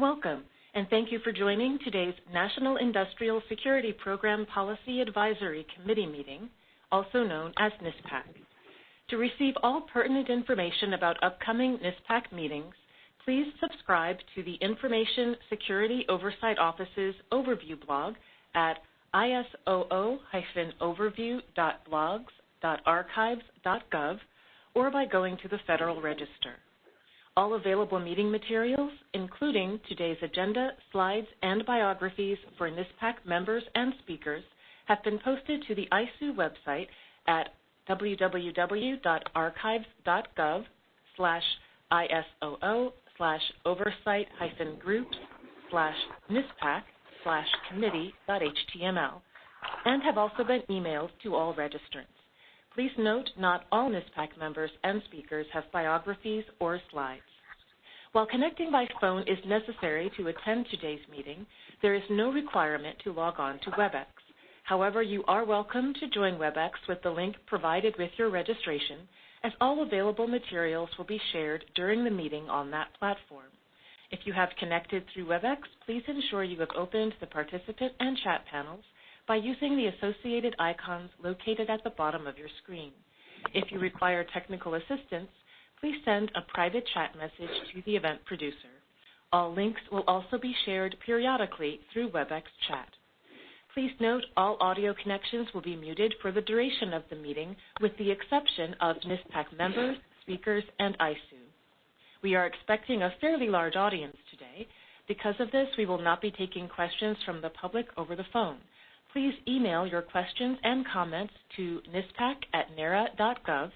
Welcome, and thank you for joining today's National Industrial Security Program Policy Advisory Committee meeting, also known as NISPAC. To receive all pertinent information about upcoming NISPAC meetings, please subscribe to the Information Security Oversight Office's overview blog at isoo-overview.blogs.archives.gov or by going to the Federal Register. All available meeting materials, including today's agenda, slides, and biographies for NISPAC members and speakers, have been posted to the ISOO website at www.archives.gov slash ISOO slash oversight hyphen groups slash NISPAC slash committee.html and have also been emailed to all registrants. Please note not all NISPAC members and speakers have biographies or slides. While connecting by phone is necessary to attend today's meeting, there is no requirement to log on to WebEx. However, you are welcome to join WebEx with the link provided with your registration, as all available materials will be shared during the meeting on that platform. If you have connected through WebEx, please ensure you have opened the participant and chat panels by using the associated icons located at the bottom of your screen. If you require technical assistance, please send a private chat message to the event producer. All links will also be shared periodically through WebEx chat. Please note all audio connections will be muted for the duration of the meeting with the exception of NISPAC members, speakers, and ISOO. We are expecting a fairly large audience today. Because of this, we will not be taking questions from the public over the phone. Please email your questions and comments to nispac at nara.gov,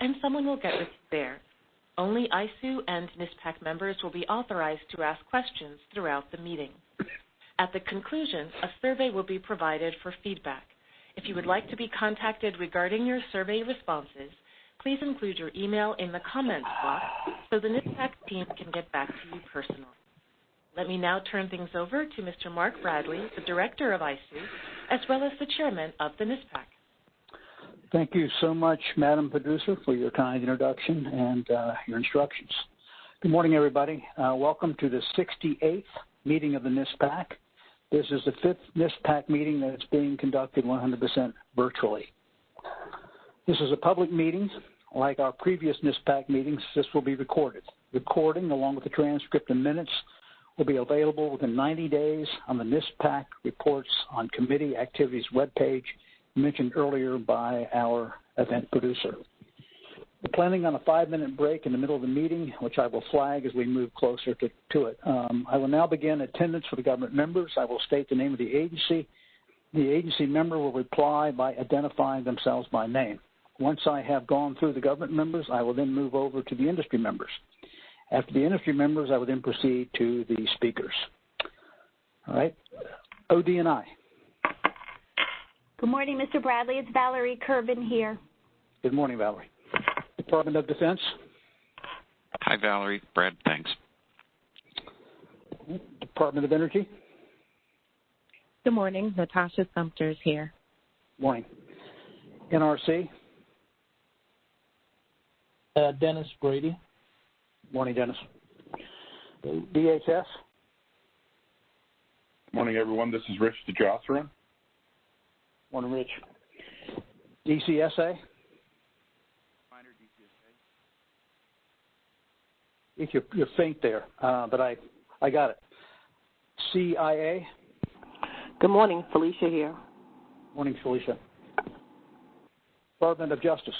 and someone will get with you there. Only ISOO and NISPAC members will be authorized to ask questions throughout the meeting. At the conclusion, a survey will be provided for feedback. If you would like to be contacted regarding your survey responses, please include your email in the comments box so the NISPAC team can get back to you personally. Let me now turn things over to Mr. Mark Bradley, the Director of ISOO, as well as the Chairman of the NISPAC. Thank you so much, Madam Producer, for your kind introduction and uh, your instructions. Good morning, everybody. Uh, welcome to the 68th meeting of the NISPAC. This is the fifth NISPAC meeting that's being conducted 100% virtually. This is a public meeting like our previous NISPAC meetings, this will be recorded. Recording, along with the transcript and minutes, will be available within 90 days on the NISPAC Reports on Committee Activities webpage mentioned earlier by our event producer. We're planning on a five-minute break in the middle of the meeting, which I will flag as we move closer to, to it. Um, I will now begin attendance for the government members. I will state the name of the agency. The agency member will reply by identifying themselves by name. Once I have gone through the government members, I will then move over to the industry members. After the industry members, I will then proceed to the speakers. All right, ODNI. Good morning, Mr. Bradley. It's Valerie Kerben here. Good morning, Valerie. Department of Defense. Hi, Valerie. Brad, thanks. Department of Energy. Good morning. Natasha Sumter is here. Morning. NRC. Uh, Dennis Brady. Morning, Dennis. DHS. Morning, everyone. This is Rich DeJausserand. Morning, Rich. DCSA. Minor DCSA. If you're, you're faint there, uh, but I, I got it. CIA. Good morning, Felicia here. Morning, Felicia. Department of Justice.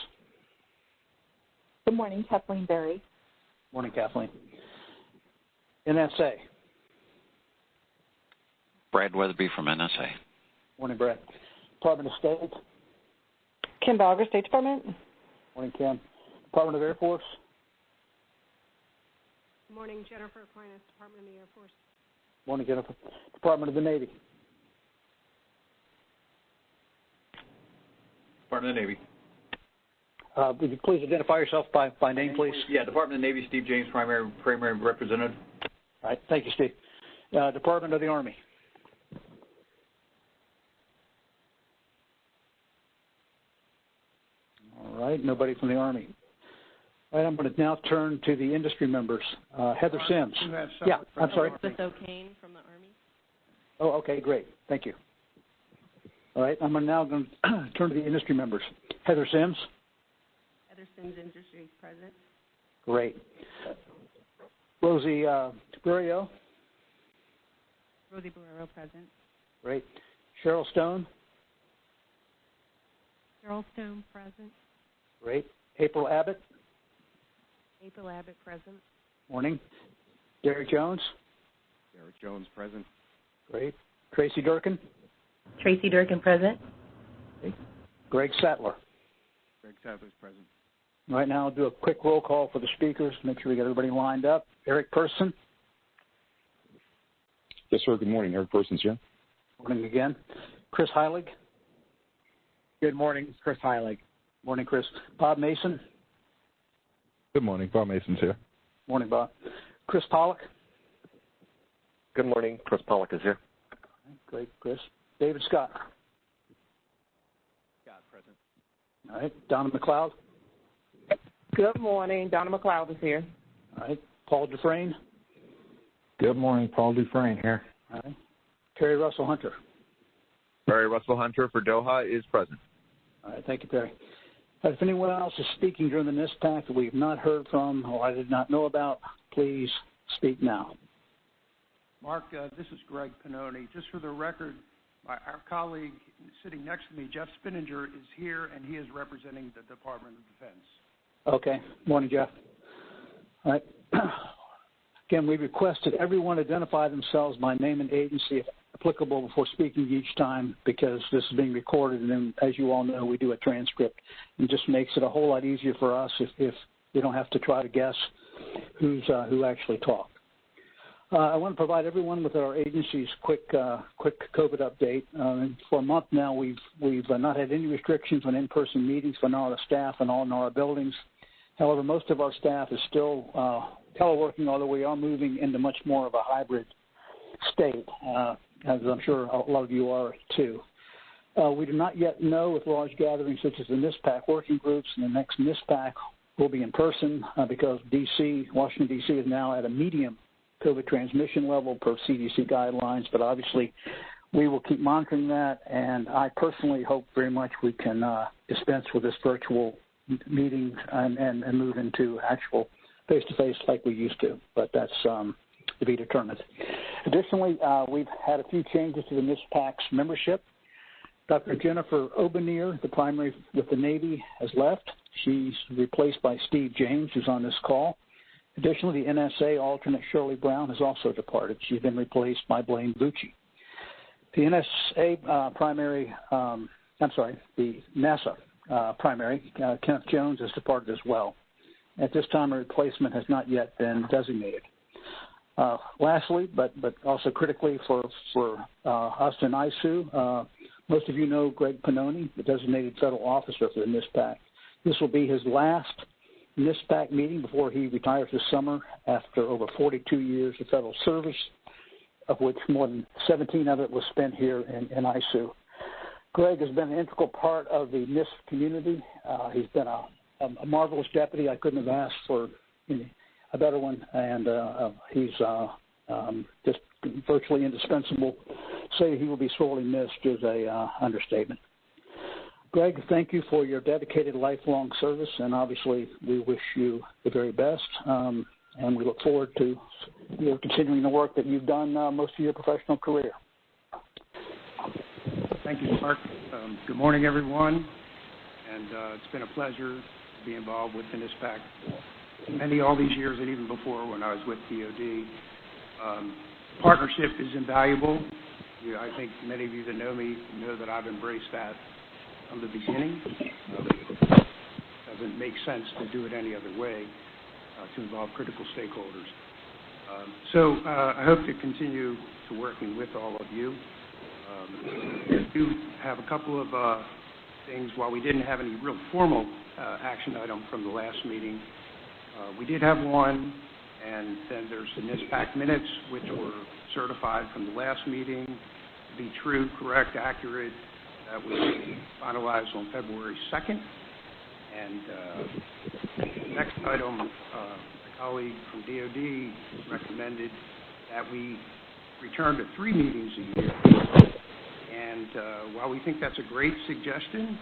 Good morning, Kathleen Berry. Morning, Kathleen. NSA. Brad Weatherby from NSA. Morning, Brad. Department of State. Kim Baugher, State Department. Morning, Kim. Department of Air Force. Good morning, Jennifer Aquinas, Department of the Air Force. Morning, Jennifer. Department of the Navy. Department of the Navy. Uh, would you please identify yourself by, by name, please? Yeah, Department of Navy, Steve James, primary primary representative. All right, thank you, Steve. Uh, Department of the Army. All right, nobody from the Army. All right, I'm going to now turn to the industry members. Uh, Heather Sims. Yeah, I'm sorry. Elizabeth O'Kane from the Army. Oh, okay, great. Thank you. All right, I'm now going to turn to the industry members. Heather Sims. Heather Sims, Industries President. Great. Rosie uh, Burio. Rosie Borrero, present. Great. Cheryl Stone. Cheryl Stone, present. Great. April Abbott. April Abbott, President. Morning. Derek Jones. Derek Jones, present. Great. Tracy Durkin. Tracy Durkin, present. Great. Greg Sattler. Greg Sadler's present. Right now, I'll do a quick roll call for the speakers. Make sure we get everybody lined up. Eric Person. Yes, sir. Good morning. Eric Persons here. Morning again. Chris Heilig. Good morning. It's Chris Heilig. Morning, Chris. Bob Mason. Good morning. Bob Mason's here. Morning, Bob. Chris Pollock. Good morning. Chris Pollock is here. Great, Chris. David Scott. Scott, present. All right. Donna McLeod. Good morning. Donna McLeod is here. All right. Paul Dufresne. Good morning. Paul Dufresne here. All right. Perry Russell Hunter. Perry Russell Hunter for DOHA is present. All right. Thank you, Terry. If anyone else is speaking during the NISPAC that we have not heard from or I did not know about, please speak now. Mark, uh, this is Greg Pannoni. Just for the record, my, our colleague sitting next to me, Jeff Spinnanger, is here and he is representing the Department of Defense. Okay. Morning, Jeff. All right. Again, we requested everyone identify themselves by name and agency if applicable before speaking each time because this is being recorded and then, as you all know, we do a transcript. and just makes it a whole lot easier for us if, if we don't have to try to guess who's uh, who actually talked. Uh, I want to provide everyone with our agency's quick uh, quick COVID update. Uh, for a month now, we've we've uh, not had any restrictions on in-person meetings for NARA staff and all NARA buildings. However, most of our staff is still uh, teleworking, although we are moving into much more of a hybrid state, uh, as I'm sure a lot of you are too. Uh, we do not yet know if large gatherings such as the NISPAC working groups and the next NISPAC will be in person uh, because DC, Washington D.C. is now at a medium COVID transmission level per CDC guidelines, but obviously we will keep monitoring that, and I personally hope very much we can uh, dispense with this virtual meeting and, and, and move into actual face-to-face like we used to, but that's um, to be determined. Additionally, uh, we've had a few changes to the NISPAC's membership. Dr. Jennifer Obernier, the primary with the Navy, has left. She's replaced by Steve James, who's on this call. Additionally, the NSA alternate Shirley Brown has also departed. She's been replaced by Blaine Bucci. The NSA uh, primary, um, I'm sorry, the NASA uh, primary, uh, Kenneth Jones, has departed as well. At this time, a replacement has not yet been designated. Uh, lastly, but but also critically for for uh, us in ISOO, uh, most of you know Greg Pannoni, the designated federal officer for the NISPAC. This will be his last NISPAC meeting before he retires this summer after over 42 years of federal service, of which more than 17 of it was spent here in, in ISOO. Greg has been an integral part of the NISP community. Uh, he's been a, a, marvelous deputy. I couldn't have asked for a better one, and uh, he's uh, um, just virtually indispensable. Say he will be sorely missed is a uh, understatement. Greg, thank you for your dedicated lifelong service, and obviously we wish you the very best. Um, and we look forward to your continuing the work that you've done uh, most of your professional career. Thank you, Mark. Um, good morning, everyone. And uh, it's been a pleasure to be involved with NISPAC many all these years and even before when I was with DOD. Um, partnership is invaluable. I think many of you that know me know that I've embraced that from the beginning. It doesn't make sense to do it any other way uh, to involve critical stakeholders. Um, so uh, I hope to continue to working with all of you. Um, do have a couple of uh, things. While we didn't have any real formal uh, action item from the last meeting, uh, we did have one, and then there's the NISPAC minutes, which were certified from the last meeting to be true, correct, accurate. That was finalized on February 2nd. And uh, next item, my colleague from DOD recommended that we return to three meetings a year. And uh, while we think that's a great suggestion,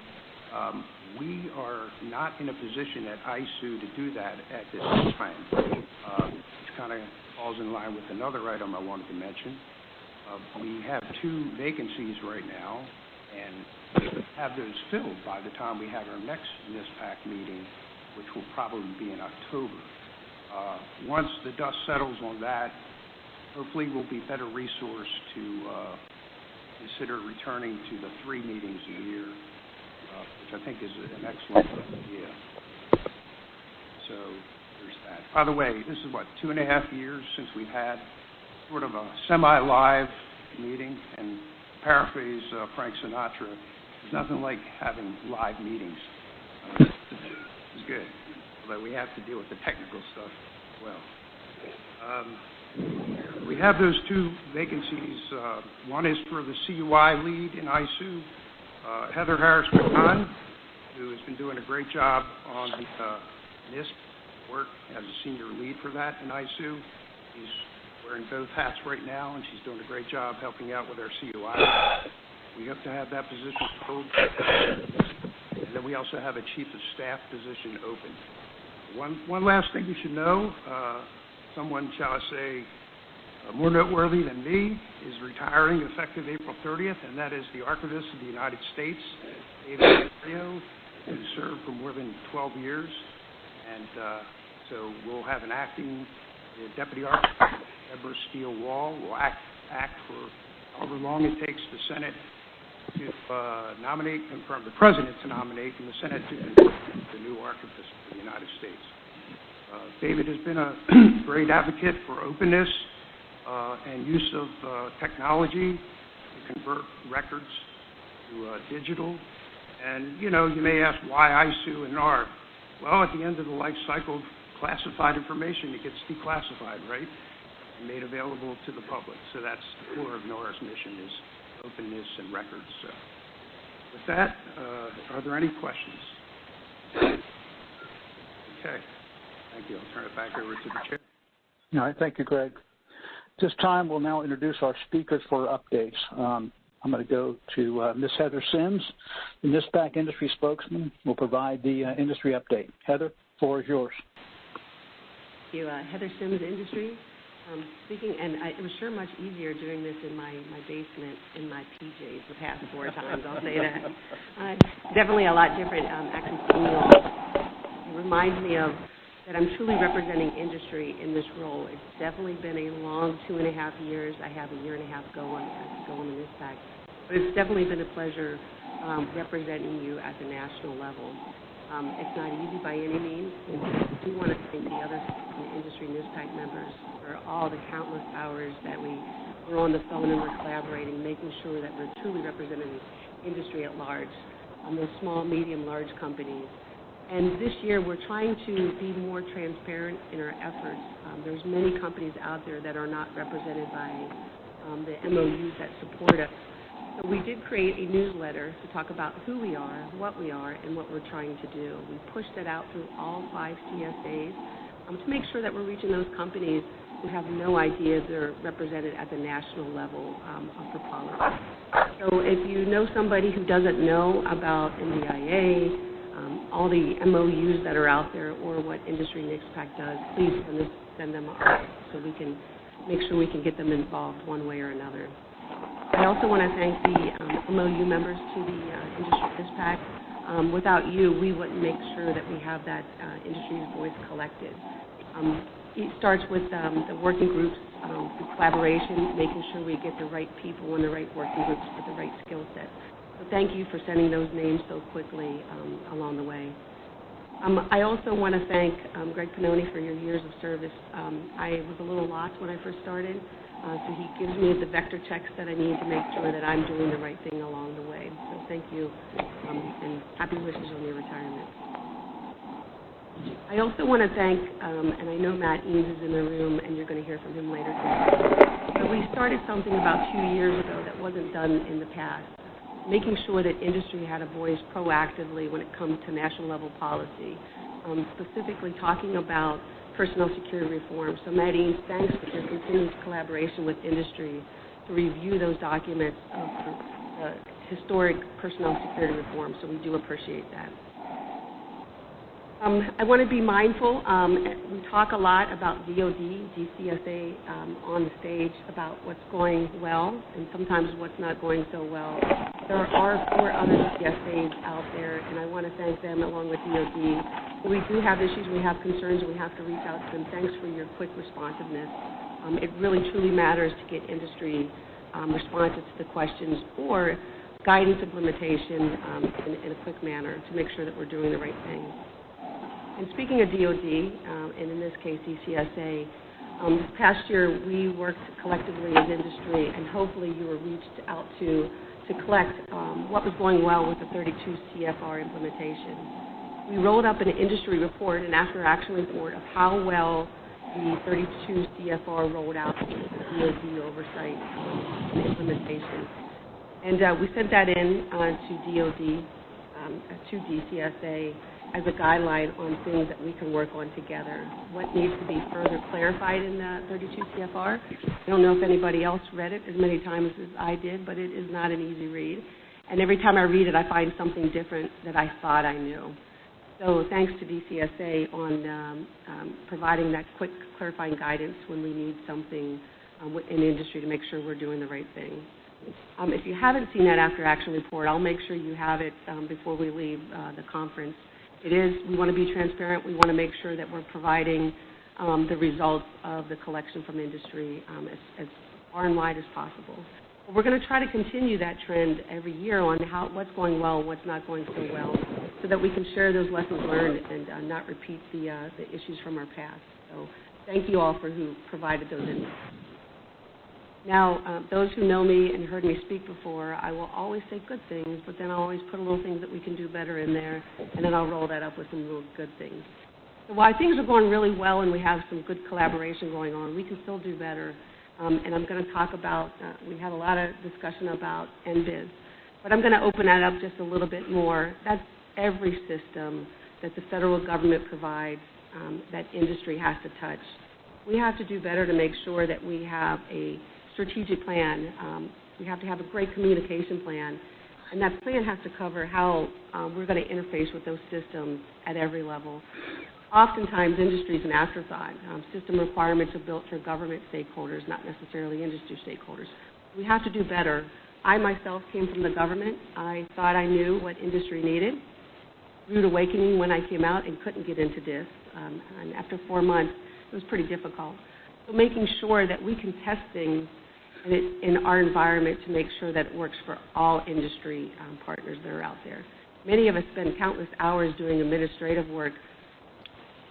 um, we are not in a position at ISOO to do that at this time, which kind of falls in line with another item I wanted to mention. Uh, we have two vacancies right now, and have those filled by the time we have our next NISPAC meeting, which will probably be in October. Uh, once the dust settles on that, hopefully we'll be better resourced to consider returning to the three meetings a year, uh, which I think is an excellent idea. So there's that. By the way, this is what, two and a half years since we've had sort of a semi-live meeting, and paraphrase uh, Frank Sinatra, there's nothing like having live meetings. Uh, it's good, although we have to deal with the technical stuff as well. We have those two vacancies. Uh, one is for the CUI lead in ISOO, uh, Heather Harris McCann, who has been doing a great job on the uh, NISP work as a senior lead for that in ISOO. She's wearing both hats right now, and she's doing a great job helping out with our CUI. We hope to have that position filled. And then we also have a chief of staff position open. One, one last thing you should know, someone, shall I say, uh, more noteworthy than me is retiring effective April 30th, and that is the Archivist of the United States, David Ferriero, who served for more than 12 years. And uh, so we'll have an acting Deputy Archivist, Debra Steidel Wall, will act, act for however long it takes the Senate to uh, nominate, confirm the President to nominate, and the Senate to confirm the new Archivist of the United States. Uh, David has been a great advocate for openness uh, and use of uh, technology to convert records to digital. And, you know, you may ask why ISOO and NARA. Well, at the end of the life cycle of classified information, it gets declassified, right? Made available to the public. So that's the core of NARA's mission is openness and records. With that, are there any questions? Okay. Thank you. I'll turn it back over to the chair. All right. Thank you, Greg. This time, we'll now introduce our speakers for updates. Um, I'm going to go to uh, Ms. Heather Sims, the NISPAC industry spokesman, will provide the uh, industry update. Heather, floor is yours. Thank you. Uh, Heather Sims, industry. Um, speaking, and I, it was sure much easier doing this in my, my basement in my PJs the past four times, I'll say that. Uh, definitely a lot different. Um, actually, it reminds me of that I'm truly representing industry in this role. It's definitely been a long two and a half years. I have a year and a half going on on in this pack. But it's definitely been a pleasure um, representing you at the national level. Um, it's not easy by any means. And I do want to thank the other industry NISPAC members for all the countless hours that we were on the phone and we're collaborating, making sure that we're truly representing industry at large, um, those small, medium, large companies. And this year, we're trying to be more transparent in our efforts. Um, there's many companies out there that are not represented by um, the MOUs that support us. So we did create a newsletter to talk about who we are, what we are, and what we're trying to do. We pushed it out through all five CSAs um, to make sure that we're reaching those companies who have no idea they're represented at the national level um, for policy. So if you know somebody who doesn't know about NDIA, all the MOUs that are out there or what Industry NISPAC does, please send, send them up so we can make sure we can get them involved one way or another. I also want to thank the um, MOU members to the uh, Industry NISPAC. Um, without you, we wouldn't make sure that we have that uh, industry's voice collected. Um, it starts with um, the working groups, um, the collaboration, making sure we get the right people in the right working groups with the right skill set. Thank you for sending those names so quickly um, along the way. Um, I also want to thank um, Greg Pannoni for your years of service. I was a little lost when I first started, uh, so he gives me the vector checks that I need to make sure that I'm doing the right thing along the way. So thank you, and happy wishes on your retirement. I also want to thank, and I know Matt Eames is in the room, and you're going to hear from him later today. But we started something about two years ago that wasn't done in the past making sure that industry had a voice proactively when it comes to national level policy. um, specifically talking about personnel security reform. So, Madeline, thanks for your continued collaboration with industry to review those documents of the historic personnel security reform. So, we do appreciate that. Um, I want to be mindful. Um, we talk a lot about DOD, DCSA um, on the stage about what's going well and sometimes what's not going so well. There are four other DCSAs out there, and I want to thank them along with DOD. We do have issues, we have concerns, we have to reach out to them. Thanks for your quick responsiveness. Um, it really truly matters to get industry um, responses to the questions or guidance implementation um, in, in a quick manner to make sure that we're doing the right thing. And speaking of DOD, um, and in this case DCSA, um, this past year we worked collectively as industry, and hopefully you were reached out to to collect um, what was going well with the 32 CFR implementation. We rolled up an industry report, an after-action report of how well the 32 CFR rolled out with DOD oversight and implementation. And uh, we sent that in uh, to DOD, um, to DCSA, as a guideline on things that we can work on together. What needs to be further clarified in the 32 CFR? I don't know if anybody else read it as many times as I did, but it is not an easy read. And every time I read it, I find something different that I thought I knew. So thanks to DCSA on um, um, providing that quick clarifying guidance when we need something um, in industry to make sure we're doing the right thing. Um, if you haven't seen that after action report, I'll make sure you have it um, before we leave uh, the conference. It is, we want to be transparent. We want to make sure that we're providing um, the results of the collection from industry um, as, far and wide as possible. We're going to try to continue that trend every year on how what's going well, what's not going so well, so that we can share those lessons learned and uh, not repeat the uh, the issues from our past. So thank you all for who provided those inputs. Now, uh, those who know me and heard me speak before, I will always say good things, but then I'll always put a little things that we can do better in there, and then I'll roll that up with some little good things. While things are going really well and we have some good collaboration going on, we can still do better. Um, and I'm going to talk about, uh, we had a lot of discussion about NBIS, but I'm going to open that up just a little bit more. That's every system that the federal government provides um, that industry has to touch. We have to do better to make sure that we have a strategic plan. Um, we have to have a great communication plan, and that plan has to cover how um, we're going to interface with those systems at every level. Oftentimes, industry is an afterthought. Um, system requirements are built for government stakeholders, not necessarily industry stakeholders. We have to do better. I myself came from the government. I thought I knew what industry needed. Rude awakening when I came out and couldn't get into this. And after four months, it was pretty difficult. So making sure that we can test things in our environment to make sure that it works for all industry um, partners that are out there. Many of us spend countless hours doing administrative work,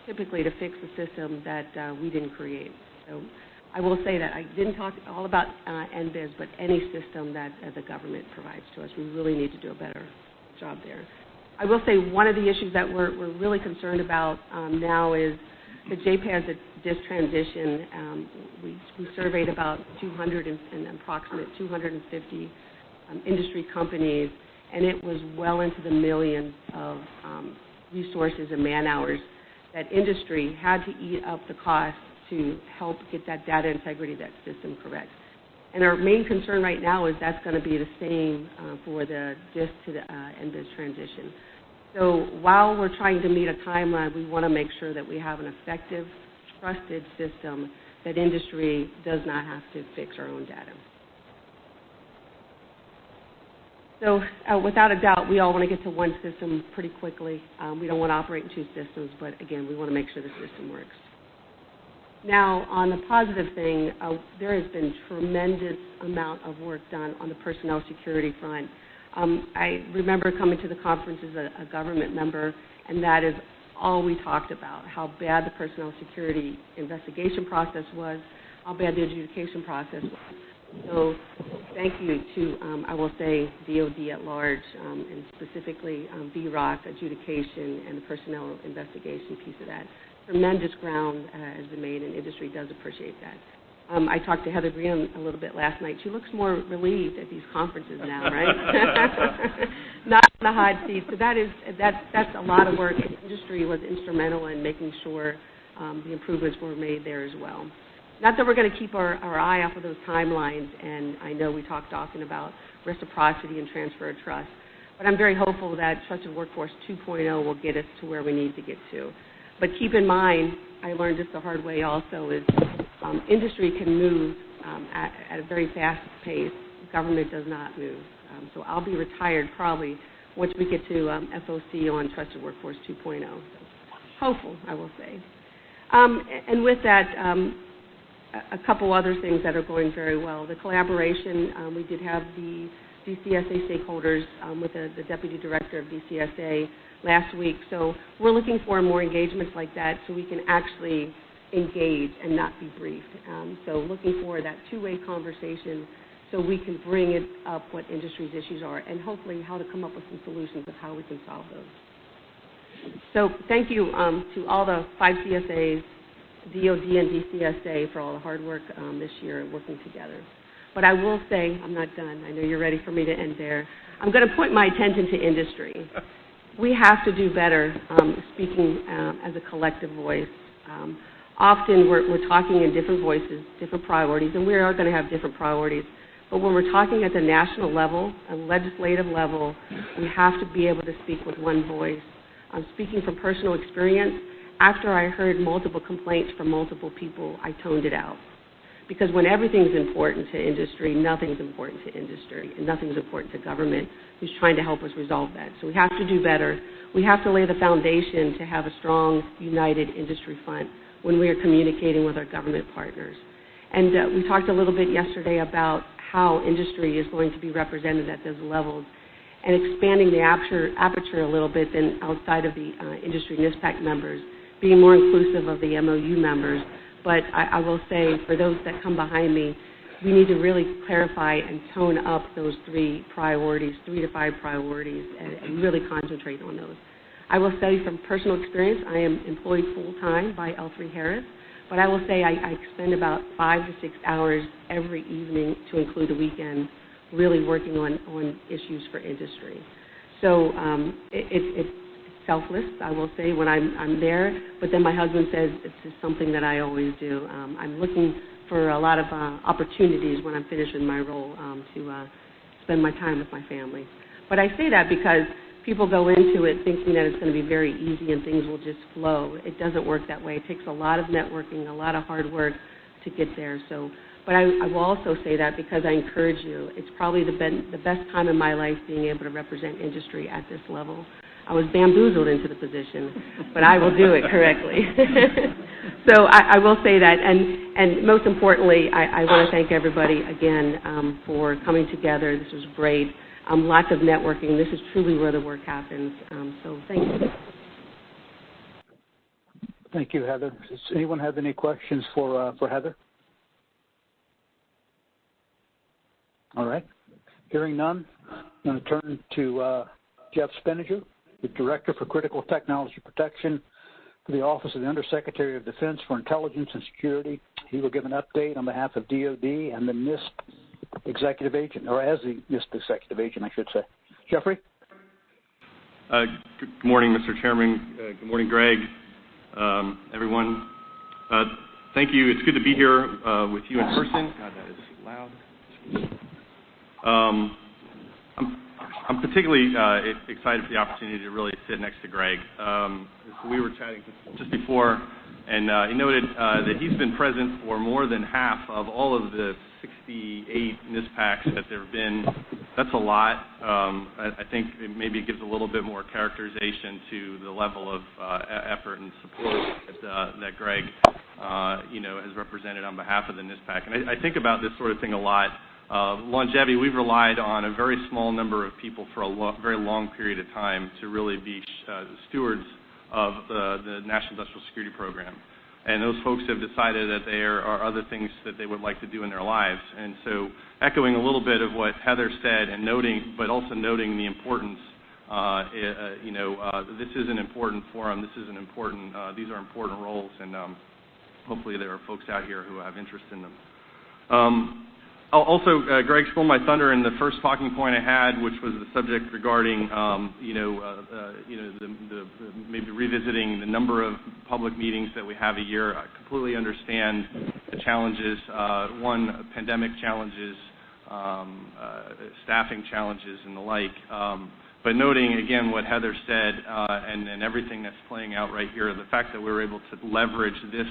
typically to fix a system that uh, we didn't create. So I will say that I didn't talk all about uh, NBIS, but any system that uh, the government provides to us, we really need to do a better job there. I will say one of the issues that we're, we're really concerned about um, now is the JPAS DISS transition, um, we, surveyed about 200 and, approximate 250 um, industry companies, and it was well into the millions of um, resources and man hours that industry had to eat up the cost to help get that data integrity, that system correct. And our main concern right now is that's going to be the same uh, for the DISS to the uh, NBIS transition. So while we're trying to meet a timeline, we want to make sure that we have an effective, trusted system that industry does not have to fix our own data. So uh, without a doubt, we all want to get to one system pretty quickly. Um, we don't want to operate in two systems, but again, we want to make sure the system works. Now, on the positive thing, uh, there has been tremendous amount of work done on the personnel security front. Um, I remember coming to the conference as a, a government member, and that is all we talked about how bad the personnel security investigation process was, how bad the adjudication process was. So, thank you to, um, I will say, DOD at large, um, and specifically um, VROC adjudication and the personnel investigation piece of that. Tremendous ground uh, has been made, and industry does appreciate that. Um, I talked to Heather Green a little bit last night. She looks more relieved at these conferences now, right? Not in the hot seat. So that is that's that's a lot of work. And industry was instrumental in making sure um, the improvements were made there as well. Not that we're going to keep our, our eye off of those timelines, and I know we talked often about reciprocity and transfer of trust, but I'm very hopeful that Trusted Workforce 2.0 will get us to where we need to get to. But keep in mind, I learned this the hard way also, is industry can move um, at, a very fast pace. Government does not move. Um, so I'll be retired probably once we get to um, FOC on Trusted Workforce 2.0. So hopeful, I will say. Um, and with that, um, a couple other things that are going very well. The collaboration, um, we did have the DCSA stakeholders um, with the, the, deputy director of DCSA last week. So we're looking for more engagements like that so we can actually engage and not be briefed. Um, so looking for that two-way conversation so we can bring it up what industry's issues are and hopefully how to come up with some solutions of how we can solve those. So thank you um, to all the five CSAs, DOD and DCSA for all the hard work um, this year working together. But I will say, I'm not done. I know you're ready for me to end there. I'm going to point my attention to industry. We have to do better um, speaking um, as a collective voice. Often we're, we're talking in different voices, different priorities, and we are going to have different priorities. But when we're talking at the national level, a legislative level, we have to be able to speak with one voice. I'm speaking from personal experience after I heard multiple complaints from multiple people, I toned it out. Because when everything's important to industry, nothing's important to industry, and nothing's important to government who's trying to help us resolve that. So we have to do better. We have to lay the foundation to have a strong, united industry front when we are communicating with our government partners. And uh, we talked a little bit yesterday about how industry is going to be represented at those levels and expanding the aperture, a little bit than outside of the uh, industry NISPAC members being more inclusive of the MOU members. But I, will say, for those that come behind me, we need to really clarify and tone up those three priorities, three to five priorities, and really concentrate on those. I will say from personal experience, I am employed full time by L3 Harris, but I will say I, I spend about five to six hours every evening, to include the weekend, really working on, on issues for industry. So um, it, it, it selfless, I will say, when I'm, I'm there. But then my husband says it's just something that I always do. Um, I'm looking for a lot of uh, opportunities when I'm finished with my role um, to uh, spend my time with my family. But I say that because people go into it thinking that it's going to be very easy and things will just flow. It doesn't work that way. It takes a lot of networking, a lot of hard work to get there. So, but I, I will also say that because I encourage you. It's probably the, the best time in my life being able to represent industry at this level. I was bamboozled into the position, but I will do it correctly. so I, I, will say that, and and most importantly, I, I want to thank everybody again um, for coming together. This was great. Um, lots of networking. This is truly where the work happens. Um, so thank you. Thank you, Heather. Does anyone have any questions for uh, for Heather? All right. Hearing none, I'm going to turn to uh, Jeff Spinnanger the Director for Critical Technology Protection for the Office of the Undersecretary of Defense for Intelligence and Security. He will give an update on behalf of DOD and the NISP executive agent, or as the executive agent, I should say. Jeffrey? Uh, good morning, Mr. Chairman. Uh, good morning, Greg, um, everyone. Uh, thank you. It's good to be here with you in person. God, that is loud. Um, I'm particularly excited for the opportunity to really sit next to Greg. Um, we were chatting just before, and he noted that he's been present for more than half of all of the 68 NISPACs that there have been. That's a lot. Um, I, think it maybe gives a little bit more characterization to the level of uh, effort and support that, uh, Greg, uh, you know, has represented on behalf of the NISPAC. And I, think about this sort of thing a lot. Longevity, we've relied on a very small number of people for a very long period of time to really be stewards of the National Industrial Security Program. And those folks have decided that there are other things that they would like to do in their lives. And so echoing a little bit of what Heather said and noting, but also noting the importance, uh, you know, this is an important forum. This is an important, these are important roles, and um, hopefully there are folks out here who have interest in them. Um, also, uh, Greg stole my thunder in the first talking point I had, which was the subject regarding, um, you know, uh, uh, maybe revisiting the number of public meetings that we have a year. I completely understand the challenges. One, pandemic challenges, um, staffing challenges, and the like. Um, but noting again what Heather said and, everything that's playing out right here, the fact that we were able to leverage this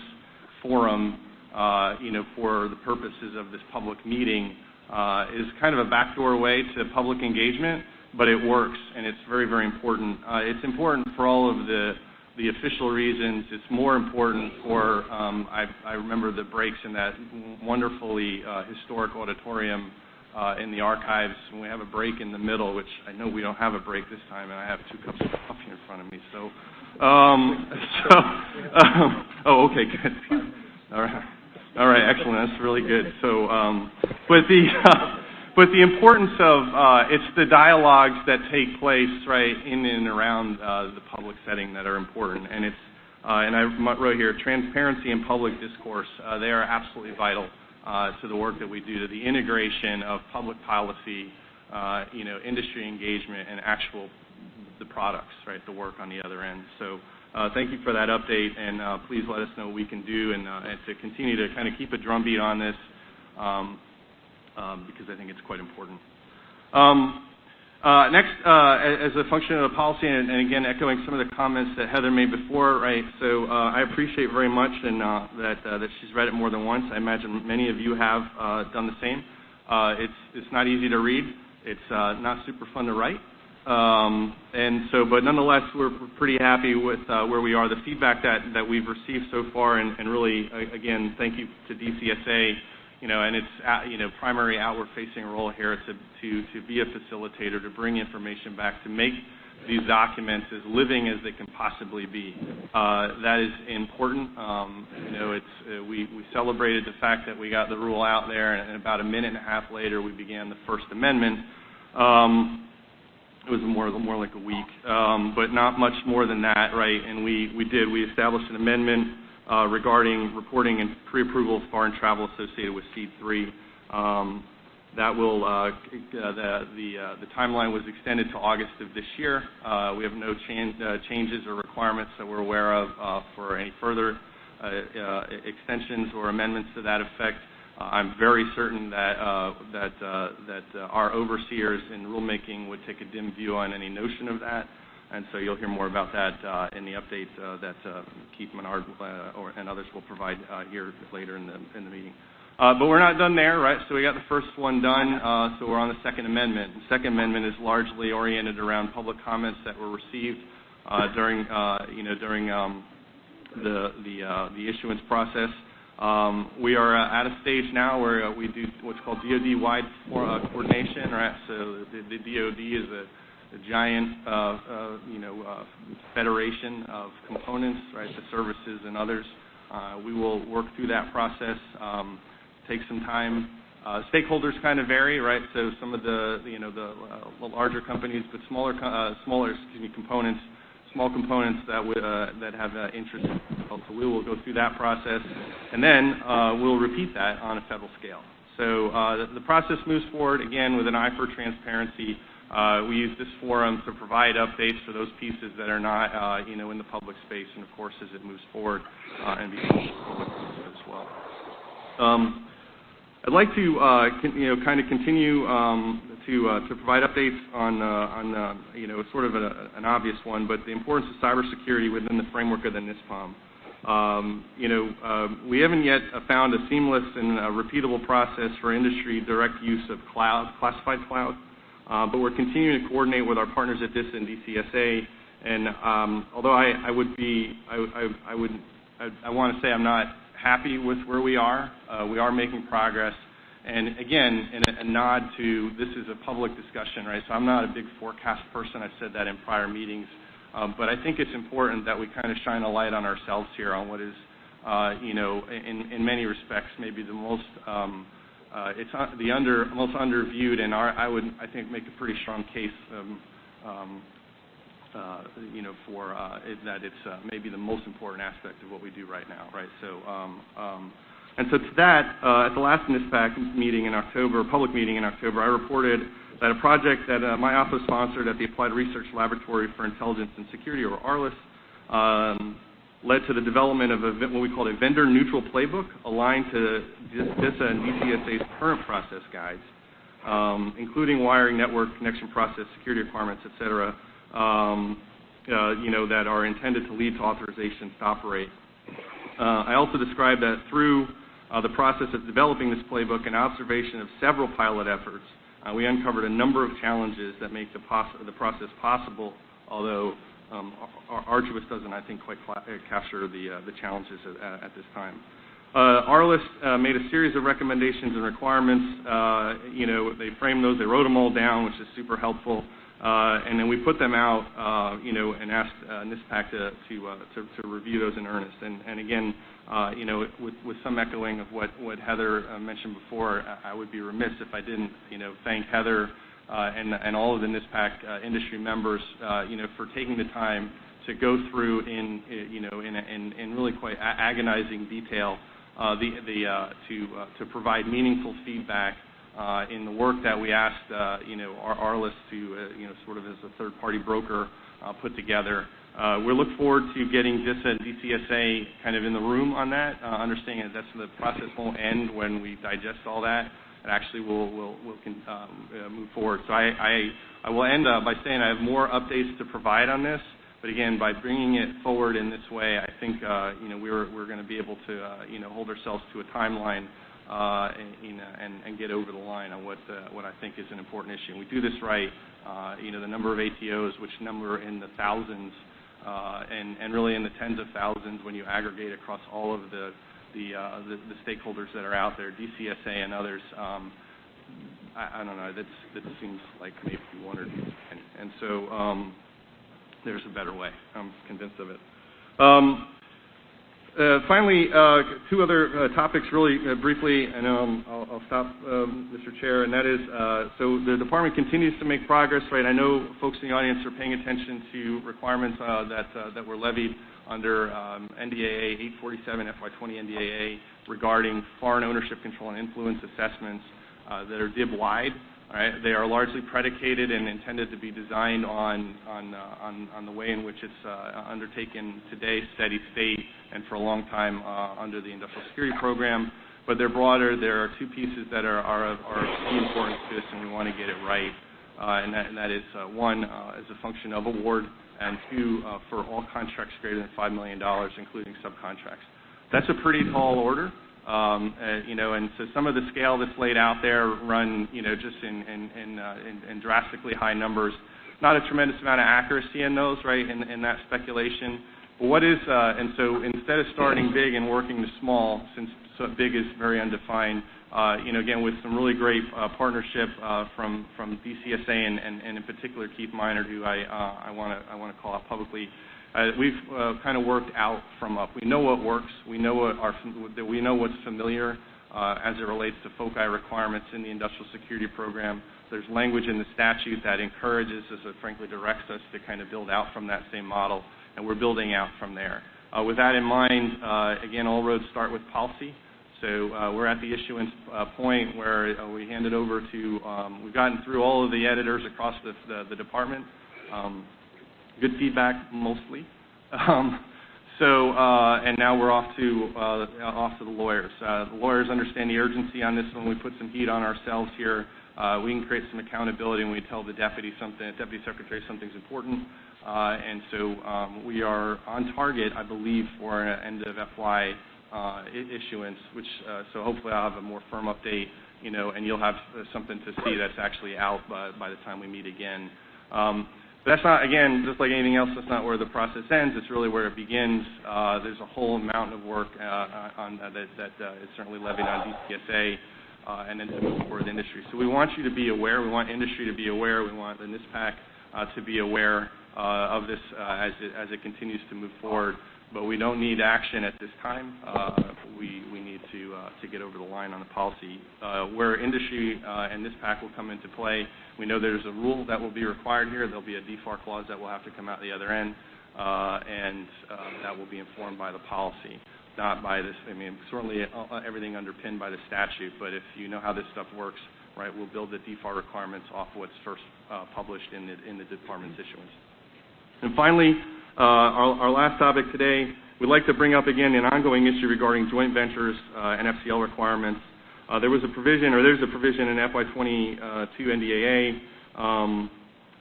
forum for the purposes of this public meeting uh, is kind of a backdoor way to public engagement, but it works, and it's very, very important. Uh, it's important for all of the official reasons. It's more important for, um, I, remember the breaks in that wonderfully uh, historic auditorium uh, in the archives when we have a break in the middle, which I know we don't have a break this time, and I have two cups of coffee in front of me. So, um, um, oh, okay, good. All right. All right, excellent. That's really good. So, um, but the importance of uh, it's the dialogues that take place right in and around uh, the public setting that are important, and it's uh, and I wrote here transparency and public discourse. They are absolutely vital to the work that we do, to the integration of public policy, you know, industry engagement, and actual the products, right, the work on the other end. Uh, thank you for that update, and uh, please let us know what we can do and, uh, to continue to kind of keep a drumbeat on this um, um, because I think it's quite important. Um, next, as a function of the policy, and, again echoing some of the comments that Heather made before, right? So I appreciate very much that she's read it more than once. I imagine many of you have done the same. it's not easy to read. It's not super fun to write. Um, and so, but nonetheless, we're pretty happy with uh, where we are. The feedback that, that we've received so far, and, really, again, thank you to DCSA, you know, and its uh, you know primary outward-facing role here to, to to be a facilitator, to bring information back, to make these documents as living as they can possibly be. Uh, that is important. Um, we celebrated the fact that we got the rule out there, and, and about a minute and a half later, we began the First Amendment. It was more like a week, um, but not much more than that, right? And we did we established an amendment uh, regarding reporting and pre-approval of foreign travel associated with SEAD 3. Um, that will uh, uh, the timeline was extended to August of this year. We have no changes or requirements that we're aware of for any further extensions or amendments to that effect. Uh, I'm very certain that uh, that uh, that uh, our overseers in rulemaking would take a dim view on any notion of that, and so you'll hear more about that uh, in the update uh, that Keith Minard and others will provide here later in the in the meeting. But we're not done there, right? So we got the first one done, so we're on the Second Amendment. The Second Amendment is largely oriented around public comments that were received during, you know, during um, the issuance process. Um, we are uh, at a stage now where uh, we do what's called DoD-wide uh, coordination, right? So the, DoD is a, giant, you know, federation of components, right? The services and others. we will work through that process. Um, take some time. stakeholders kind of vary, right? So some of the, you know, the, the larger companies, but smaller, components small components that uh, that have uh, interest. So we will go through that process, and then uh, we'll repeat that on a federal scale. So the, process moves forward again with an eye for transparency. We use this forum to provide updates for those pieces that are not, you know, in the public space, and of course, as it moves forward and becomes public as well. Um, I'd like to, you know, kind of continue um, to uh, provide updates on uh, uh, you know sort of an obvious one, but the importance of cybersecurity within the framework of the NISPOM. Um, you know, uh, we haven't yet found a seamless and repeatable process for industry direct use of classified cloud, but we're continuing to coordinate with our partners at DISA and DCSA. And um, although I, I, would be, I, I, I would, I, I want to say I'm not happy with where we are. We are making progress. And again, in a, nod to this is a public discussion, right? So I'm not a big forecast person. I've said that in prior meetings. Um, but I think it's important that we kind of shine a light on ourselves here on what is, uh, you know, in, many respects, maybe the most, um, uh, it's the under, most underviewed, and I would, I think, make a pretty strong case um, uh, you know, for uh, that it's uh, maybe the most important aspect of what we do right now, right? And so to that, uh, at the last NISPAC meeting in October, public meeting in October, I reported that a project that uh, my office sponsored at the Applied Research Laboratory for Intelligence and Security, or ARLIS, um, led to the development of what we called a vendor-neutral playbook aligned to DISA and DCSA's current process guides, um, including wiring, network, connection process, security requirements, et cetera, um, uh, you know, that are intended to lead to authorizations to operate. I also described that through the process of developing this playbook and observation of several pilot efforts, uh, we uncovered a number of challenges that make the, the process possible, although um, arduous doesn't, I think, quite uh, capture the, uh, challenges at, this time. Uh, ARLIS uh, made a series of recommendations and requirements. Uh, you know, they framed those, they wrote them all down, which is super helpful. Uh, and then we put them out, uh, you know, and asked uh, NISPAC to review those in earnest. And, again, Uh, with, with some echoing of what Heather uh, mentioned before, I, would be remiss if I didn't, you know, thank Heather uh, and and all of the NISPAC industry members, you know, for taking the time to go through in, you know, in in, in really quite agonizing detail to provide meaningful feedback uh, in the work that we asked, uh, you know, ARLIS to, uh, sort of as a third-party broker put together. We look forward to getting DISA and DCSA kind of in the room on that, understanding that that's the process won't end when we digest all that. It actually will um, move forward. So I will end by saying I have more updates to provide on this. But again, by bringing it forward in this way, I think uh, you know we're going to be able to uh, you know hold ourselves to a timeline uh, and, and, and get over the line on what uh, what I think is an important issue. We do this right. Uh, you know, the number of ATOs, which number in the thousands, uh, and and really in the tens of thousands when you aggregate across all of the uh, stakeholders that are out there, DCSA and others. Um, I, don't know. That seems like maybe one or two. And, and so um, there's a better way. I'm convinced of it. Um, uh, finally, uh, two other uh, topics really briefly, and um, I'll stop, um, Mr. Chair, and that is, so the department continues to make progress, right? I know folks in the audience are paying attention to requirements that that were levied under um, NDAA 847 FY20 NDAA regarding foreign ownership control and influence assessments that are DIB-wide. Right? They are largely predicated and intended to be designed on uh, the way in which it's uh, undertaken today, steady state, and for a long time uh, under the industrial security program. But they're broader. There are two pieces that are of, key importance to us, and we want to get it right. And, that is one as a function of award, and two for all contracts greater than five million dollars, including subcontracts. That's a pretty tall order. Um, uh, you know, and so some of the scale that's laid out there run, you know, just uh, in, drastically high numbers. Not a tremendous amount of accuracy in those, right? In, that speculation. But what is, uh, and so instead of starting big and working to small, since big is very undefined, you know, again with some really great partnership from DCSA and, in particular Keith Minard, who I I want to call out publicly we've uh, kind of worked out from up. We know what works. We know what our we know what's familiar uh, as it relates to FOCI requirements in the industrial security program. There's language in the statute that encourages us, or frankly directs us to kind of build out from that same model, and we're building out from there. Uh, with that in mind, uh, again, all roads start with policy. So uh, we're at the issuance uh, point where uh, we hand it over to, um, we've gotten through all of the editors across the, department. Um, good feedback mostly. Um, so, uh, and now we're off to uh, off to the lawyers. Uh, the lawyers understand the urgency on this one. We put some heat on ourselves here. We can create some accountability when we tell the deputy secretary something's important. And so um, we are on target, I believe, for an end of FY issuance. Which so hopefully I'll have a more firm update, you know, and you'll have something to see that's actually out by, by the time we meet again. That's not, again, just like anything else, that's not where the process ends. It's really where it begins. Uh, there's a whole mountain of work uh, on, uh, that, is certainly levied on DCSA and then to move forward the industry. So we want you to be aware. We want industry to be aware. We want the NISPAC to be aware of this as, it, continues to move forward we don't need action at this time. Uh, we, need to, uh, to get over the line on the policy. Uh, where industry and NISPAC will come into play, we know there's a rule that will be required here. There'll be a DFAR clause that will have to come out the other end, and that will be informed by the policy. not by this. I mean, certainly everything underpinned by the statute, but if you know how this stuff works, right, we'll build the DFAR requirements off what's first published in in the department's issuance. And finally, Uh, our last topic today, we'd like to bring up again an ongoing issue regarding joint ventures uh, and FCL requirements. Uh, there was a provision, or there's a provision in FY22 NDAA, um,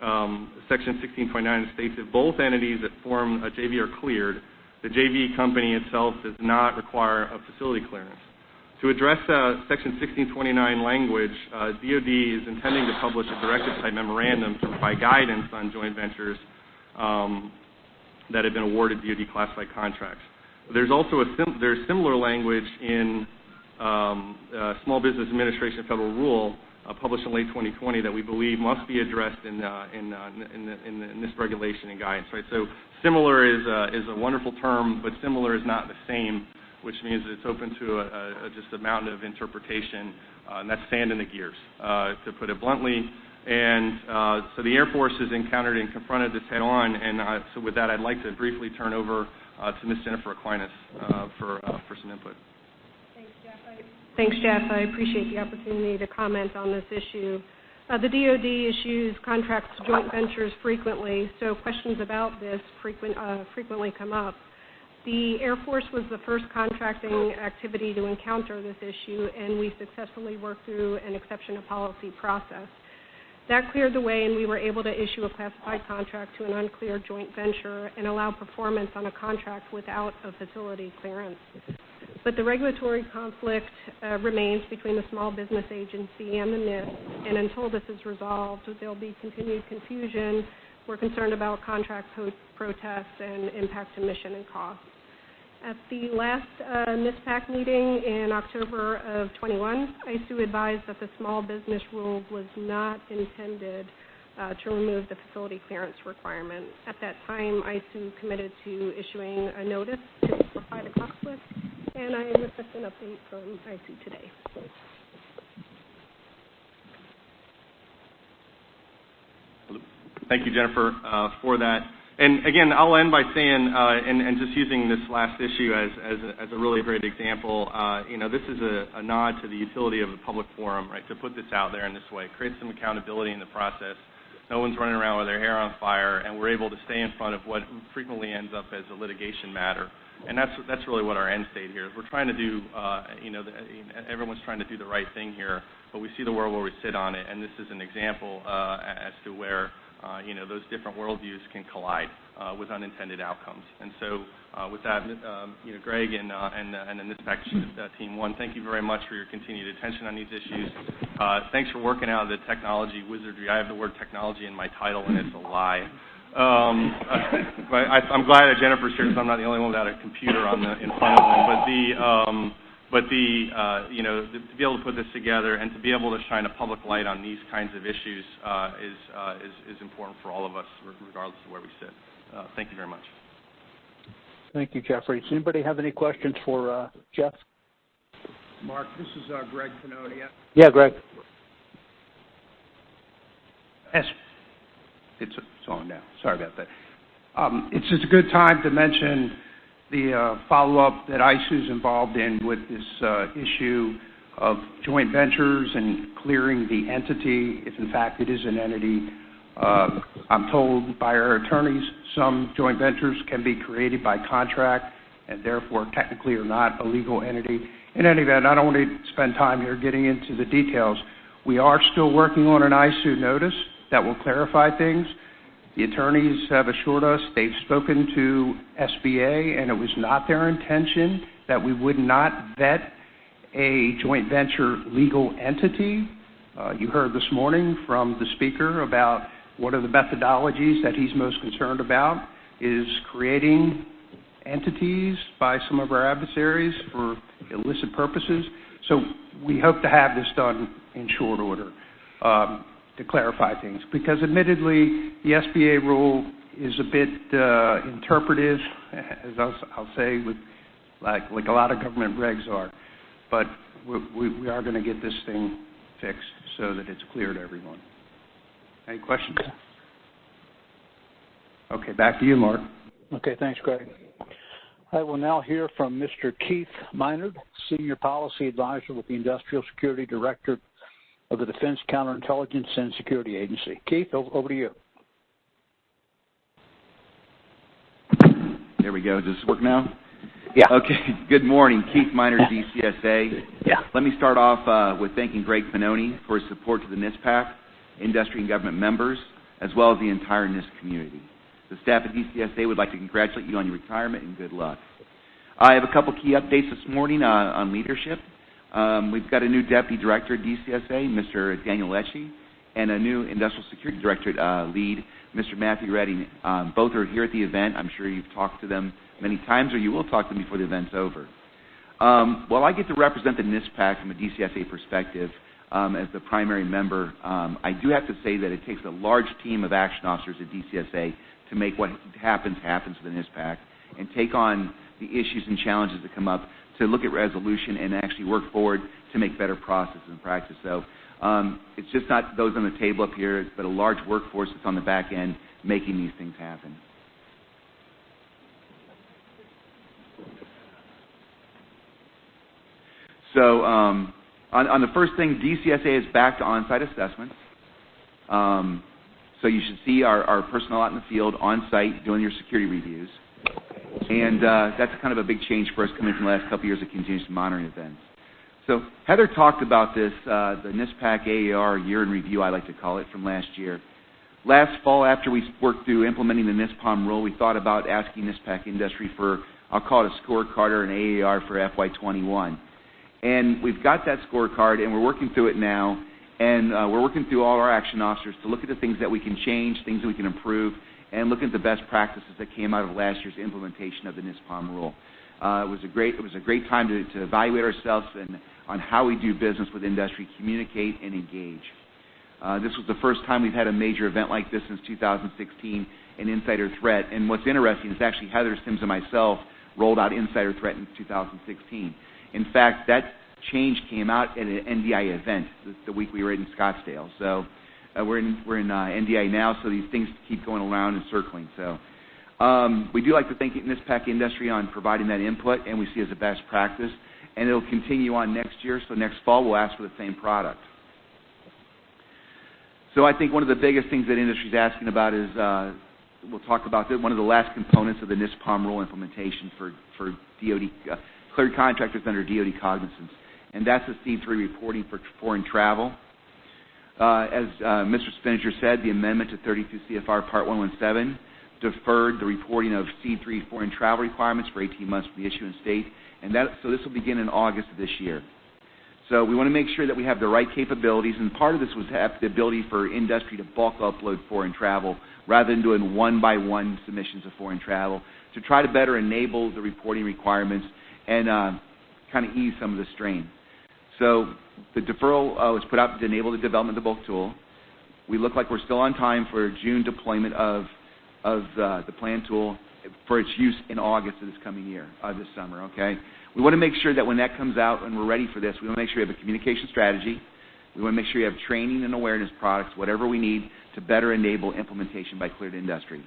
um, Section 16.9 states if both entities that form a JV are cleared, the JV company itself does not require a facility clearance. To address Section 1629 language, DOD is intending to publish a directive-type memorandum to provide guidance on joint ventures um, that have been awarded DOD classified contracts. There's also a similar language in um, uh, Small Business Administration Federal Rule, uh, published in late 2020, that we believe must be addressed in uh, this regulation and guidance. So similar is a wonderful term, but similar is not the same, which means it's open to just a mountain of interpretation, and that's sand in the gears, to put it bluntly. And uh, so the Air Force has encountered and confronted this head-on, and so with that, I'd like to briefly turn over uh, to Ms. Jennifer Aquinas uh, for some input. Thanks, Jeff. I appreciate the opportunity to comment on this issue. The DOD issues contracts to joint ventures frequently, so questions about this frequently come up. The Air Force was the first contracting activity to encounter this issue, and we successfully worked through an exception to policy process. That cleared the way, and we were able to issue a classified contract to an uncleared joint venture and allow performance on a contract without a facility clearance. But the regulatory conflict uh, remains between the Small Business Agency and the NISP, and until this is resolved, there will be continued confusion. We're concerned about contract protests and impact to mission and cost. At the last uh, NISPAC meeting in October of 21, ISOO advised that the small business rule was not intended uh, to remove the facility clearance requirement. At that time, ISOO committed to issuing a notice to clarify the conflict, and I am requesting an update from ISOO today. Thank you, Jennifer, uh, for that. And again, I'll end by saying, and just using this last issue as a really great example, uh, you know, this is a nod to the utility of the public forum, right, to put this out there in this way. It creates some accountability in the process. No one's running around with their hair on fire, and we're able to stay in front of what frequently ends up as a litigation matter. And that's that's really what our end state here is. We're trying to do, uh you know, everyone's trying to do the right thing here, but we see the world where we sit on it, and this is an example as to where Uh, those different worldviews can collide uh, with unintended outcomes. And so uh, with that, um you know, Greg and and and the NISPAC team, one, thank you very much for your continued attention on these issues. Thanks for working out the technology wizardry. I have the word technology in my title, and it's a lie. Um, I'm glad that Jennifer's here because I'm not the only one without a computer in front of me. Um, But the uh you know to be able to put this together and to be able to shine a public light on these kinds of issues uh is uh, important for all of us, regardless of where we sit. Uh, thank you very much. Thank you, Jeffrey. Does anybody have any questions for uh, Jeff? Mark, this is Greg Pannoni. Yeah, Greg. Yes. It's on now. Sorry about that. Um, it's just a good time to mention the uh, follow-up that ISOO is involved in with this uh, issue of joint ventures and clearing the entity, if in fact it is an entity. Uh, I'm told by our attorneys some joint ventures can be created by contract and therefore technically are not a legal entity. In any event, I don't want to spend time here getting into the details. We are still working on an ISOO notice that will clarify things. The attorneys have assured us they've spoken to SBA, and it was not their intention that we would not vet a joint venture legal entity. Uh, you heard this morning from the speaker about one of the methodologies that he's most concerned about is creating entities by some of our adversaries for illicit purposes. So we hope to have this done in short order um, to clarify things because admittedly, the SBA rule is a bit uh, interpretive, as I'll say, with like like a lot of government regs are. But we are going to get this thing fixed so that it's clear to everyone. Any questions? Okay, back to you, Mark. Okay, thanks, Greg. I will now hear from Mr. Keith Minard, Senior Policy Advisor with the Industrial Security Director of the Defense Counterintelligence and Security Agency. Keith, over to you. There we go. Does this work now? Yeah. Okay. Good morning. Keith Minard, DCSA. Yeah. Let me start off uh, with thanking Greg Pannoni for his support to the NISPAC, industry and government members, as well as the entire NISP community. The staff at DCSA would like to congratulate you on your retirement and good luck. I have a couple key updates this morning uh, on leadership. Um, we've got a new Deputy Director at DCSA, Mr. Daniel Lecce, and a new Industrial Security Director uh, lead, Mr. Matthew Redding. Um, both are here at the event. I'm sure you've talked to them many times, or you will talk to them before the event's over. Um, while I get to represent the NISPAC from a DCSA perspective as the primary member, I do have to say that it takes a large team of action officers at DCSA to make what happens happens for the NISPAC and take on the issues and challenges that come up to look at resolution and actually work forward to make better processes and practice. So um, it's just not those on the table up here, but a large workforce that's on the back end making these things happen. So um, on, the first thing, DCSA is back to on-site assessments. Um, so you should see our, our, personnel out in the field on-site doing your security reviews. And uh, that's kind of a big change for us coming from the last couple of years of continuous monitoring events. So Heather talked about this, uh, the NISPAC AAR year in review, I like to call it, from last year. Last fall, after we worked through implementing the NISPOM rule, we thought about asking NISPAC industry for, I'll call it a scorecard or an AAR for FY21. And we've got that scorecard, and we're working through it now. And uh, we're working through all our action officers to look at the things that we can change, things that we can improve, and look at the best practices that came out of last year's implementation of the NISPOM rule. Uh, it was a great it was a great time to, evaluate ourselves and on how we do business with industry, communicate and engage. Uh, this was the first time we've had a major event like this since 2016, an insider threat. And what's interesting is actually Heather Sims and myself rolled out insider threat in 2016. In fact, that change came out at an NDI event the, the week we were in Scottsdale. So we're in we're in uh, NDI now, so these things keep going around and circling. So um, we do like to thank NISPAC industry on providing that input, and we see it as a best practice, and it'll continue on next year. So next fall we'll ask for the same product. So I think one of the biggest things that industry is asking about is uh, we'll talk about. One of the last components of the NISPOM rule implementation for for DoD uh, cleared contractors under DoD cognizance, and that's the C3 reporting for foreign travel. Uh, as uh, Mr. Spinnanger said, the amendment to 32 CFR Part 117 deferred the reporting of C3 foreign travel requirements for 18 months from the issuance date, and that, so this will begin in August of this year. So we want to make sure that we have the right capabilities, and part of this was have the ability for industry to bulk upload foreign travel rather than doing one-by-one submissions of foreign travel to try to better enable the reporting requirements and uh, kind of ease some of the strain. So the deferral uh, was put out to enable the development of the bulk tool. We look like we're still on time for June deployment of uh, the plan tool for its use in August of this coming year, this summer. Okay, we want to make sure that when that comes out and we're ready for this, we want to make sure we have a communication strategy. We want to make sure you have training and awareness products, whatever we need to better enable implementation by cleared industry.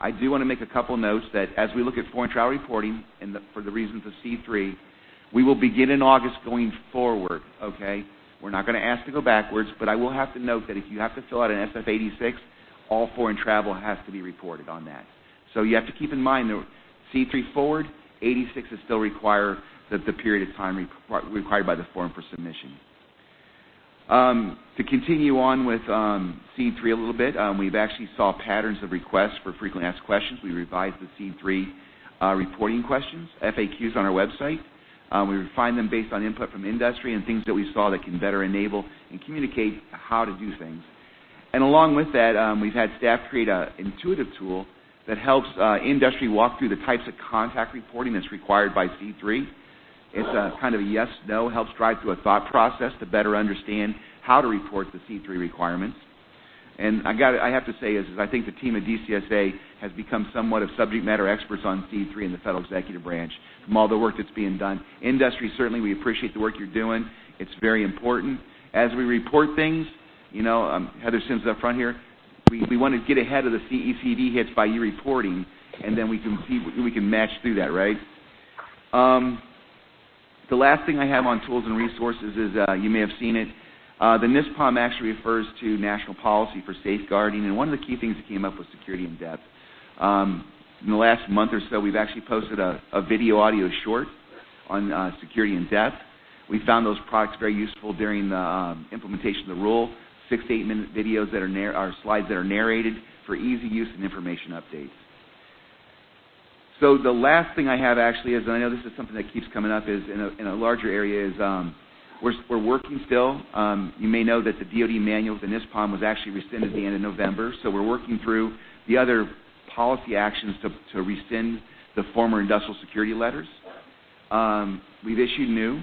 I do want to make a couple notes that as we look at foreign travel reporting and for the reasons of C3, we will begin in August going forward, okay? We're not going to ask to go backwards, but I will have to note that if you have to fill out an SF-86, all foreign travel has to be reported on that. So you have to keep in mind that C3 forward, 86 is still require the, the period of time required by the form for submission. Um, to continue on with um, C3 a little bit, um, we've actually saw patterns of requests for frequently asked questions. We revised the C3 uh, reporting questions, FAQs on our website. Um, we refined them based on input from industry and things that we saw that can better enable and communicate how to do things. And along with that, um, we've had staff create an intuitive tool that helps uh, industry walk through the types of contact reporting that's required by C3. It's a kind of a yes-no, helps drive through a thought process to better understand how to report the C3 requirements. And I have to say is, I think the team at DCSA has become somewhat of subject matter experts on C3 in the federal executive branch from all the work that's being done. Industry certainly we appreciate the work you're doing. It's very important. As we report things, you know, um, Heather Sims up front here, we, want to get ahead of the CECD hits by you reporting, and then we can see we can match through that, right? Um, the last thing I have on tools and resources is uh, you may have seen it. Uh, the NISPOM actually refers to national policy for safeguarding, and one of the key things that came up was security in depth. Um, in the last month or so, we've actually posted a, video audio short on uh, security in depth. We found those products very useful during the um, implementation of the rule. Six to eight minute videos that are, slides that are narrated for easy use and information updates. So the last thing I have actually is, and I know this is something that keeps coming up, is in a, in a larger area is um, we're, working still. Um, you may know that the DoD manual, the NISPOM, was actually rescinded at the end of November. So we're working through the other policy actions to, rescind the former industrial security letters. Um, we've issued new.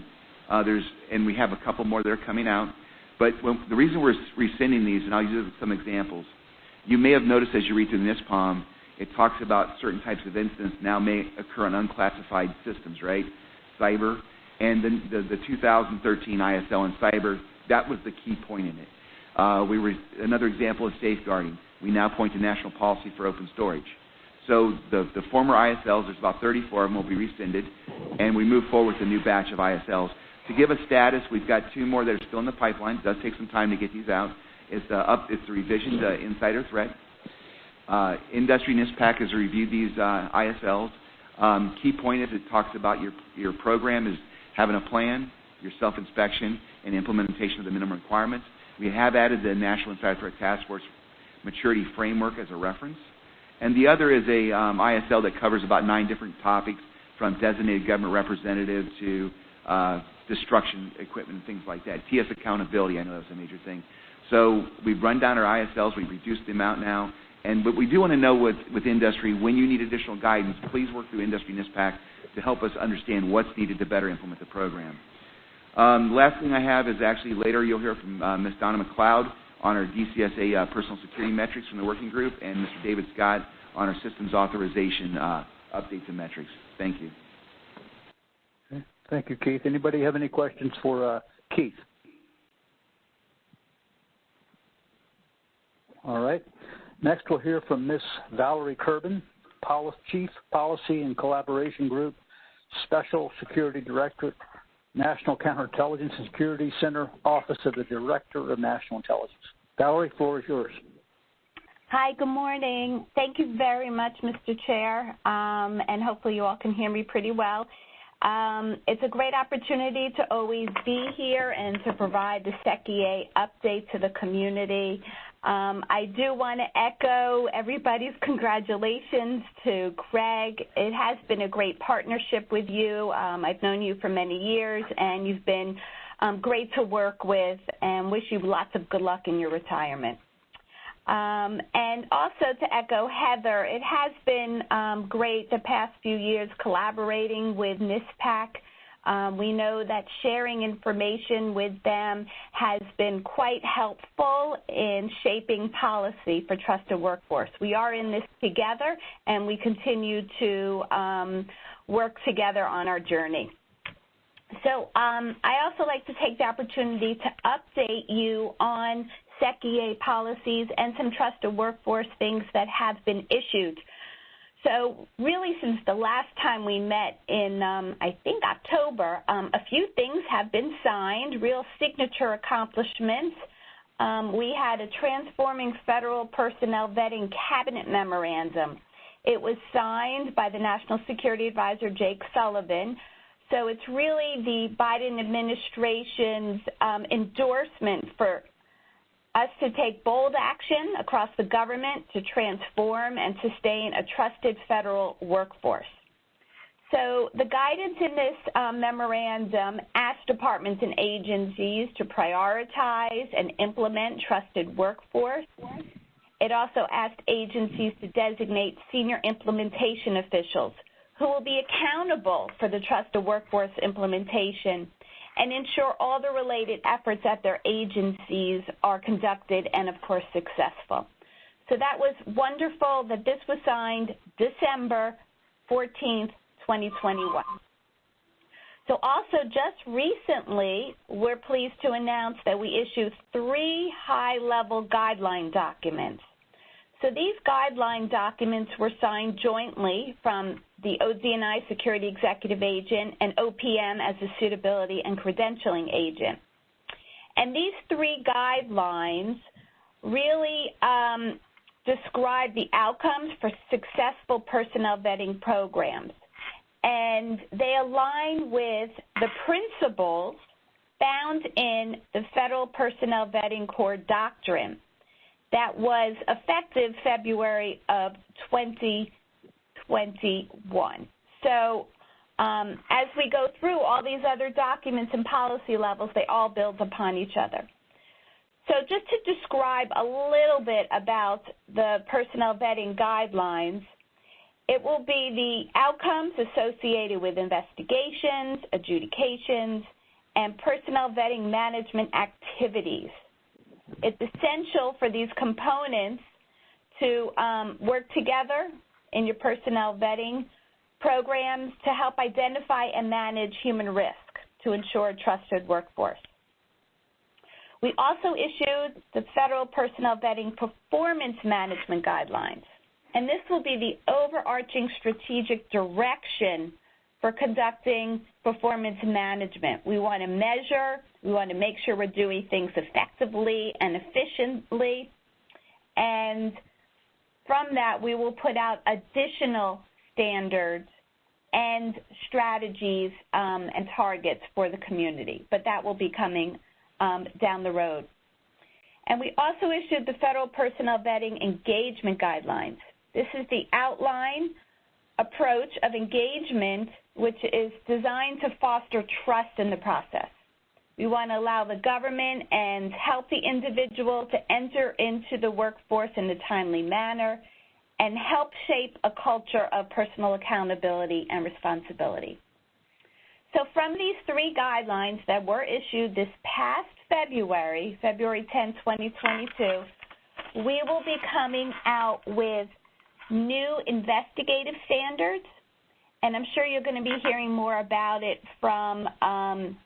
Uh, and we have a couple more that are coming out. But the reason we're rescinding these, and I'll use some examples, you may have noticed as you read through the NISPOM, it talks about certain types of incidents now may occur on unclassified systems, right? Cyber. And the, the, the 2013 ISL and cyber, that was the key point in it. Uh, we were, another example is safeguarding. We now point to national policy for open storage. So the, the former ISLs, there's about 34 of them, will be rescinded, and we move forward with a new batch of ISLs. To give a status, we've got two more that are still in the pipeline. It does take some time to get these out. It's, uh, up, it's a revision to insider threat. Uh, Industry NISPAC has reviewed these uh, ISLs. Um, key point is it talks about your, your program is having a plan, your self-inspection, and implementation of the minimum requirements. We have added the National Insider Threat Task Force maturity framework as a reference. And the other is a um, ISL that covers about nine different topics from designated government representative to uh, destruction equipment and things like that. TS accountability, I know that was a major thing. So we've run down our ISLs, we've reduced the amount now, but we do want to know with, with industry, when you need additional guidance, please work through Industry NISPAC to help us understand what's needed to better implement the program. Um, last thing I have is actually later you'll hear from uh, Ms. Donna McLeod on our DCSA uh, personal security metrics from the working group, and Mr. David Scott on our systems authorization uh, updates and metrics. Thank you. Okay. Thank you, Keith. Anybody have any questions for Keith? All right. Next, we'll hear from Ms. Valerie Kerben, Chief Policy and Collaboration Group, Special Security Director, National Counterintelligence and Security Center, Office of the Director of National Intelligence. Valerie, floor is yours. Hi, good morning. Thank you very much, Mr. Chair, um, and hopefully you all can hear me pretty well. Um, it's a great opportunity to always be here and to provide the SecEA update to the community. Um, I do want to echo everybody's congratulations to Greg. It has been a great partnership with you. Um, I've known you for many years, and you've been um, great to work with, and wish you lots of good luck in your retirement. Um, and also to echo Heather, it has been um, great the past few years collaborating with NISPAC um, we know that sharing information with them has been quite helpful in shaping policy for trusted workforce. We are in this together, and we continue to um, work together on our journey. So um, I also like to take the opportunity to update you on SecEA policies and some trusted workforce things that have been issued. So really since the last time we met in, um, I think, October, um, a few things have been signed, real signature accomplishments. Um, we had a Transforming Federal Personnel Vetting Cabinet Memorandum. It was signed by the National Security Advisor, Jake Sullivan. So it's really the Biden administration's um, endorsement for us to take bold action across the government to transform and sustain a trusted federal workforce. So the guidance in this um, memorandum asked departments and agencies to prioritize and implement trusted workforce. It also asked agencies to designate senior implementation officials who will be accountable for the trusted workforce implementation and ensure all the related efforts at their agencies are conducted and, of course, successful. So that was wonderful that this was signed December 14th, 2021. So also just recently, we're pleased to announce that we issued three high-level guideline documents. So these guideline documents were signed jointly from the ODNI Security Executive Agent and OPM as the Suitability and Credentialing Agent. And these three guidelines really um, describe the outcomes for successful personnel vetting programs. And they align with the principles found in the Federal Personnel Vetting Core Doctrine that was effective February of 2021. So um, as we go through all these other documents and policy levels, they all build upon each other. So just to describe a little bit about the personnel vetting guidelines, it will be the outcomes associated with investigations, adjudications, and personnel vetting management activities. It's essential for these components to um, work together in your personnel vetting programs to help identify and manage human risk to ensure a trusted workforce. We also issued the Federal Personnel Vetting Performance Management Guidelines, and this will be the overarching strategic direction for conducting performance management. We want to measure, we want to make sure we're doing things effectively and efficiently, and from that we will put out additional standards and strategies um, and targets for the community, but that will be coming um, down the road. And we also issued the Federal Personnel Vetting Engagement Guidelines. This is the outline approach of engagement which is designed to foster trust in the process. We want to allow the government and healthy individual to enter into the workforce in a timely manner and help shape a culture of personal accountability and responsibility. So from these three guidelines that were issued this past February, February 10, 2022, we will be coming out with new investigative standards, and I'm sure you're going to be hearing more about it from um,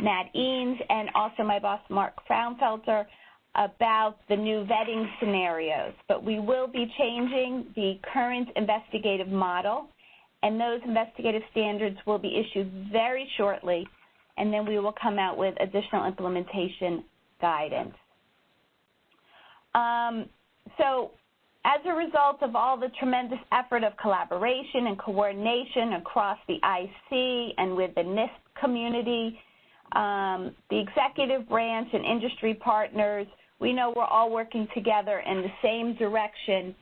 Matt Eanes and also my boss, Mark Frownfelter, about the new vetting scenarios. But we will be changing the current investigative model, and those investigative standards will be issued very shortly, and then we will come out with additional implementation guidance. Um, so as a result of all the tremendous effort of collaboration and coordination across the IC and with the NISP community, um, the executive branch and industry partners, we know we're all working together in the same direction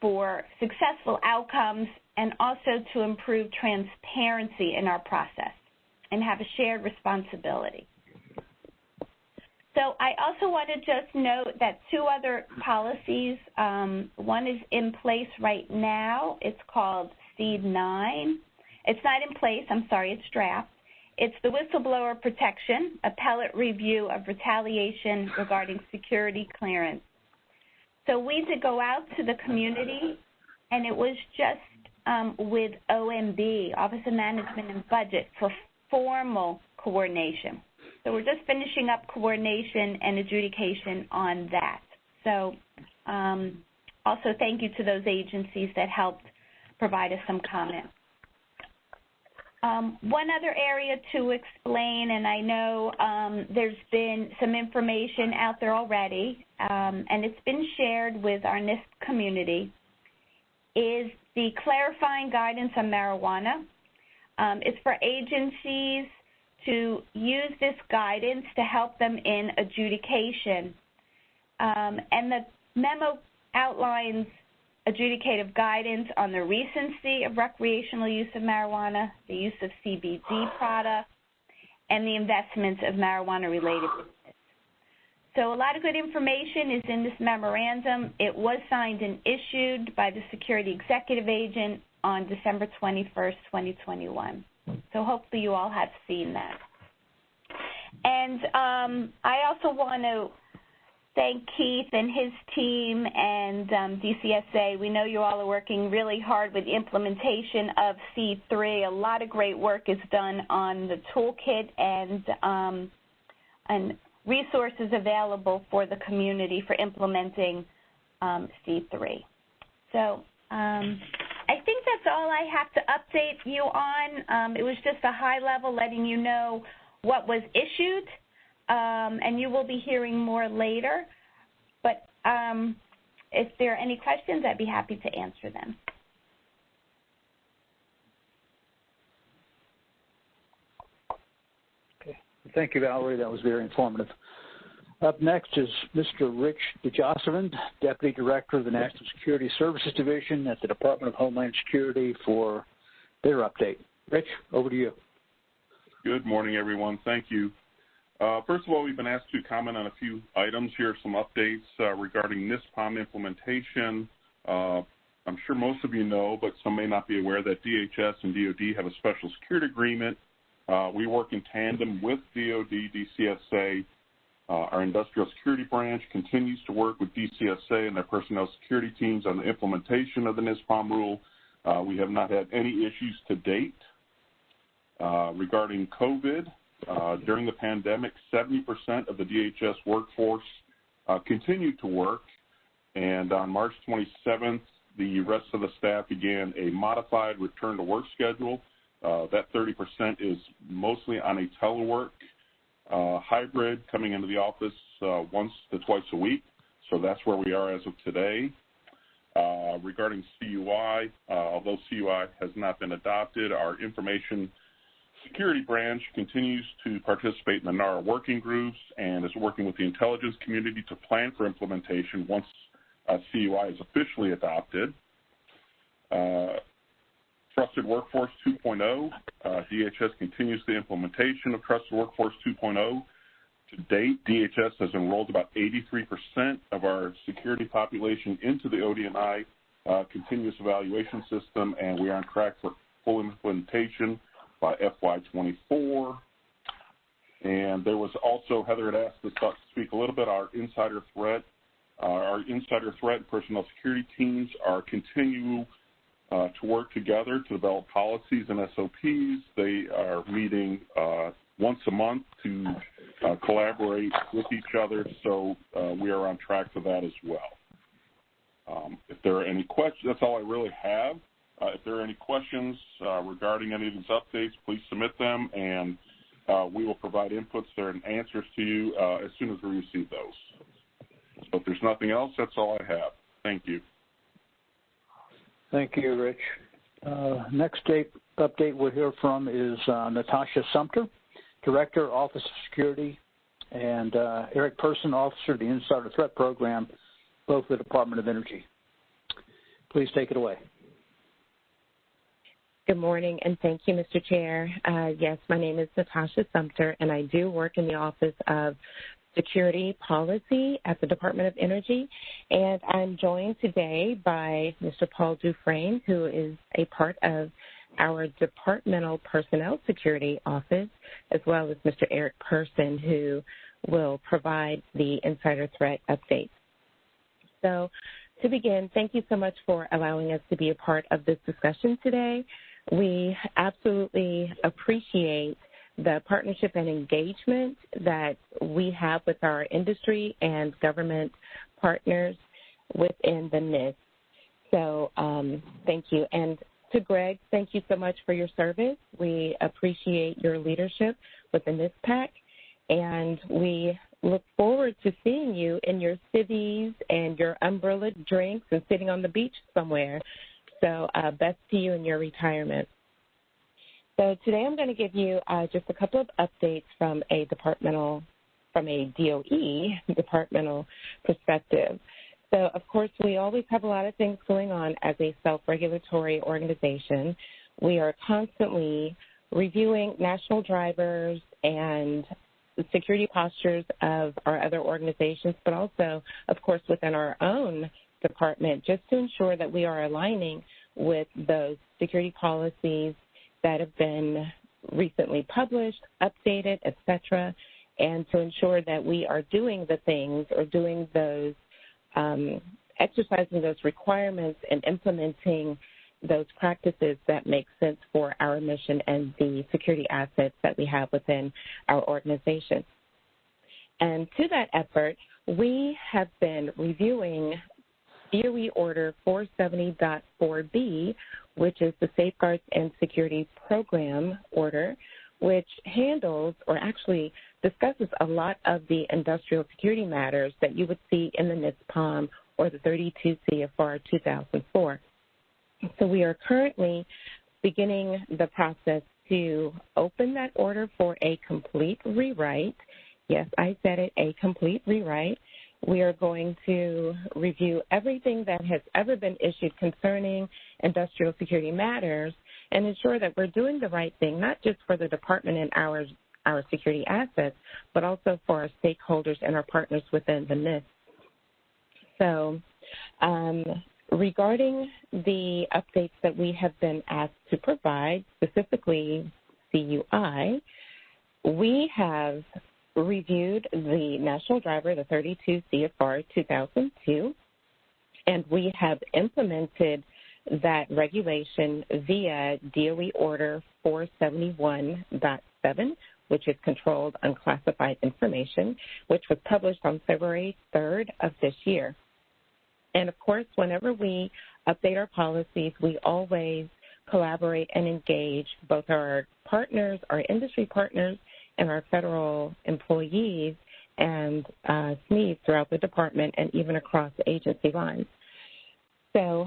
for successful outcomes and also to improve transparency in our process and have a shared responsibility. So I also want to just note that two other policies, um, one is in place right now. It's called SEAD 9. It's not in place, I'm sorry, it's draft. It's the whistleblower protection, appellate review of retaliation regarding security clearance. So we did go out to the community, and it was just um, with OMB, Office of Management and Budget, for formal coordination. So we're just finishing up coordination and adjudication on that. So um, also thank you to those agencies that helped provide us some comments. Um, one other area to explain, and I know um, there's been some information out there already, um, and it's been shared with our NISP community, is the clarifying guidance on marijuana. Um, it's for agencies to use this guidance to help them in adjudication. Um, and the memo outlines adjudicative guidance on the recency of recreational use of marijuana, the use of CBD products, and the investments of marijuana-related business. So a lot of good information is in this memorandum. It was signed and issued by the Security Executive Agent on December 21st, 2021. So hopefully you all have seen that. And um, I also want to thank Keith and his team and um, DCSA. We know you all are working really hard with implementation of C3. A lot of great work is done on the toolkit and um, and resources available for the community for implementing um, C3. So um, I think that's all I have to update you on. Um, it was just a high level letting you know what was issued, um, and you will be hearing more later. But um, if there are any questions, I'd be happy to answer them. Okay. Thank you, Valerie. That was very informative. Up next is Mr. Rich DeJausserand, Deputy Director of the National Security Services Division at the Department of Homeland Security for their update. Rich, over to you. Good morning, everyone. Thank you. Uh, first of all, we've been asked to comment on a few items here, some updates uh, regarding NISPOM implementation. Uh, I'm sure most of you know, but some may not be aware that DHS and DoD have a special security agreement. Uh, we work in tandem with DoD, DCSA, uh, our industrial security branch continues to work with DCSA and their personnel security teams on the implementation of the NISPOM rule. Uh, we have not had any issues to date. Regarding COVID, uh, during the pandemic, 70% of the DHS workforce uh, continued to work, and on March 27th, the rest of the staff began a modified return to work schedule. Uh, that 30% is mostly on a telework uh, hybrid coming into the office uh, once to twice a week. So that's where we are as of today. Regarding CUI, although CUI has not been adopted, our information security branch continues to participate in the NARA working groups and is working with the intelligence community to plan for implementation once uh, CUI is officially adopted. Uh, Trusted Workforce 2.0. Uh, DHS continues the implementation of Trusted Workforce 2.0. To date, DHS has enrolled about 83% of our security population into the ODNI uh, continuous evaluation system, and we are on track for full implementation by FY24. And there was also, Heather had asked us to speak a little bit, our insider threat. Uh, our insider threat and personnel security teams are continue uh, to work together to develop policies and SOPs. They are meeting uh, once a month to uh, collaborate with each other, so uh, we are on track for that as well. Um, if there are any questions, that's all I really have. Uh, if there are any questions uh, regarding any of these updates, please submit them, and we will provide inputs there and answers to you as soon as we receive those. If there's nothing else, that's all I have. Thank you. Thank you, Rich. Uh, next date, update we'll hear from is uh, Natasha Sumter, Director, Office of Security, and uh, Eric Person, Officer of the Insider Threat Program, both the Department of Energy. Please take it away. Good morning, and thank you, Mr. Chair. Uh, yes, my name is Natasha Sumter, and I do work in the Office of security policy at the Department of Energy. And I'm joined today by Mr. Paul Dufresne, who is a part of our Departmental Personnel Security Office, as well as Mr. Eric Person, who will provide the insider threat updates. So to begin, thank you so much for allowing us to be a part of this discussion today. We absolutely appreciate the partnership and engagement that we have with our industry and government partners within the NISP. So um, thank you. And to Greg, thank you so much for your service. We appreciate your leadership within this pack, and we look forward to seeing you in your civvies and your umbrella drinks and sitting on the beach somewhere. So uh, best to you in your retirement. So today I'm going to give you uh, just a couple of updates from a departmental, from a DOE departmental perspective. So of course we always have a lot of things going on as a self-regulatory organization. We are constantly reviewing national drivers and security postures of our other organizations, but also, of course, within our own department, just to ensure that we are aligning with those security policies that have been recently published, updated, etc., and to ensure that we are doing the things or doing those, um, exercising those requirements and implementing those practices that make sense for our mission and the security assets that we have within our organization. And to that effort, we have been reviewing DOE Order 470.4b, which is the Safeguards and Security Program Order, which handles or actually discusses a lot of the industrial security matters that you would see in the NISPOM or the 32 CFR 2004. So we are currently beginning the process to open that order for a complete rewrite. Yes, I said it, a complete rewrite. We are going to review everything that has ever been issued concerning industrial security matters and ensure that we're doing the right thing, not just for the department and our, our security assets, but also for our stakeholders and our partners within the NISP. So um, regarding the updates that we have been asked to provide, specifically CUI, we have reviewed the national driver, the 32 CFR 2002, and we have implemented that regulation via DOE Order 471.7, which is controlled unclassified information, which was published on February 3rd of this year. And of course, whenever we update our policies, we always collaborate and engage both our partners, our industry partners, and our federal employees and uh, SMEs throughout the department and even across agency lines. So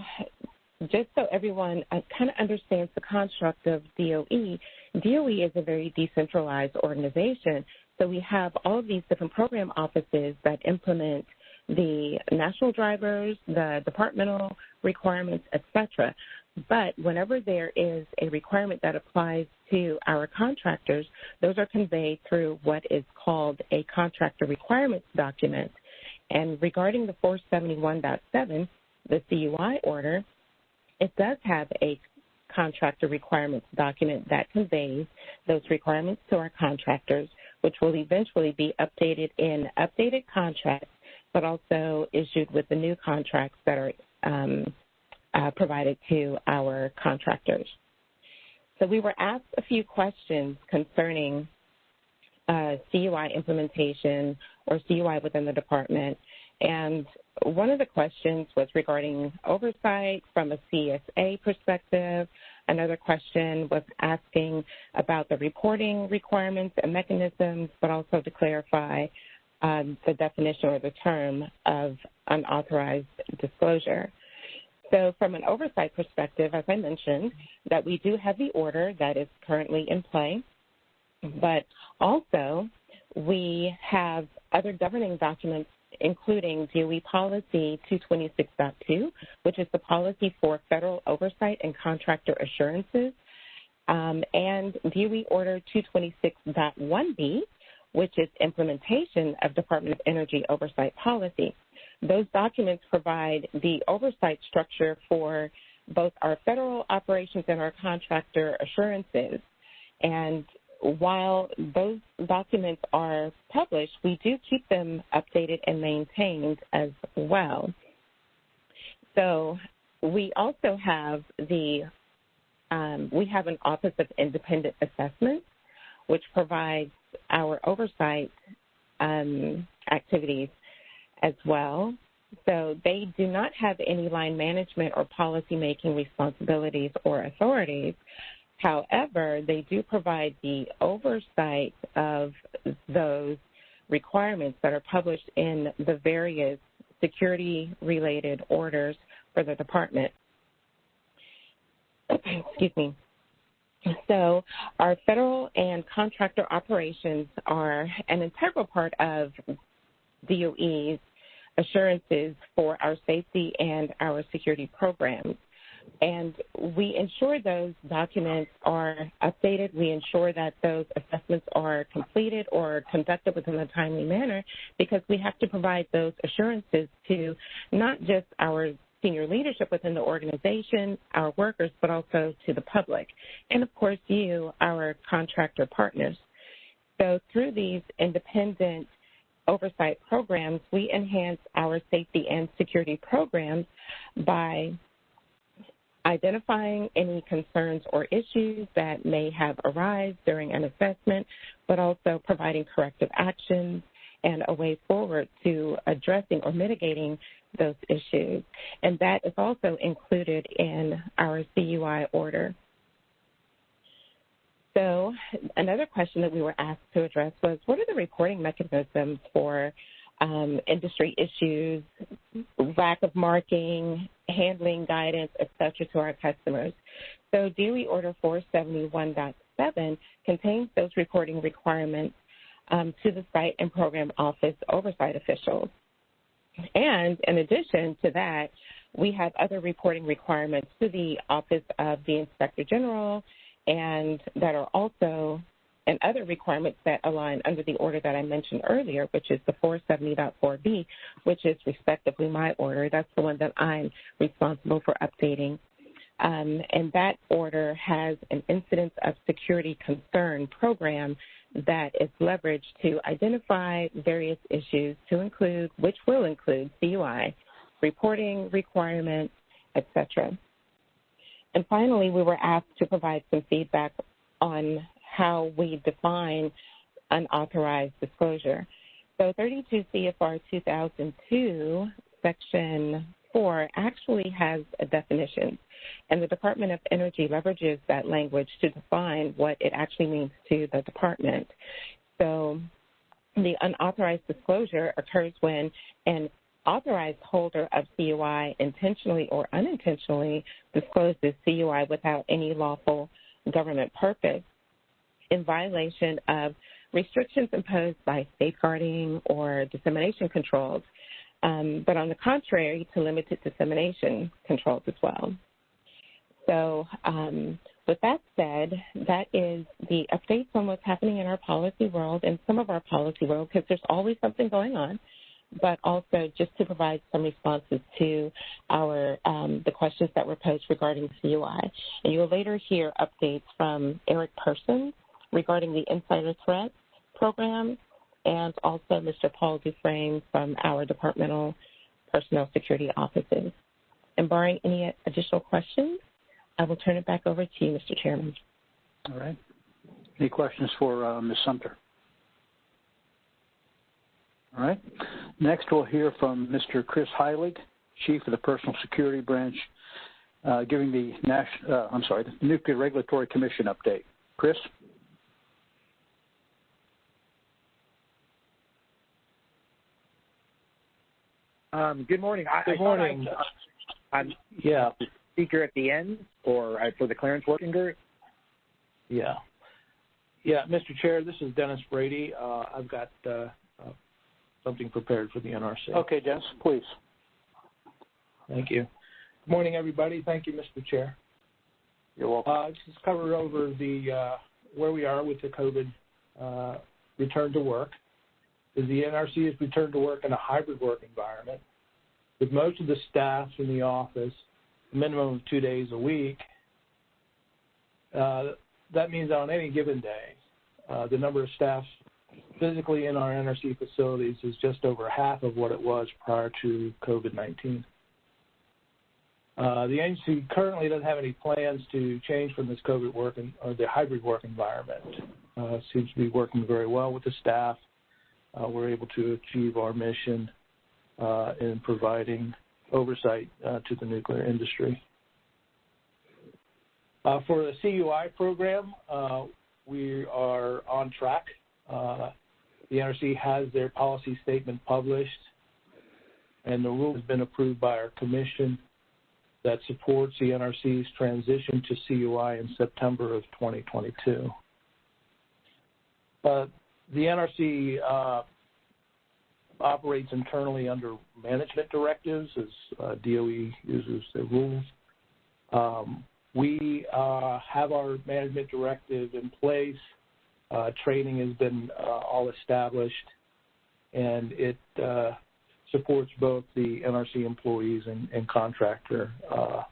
just so everyone uh, kind of understands the construct of DOE, DOE is a very decentralized organization. So we have all of these different program offices that implement the national drivers, the departmental requirements, etc. But whenever there is a requirement that applies to our contractors, those are conveyed through what is called a contractor requirements document. And regarding the 471.7, the CUI order, it does have a contractor requirements document that conveys those requirements to our contractors, which will eventually be updated in updated contracts, but also issued with the new contracts that are um, uh, provided to our contractors. So we were asked a few questions concerning uh, CUI implementation or CUI within the department, and one of the questions was regarding oversight from a CSA perspective. Another question was asking about the reporting requirements and mechanisms, but also to clarify um, the definition or the term of unauthorized disclosure. So from an oversight perspective, as I mentioned, that we do have the order that is currently in play, but also we have other governing documents including DOE Policy 226.2, which is the policy for federal oversight and contractor assurances, um, and DOE Order 226.1b, which is implementation of Department of Energy oversight policy. Those documents provide the oversight structure for both our federal operations and our contractor assurances. And while those documents are published, we do keep them updated and maintained as well. So we also have the um, we have an Office of Independent Assessment, which provides our oversight um, activities as well. So they do not have any line management or policy making responsibilities or authorities, However, they do provide the oversight of those requirements that are published in the various security related orders for the department. Excuse me. So, our federal and contractor operations are an integral part of DOE's assurances for our safety and our security programs and we ensure those documents are updated. We ensure that those assessments are completed or conducted within a timely manner because we have to provide those assurances to not just our senior leadership within the organization, our workers, but also to the public, and of course you, our contractor partners. So through these independent oversight programs, we enhance our safety and security programs by identifying any concerns or issues that may have arisen during an assessment, but also providing corrective actions and a way forward to addressing or mitigating those issues. And that is also included in our CUI order. So another question that we were asked to address was, what are the reporting mechanisms for um, industry issues, lack of marking, handling guidance, et cetera, to our customers? So DOE Order 471.7 contains those reporting requirements um, to the site and program office oversight officials. And in addition to that, we have other reporting requirements to the Office of the Inspector General and that are also and other requirements that align under the order that I mentioned earlier, which is the 470.4b, which is respectively my order. That's the one that I'm responsible for updating. Um, and that order has an incidence of security concern program that is leveraged to identify various issues to include, which will include CUI, reporting requirements, etc. And finally, we were asked to provide some feedback on how we define unauthorized disclosure. So 32 CFR 2002, Section 4, actually has a definition, and the Department of Energy leverages that language to define what it actually means to the department. So the unauthorized disclosure occurs when an authorized holder of CUI intentionally or unintentionally discloses CUI without any lawful government purpose in violation of restrictions imposed by safeguarding or dissemination controls, um, but on the contrary, to limited dissemination controls as well. So um, with that said, that is the updates on what's happening in our policy world and some of our policy world, because there's always something going on but also just to provide some responses to our um, the questions that were posed regarding CUI. And you will later hear updates from Eric Persons regarding the Insider Threat program and also Mr. Paul Dufresne from our departmental personnel security offices. And barring any additional questions, I will turn it back over to you, Mr. Chairman. All right. Any questions for uh, Ms. Sumter? All right. Next, we'll hear from Mr. Chris Heilig, Chief of the Personal Security Branch, uh, giving the national, uh, I'm sorry, the Nuclear Regulatory Commission update. Chris? Um, good morning. I, good morning. I, am yeah. speaker at the end or uh, for the clearance working group. Yeah. Yeah, Mr. Chair, this is Dennis Brady. Uh, I've got uh, something prepared for the NRC. Okay, Dennis, please. Thank you. Good morning, everybody. Thank you, Mr. Chair. You're welcome. Uh, just cover over the uh, where we are with the COVID uh, return to work. Is the NRC has returned to work in a hybrid work environment, with most of the staff in the office a minimum of two days a week. Uh, that means on any given day, uh, the number of staff physically in our NRC facilities is just over half of what it was prior to COVID-19. Uh, the agency currently doesn't have any plans to change from this COVID work or the hybrid work environment. Uh, seems to be working very well with the staff. Uh, we're able to achieve our mission in providing oversight to the nuclear industry. For the CUI program, we are on track the NRC has their policy statement published, and the rule has been approved by our commission that supports the NRC's transition to CUI in September of 2022. Uh, the NRC uh, operates internally under management directives as uh, DOE uses the rules. Um, we uh, have our management directive in place training has been uh, all established, and it uh, supports both the NRC employees and, contractor uh,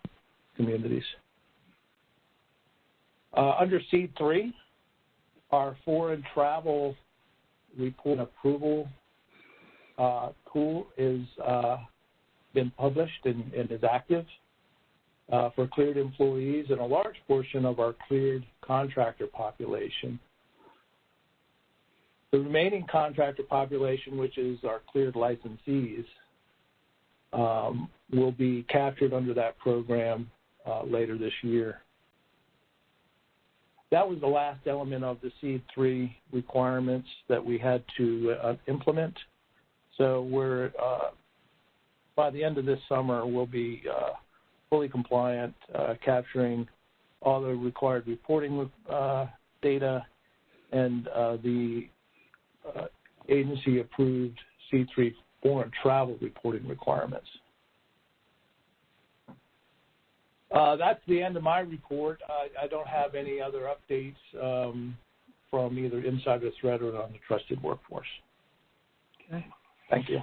communities. Uh, under SEAD 3, our foreign travel report approval uh, tool is been published and, is active. Uh, for cleared employees and a large portion of our cleared contractor population The remaining contractor population, which is our cleared licensees, um, will be captured under that program uh, later this year. That was the last element of the SEAD 3 requirements that we had to uh, implement. So we're, uh, by the end of this summer, we'll be fully compliant, capturing all the required reporting data and the agency-approved SEAD 3 foreign travel reporting requirements. Uh, that's the end of my report. I, I don't have any other updates um, from either inside the threat or on the trusted workforce. Okay. Thank you.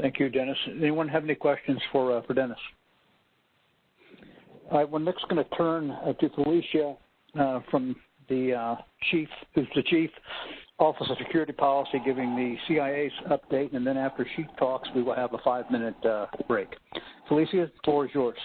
Thank you, Dennis. Anyone have any questions for uh, for Dennis? All right, we're next going to turn uh, to Felicia uh, from the uh, chief, who's the chief Office of Security Policy, giving the CIA's update, and then after she talks, we will have a five-minute uh, break. Felicia, the floor is yours.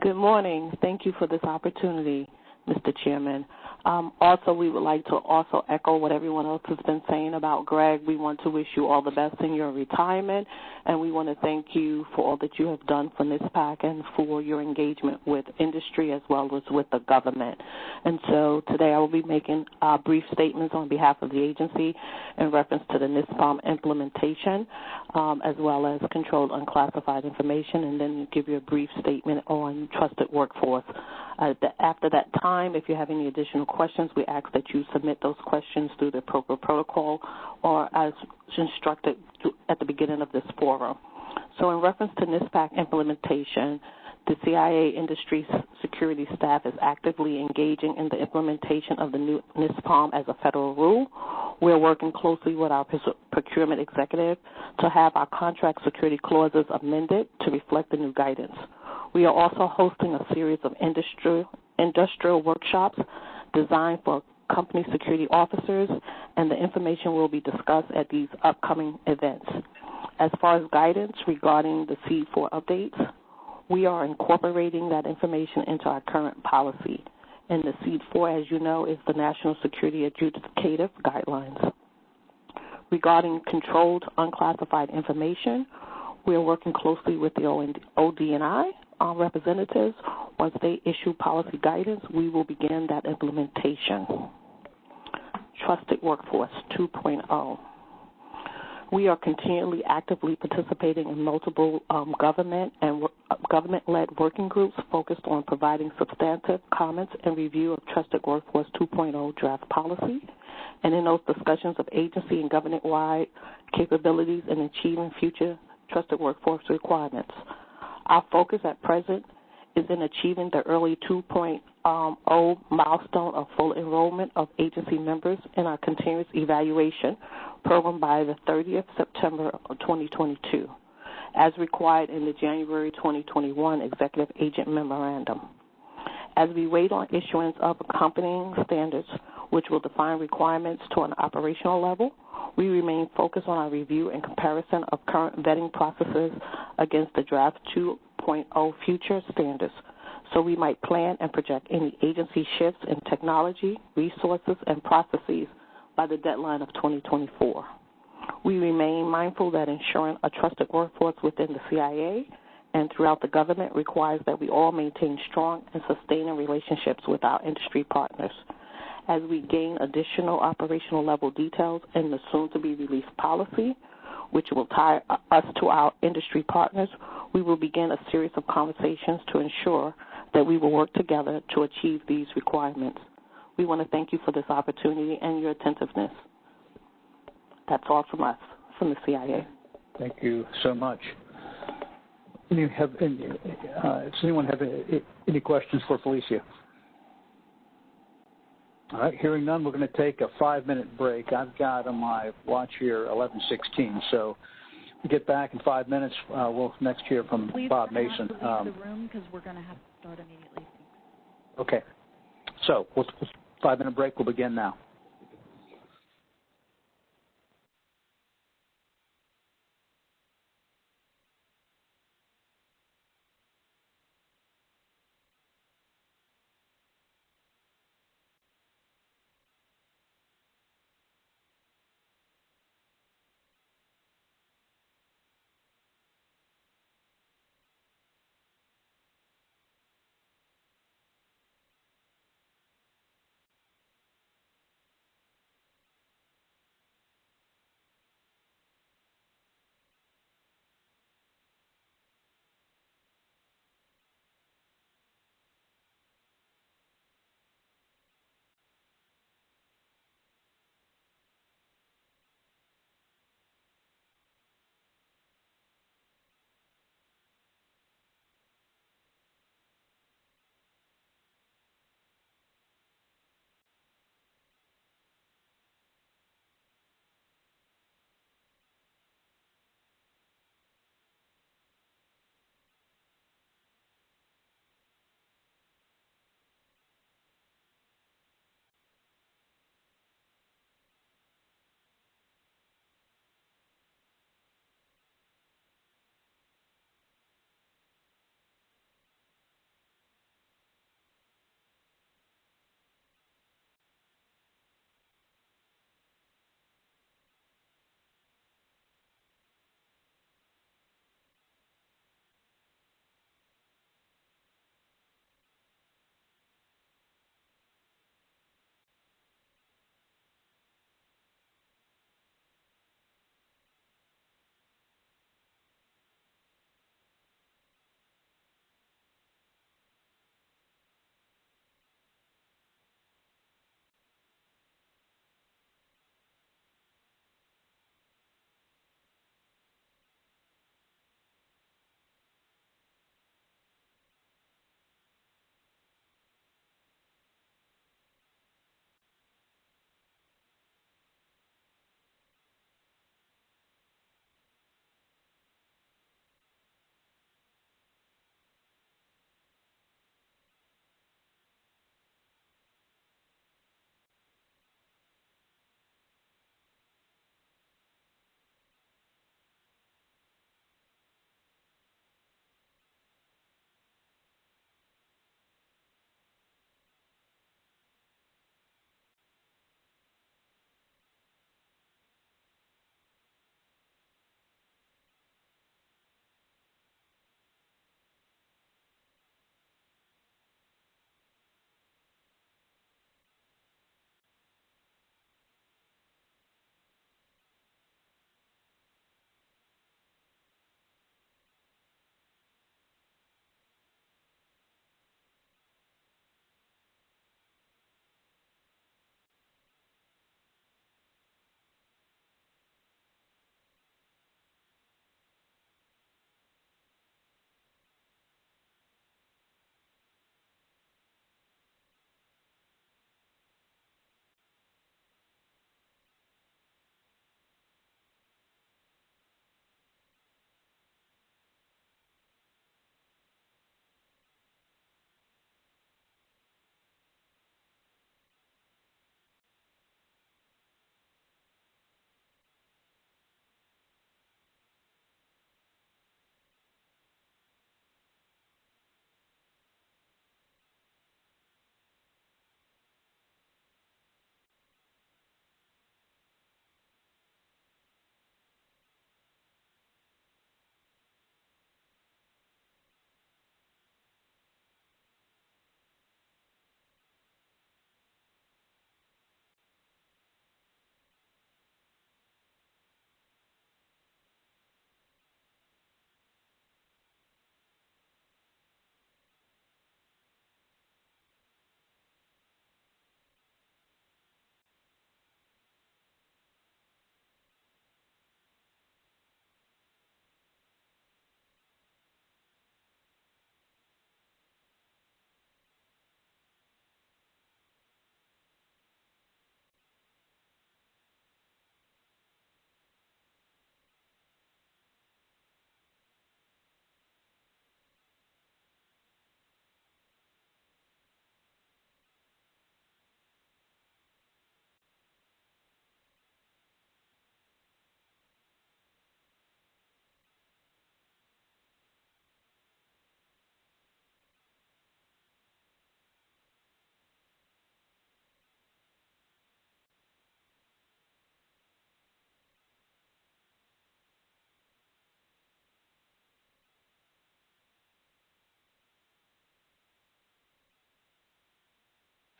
Good morning. Thank you for this opportunity, Mr. Chairman. Um, also, we would like to also echo what everyone else has been saying about Greg. We want to wish you all the best in your retirement, and we want to thank you for all that you have done for NISPAC and for your engagement with industry as well as with the government. And so today I will be making uh, brief statements on behalf of the agency in reference to the NISPOM implementation, um, as well as controlled unclassified information, and then give you a brief statement on trusted workforce. Uh, after that time, if you have any additional questions, we ask that you submit those questions through the appropriate protocol or as instructed at the beginning of this forum. So in reference to NISPAC implementation, the CIA industry security staff is actively engaging in the implementation of the new NISPOM as a federal rule. We're working closely with our procurement executive to have our contract security clauses amended to reflect the new guidance. We are also hosting a series of industrial, industrial workshops designed for company security officers, and the information will be discussed at these upcoming events. As far as guidance regarding the SEAD 4 updates, we are incorporating that information into our current policy. And the SEAD 4, as you know, is the National Security Adjudicative Guidelines. Regarding controlled unclassified information, we are working closely with the ODNI uh, representatives. Once they issue policy guidance, we will begin that implementation. Trusted Workforce 2.0. We are continually actively participating in multiple um, government and uh, government-led working groups focused on providing substantive comments and review of Trusted Workforce 2.0 draft policy. And in those discussions of agency and government-wide capabilities in achieving future trusted workforce requirements. Our focus at present is in achieving the early 2.0 milestone of full enrollment of agency members in our continuous evaluation program by the 30th September of 2022, as required in the January 2021 Executive Agent Memorandum. As we wait on issuance of accompanying standards, which will define requirements to an operational level, we remain focused on our review and comparison of current vetting processes against the draft 2.0 future standards so we might plan and project any agency shifts in technology, resources, and processes by the deadline of 2024. We remain mindful that ensuring a trusted workforce within the CIA and throughout the government requires that we all maintain strong and sustaining relationships with our industry partners. As we gain additional operational level details in the soon to be released policy, which will tie us to our industry partners, we will begin a series of conversations to ensure that we will work together to achieve these requirements. We want to thank you for this opportunity and your attentiveness. That's all from us, from the CIA. Thank you so much. Any have, any, uh, does anyone have any, any questions for Felicia? All right, hearing none, we're going to take a five-minute break. I've got on my watch here 11:16, so we get back in five minutes. Uh, we'll next hear from Please Bob Mason. Um, the room because we're going to have to start immediately. Okay, so we'll, five-minute break. We'll begin now.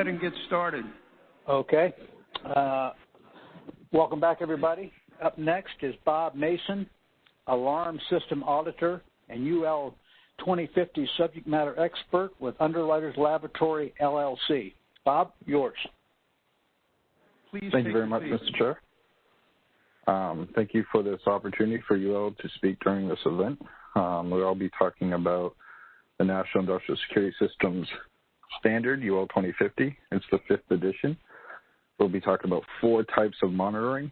Ahead and get started. Okay. Uh, welcome back, everybody. Up next is Bob Mason, Alarm System Auditor and UL 2050 Subject Matter Expert with Underwriters Laboratory, LLC. Bob, yours. Please Thank you very much. Mr. Chair. Um, thank you for this opportunity for UL to speak during this event. Um, we'll all be talking about the National Industrial Security Systems Standard, UL 2050. It's the fifth edition. We'll be talking about four types of monitoring.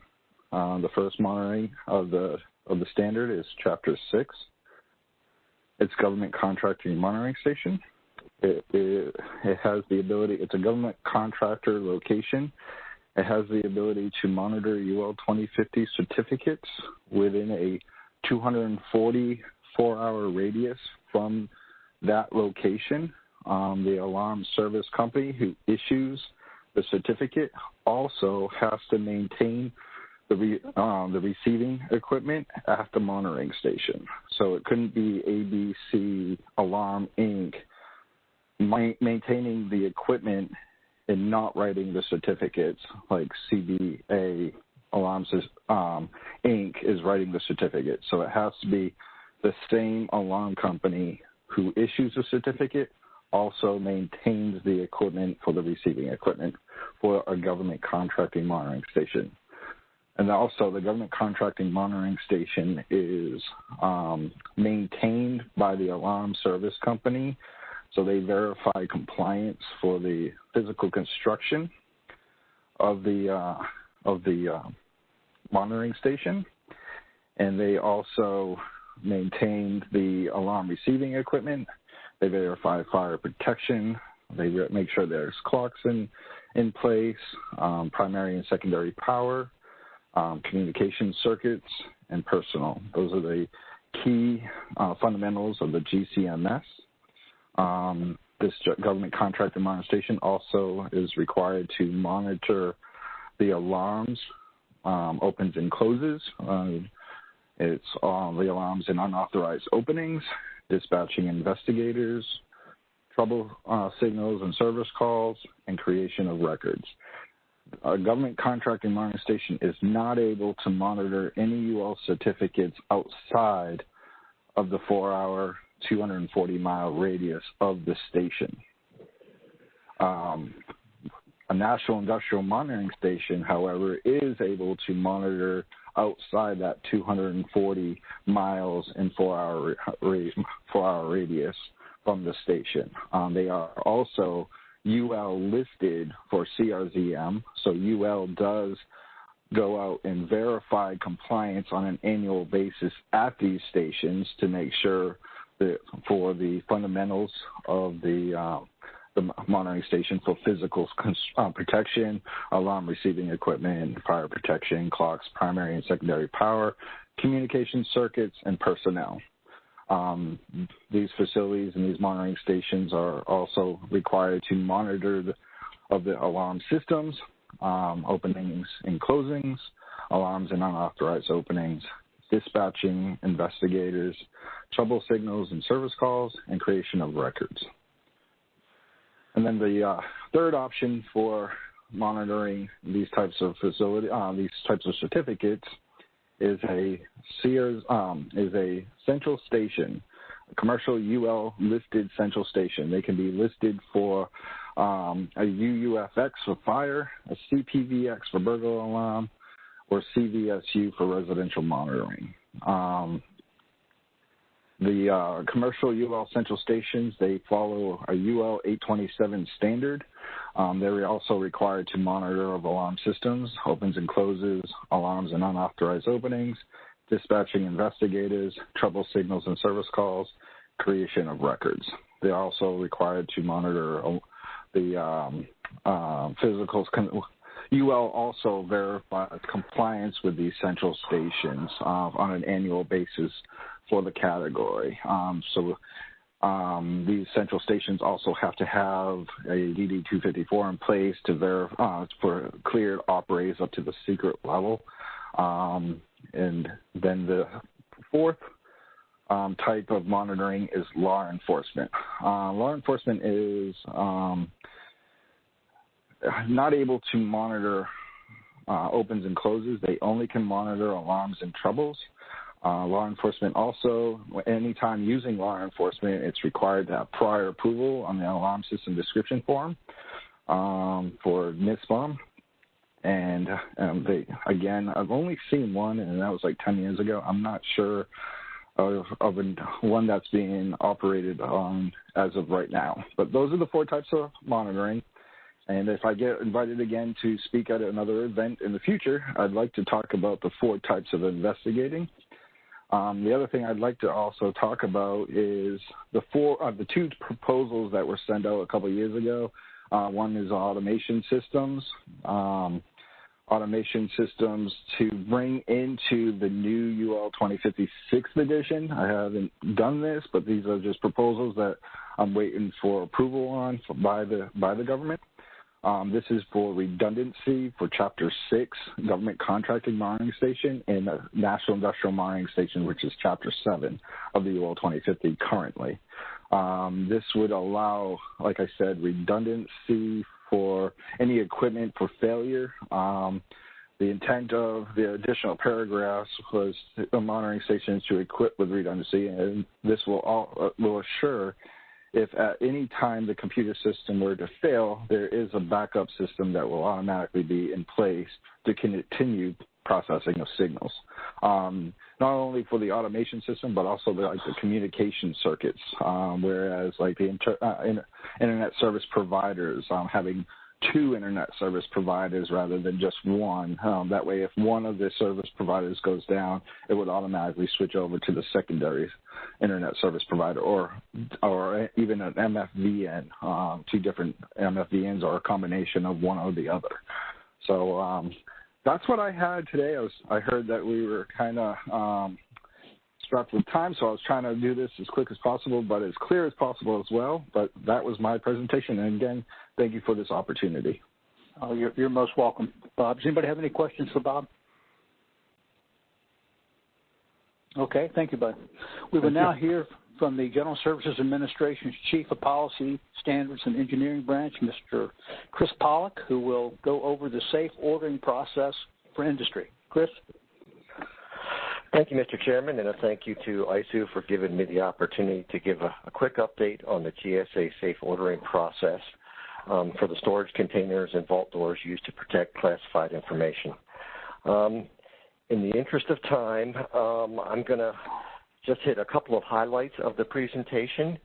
Uh, the first monitoring of the of the standard is Chapter 6. It's Government Contracting Monitoring Station. It, it, it has the ability, it's a government contractor location it has the ability to monitor UL 2050 certificates within a 244 hour radius from that location. Um, the alarm service company who issues the certificate also has to maintain the, re, um, the receiving equipment at the monitoring station. So it couldn't be ABC Alarm Inc. Ma- maintaining the equipment and not writing the certificates like CBA Alarms um, Inc. is writing the certificate. So it has to be the same alarm company who issues the certificate also maintains the equipment for the receiving equipment for a government contracting monitoring station. And also, the government contracting monitoring station is um, maintained by the alarm service company so they verify compliance for the physical construction of the uh, of the uh, monitoring station, and they also maintain the alarm receiving equipment. They verify fire protection. They make sure there's clocks in in place, um, primary and secondary power, um, communication circuits, and personal. Those are the key uh, fundamentals of the GCMS. Um, this government contract station also is required to monitor the alarms, um, opens and closes. Uh, it's uh, the alarms and unauthorized openings, dispatching investigators, trouble uh, signals and service calls, and creation of records. A government contracting monitoring station is not able to monitor any UL certificates outside of the four-hour 240 mile radius of the station. Um, a national industrial monitoring station, however, is able to monitor outside that 240 miles in four hour, four hour radius from the station. Um, they are also UL listed for CRZM, so UL does go out and verify compliance on an annual basis at these stations to make sure the, for the fundamentals of the uh, monitoring station for physical uh, protection, alarm receiving equipment, fire protection, clocks, primary and secondary power, communication circuits, and personnel. Um, these facilities and these monitoring stations are also required to monitor the, of the alarm systems, um, openings and closings, alarms and unauthorized openings, dispatching investigators, trouble signals and service calls, and creation of records. And then the uh, third option for monitoring these types of facility, uh, these types of certificates, is a Sears um, is a central station, a commercial UL listed central station. They can be listed for um, a UUFX for fire, a CPVX for burglar alarm, or CVSU for residential monitoring. Um, the uh, commercial UL central stations, they follow a UL 827 standard. Um, they're also required to monitor of alarm systems, opens and closes, alarms and unauthorized openings, dispatching investigators, trouble signals and service calls, creation of records. They're also required to monitor uh, the um, uh, physical UL also verifies compliance with these central stations uh, on an annual basis for the category. Um, so um, these central stations also have to have a DD 254 in place to verify uh, for cleared operators up to the secret level. Um, and then the fourth um, type of monitoring is law enforcement. Uh, law enforcement is um, not able to monitor uh, opens and closes. They only can monitor alarms and troubles. Uh, law enforcement also, anytime using law enforcement, it's required to have prior approval on the alarm system description form um, for NISPOM. And um, they, again, I've only seen one, and that was like 10 years ago. I'm not sure of, of one that's being operated on as of right now. But those are the four types of monitoring. And if I get invited again to speak at another event in the future, I'd like to talk about the four types of investigating. Um, the other thing I'd like to also talk about is the four, uh, the two proposals that were sent out a couple of years ago. Uh, one is automation systems, um, automation systems to bring into the new UL 2056 edition. I haven't done this, but these are just proposals that I'm waiting for approval on by the by the government. Um, this is for redundancy for Chapter 6, Government Contracting Monitoring Station, and the National Industrial Monitoring Station, which is Chapter 7 of the UL 2050 currently. Um, this would allow, like I said, redundancy for any equipment for failure. Um, the intent of the additional paragraphs was the monitoring stations to equip with redundancy, and this will all, uh, will assure if at any time the computer system were to fail, there is a backup system that will automatically be in place to continue processing of signals. Um, not only for the automation system, but also the, like the communication circuits. Um, whereas like the inter, uh, internet service providers um, having two internet service providers rather than just one. Um, that way, if one of the service providers goes down, it would automatically switch over to the secondary internet service provider, or or even an MFVN, um, two different MFVNs, or a combination of one or the other. So um, that's what I had today. I was I heard that we were kind of um, strapped with time, so I was trying to do this as quick as possible, but as clear as possible as well. But that was my presentation, and again, thank you for this opportunity. Oh, you're, you're most welcome. Bob, does anybody have any questions for Bob? Okay, thank you, Bud. We will now hear from the General Services Administration's Chief of Policy, Standards, and Engineering Branch, Mr. Chris Pollock, who will go over the safe ordering process for industry. Chris? Thank you, Mr. Chairman, and a thank you to ISOO for giving me the opportunity to give a, a quick update on the GSA safe ordering process um, for the storage containers and vault doors used to protect classified information. Um, in the interest of time, um, I'm going to just hit a couple of highlights of the presentation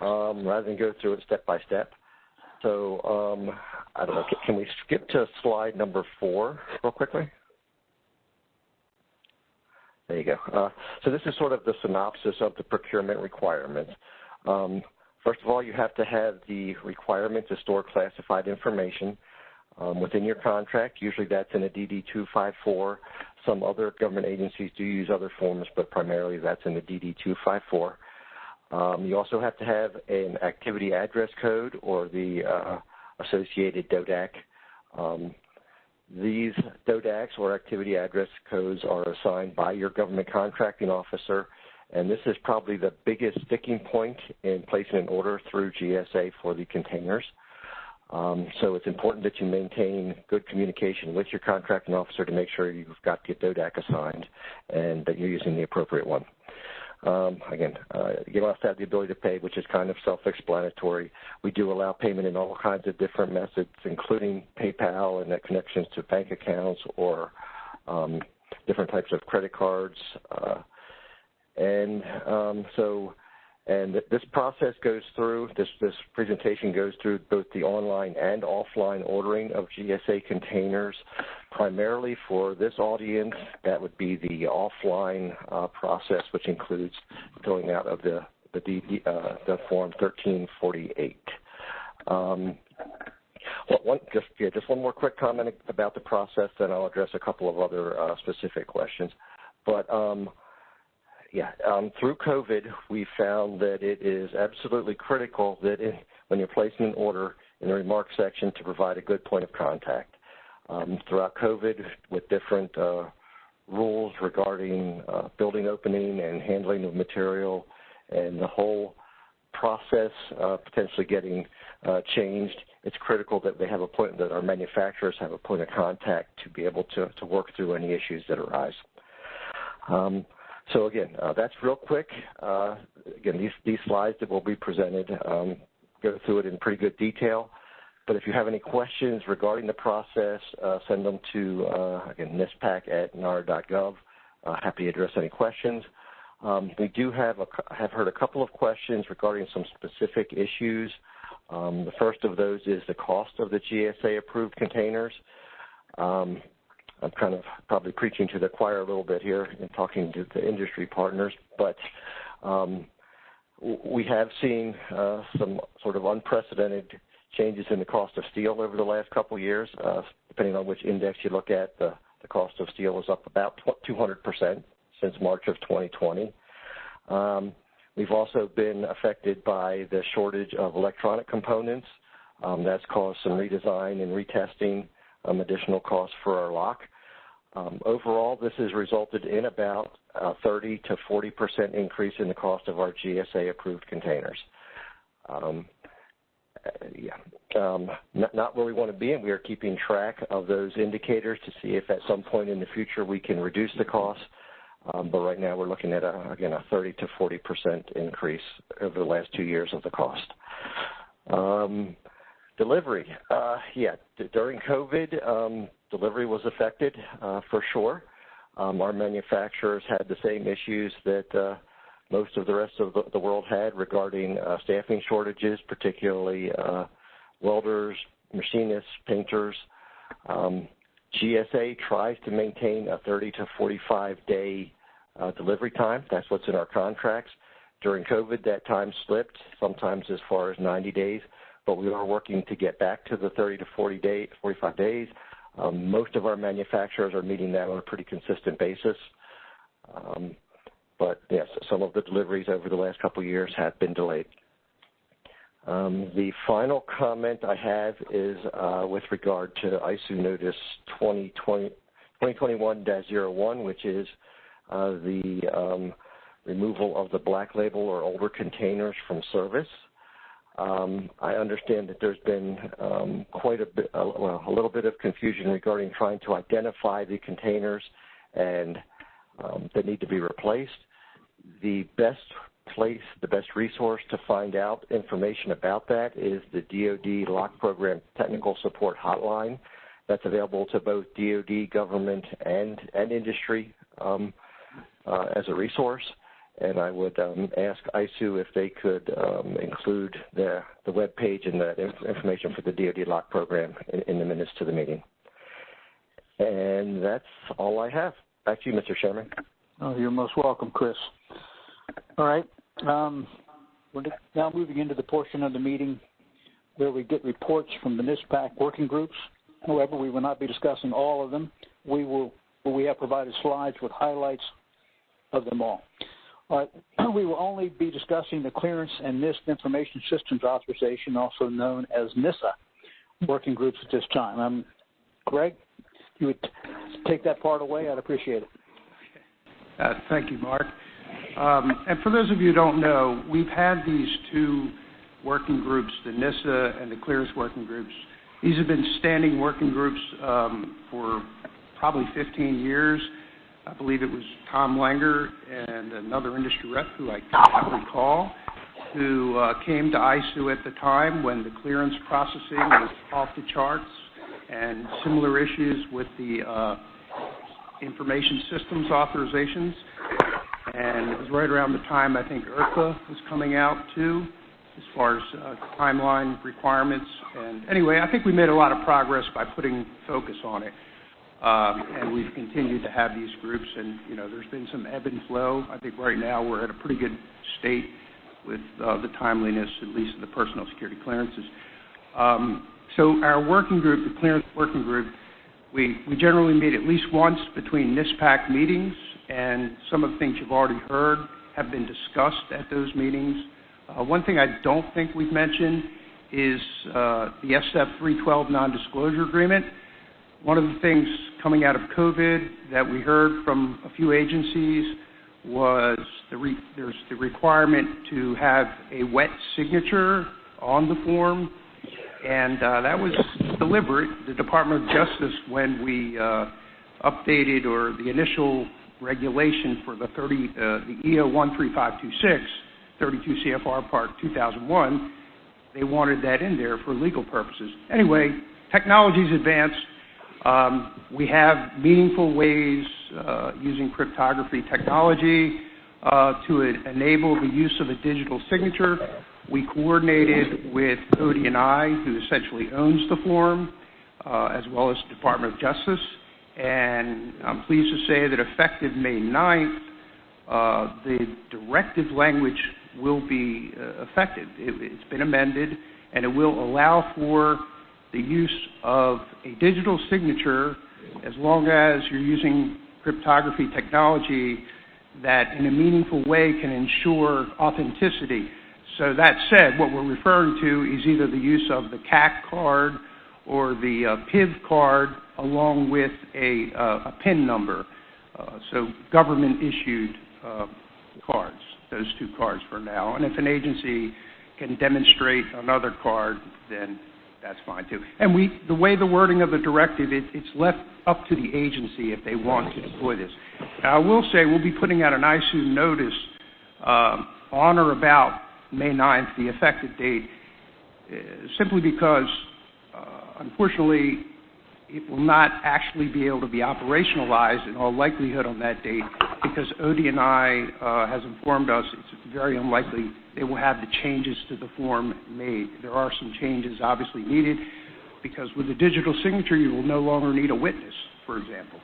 um, rather than go through it step by step. So um, I don't know, can we skip to slide number four real quickly? There you go. Uh, so this is sort of the synopsis of the procurement requirements. Um, first of all, you have to have the requirement to store classified information um, within your contract. Usually that's in a DD-254. Some other government agencies do use other forms, but primarily that's in the DD-254. Um, you also have to have an activity address code or the uh, associated DoDAAC. Um, these DoDAACs or activity address codes are assigned by your government contracting officer, and this is probably the biggest sticking point in placing an order through GSA for the containers. Um, so it's important that you maintain good communication with your contracting officer to make sure you've got the DoDAAC assigned and that you're using the appropriate one. Um, again, uh, you must have the ability to pay, which is kind of self-explanatory. We do allow payment in all kinds of different methods, including PayPal and connections to bank accounts or um, different types of credit cards. Uh, and um, so and this process goes through, this, this presentation goes through both the online and offline ordering of GSA containers. Primarily for this audience, that would be the offline uh, process, which includes filling out of the, the, DD, uh, the Form 1348. Um, one, just, yeah, just one more quick comment about the process, then I'll address a couple of other uh, specific questions. But um, yeah, um, through COVID, we found that it is absolutely critical that in, when you're placing an order in the remarks section to provide a good point of contact. Um, throughout COVID, with different uh, rules regarding uh, building opening and handling of material and the whole process, uh, potentially getting uh, changed, it's critical that they have a point that our manufacturers have a point of contact to be able to, to work through any issues that arise. Um, so again, uh, that's real quick. Uh, again, these, these slides that will be presented um, go through it in pretty good detail. But if you have any questions regarding the process, uh, send them to, uh, again, NISPAC at nara.gov. Uh, happy to address any questions. Um, we do have, a, have heard a couple of questions regarding some specific issues. Um, the first of those is the cost of the GSA-approved containers. Um, I'm kind of probably preaching to the choir a little bit here and talking to the industry partners, but um, we have seen uh, some sort of unprecedented changes in the cost of steel over the last couple of years. Uh, depending on which index you look at, the, the cost of steel is up about 200% since March of 2020. Um, we've also been affected by the shortage of electronic components. Um, that's caused some redesign and retesting, um, additional costs for our lock. Um, overall, this has resulted in about a 30 to 40 percent increase in the cost of our GSA-approved containers. Um, uh, yeah, um, not, not, where we want to be, and we are keeping track of those indicators to see if at some point in the future we can reduce the cost. Um, but right now we're looking at, a, again, a 30 to 40 percent increase over the last two years of the cost. Um, delivery, uh, yeah, during COVID, um, delivery was affected uh, for sure. Um, our manufacturers had the same issues that uh, most of the rest of the, world had regarding uh, staffing shortages, particularly welders, machinists, painters. Um, GSA tries to maintain a 30 to 45 day uh, delivery time. That's what's in our contracts. During COVID, that time slipped, sometimes as far as 90 days, but we are working to get back to the 30 to 40 day, 45 days. Um, most of our manufacturers are meeting that on a pretty consistent basis. Um, but yes, some of the deliveries over the last couple of years have been delayed. Um, the final comment I have is uh, with regard to ISOO Notice 2021-01, which is uh, the removal of the black label or older containers from service. Um, I understand that there's been um, quite a bit, uh, well, a little bit of confusion regarding trying to identify the containers and um, that need to be replaced. The best place, the best resource to find out information about that is the DoD Lock Program Technical Support Hotline. That's available to both DoD, government, and and industry um, uh, as a resource and I would um, ask ISOO if they could um, include the, the web page and the information for the DoD lock program in, in, the minutes to the meeting. And that's all I have. Back to you, Mr. Chairman. Oh, you're most welcome, Chris. All right. Um, we're now moving into the portion of the meeting where we get reports from the NISPAC working groups. However, we will not be discussing all of them. We will we have provided slides with highlights of them all. But we will only be discussing the Clearance and NISP Information Systems Authorization, also known as NISA, working groups at this time. Um, Greg, you would take that part away, I'd appreciate it. Uh, thank you, Mark. Um, and for those of you who don't know, we've had these two working groups, the NISA and the Clearance working groups. These have been standing working groups um, for probably 15 years. I believe it was Tom Langer and another industry rep who I can't recall, who uh, came to ISOO at the time when the clearance processing was off the charts and similar issues with the uh, information systems authorizations. And it was right around the time I think IRTPA was coming out too, as far as uh, timeline requirements. And anyway, I think we made a lot of progress by putting focus on it. Um, and we've continued to have these groups, and you know, there's been some ebb and flow. I think right now we're at a pretty good state with uh, the timeliness, at least of the personal security clearances. Um, so our working group, the clearance working group, we, generally meet at least once between NISPAC meetings, and some of the things you've already heard have been discussed at those meetings. Uh, one thing I don't think we've mentioned is uh, the SF 312 non-disclosure agreement. One of the things coming out of COVID that we heard from a few agencies was there's the requirement to have a wet signature on the form, and uh, that was deliberate. The Department of Justice, when we uh, updated or the initial regulation for the 30, uh, the EO 13526, 32 CFR Part 2001, they wanted that in there for legal purposes. Anyway, technology's advanced. Um, we have meaningful ways uh, using cryptography technology uh, to enable the use of a digital signature. We coordinated with ODNI, who essentially owns the form, uh, as well as the Department of Justice. And I'm pleased to say that effective May 9th, uh, the directive language will be effective. It's been amended, and it will allow for the use of a digital signature as long as you're using cryptography technology that in a meaningful way can ensure authenticity. So that said, what we're referring to is either the use of the CAC card or the uh, PIV card along with a, uh, PIN number. Uh, so government issued uh, cards, those two cards for now. And if an agency can demonstrate another card, then that's fine too. And we, the way the wording of the directive, it, it's left up to the agency if they want to deploy this. I will say we'll be putting out an ISOO notice uh, on or about May 9th, the effective date, uh, simply because, uh, unfortunately, it will not actually be able to be operationalized in all likelihood on that date because ODNI uh, has informed us it's very unlikely they will have the changes to the form made. There are some changes obviously needed because with the digital signature you will no longer need a witness, for example.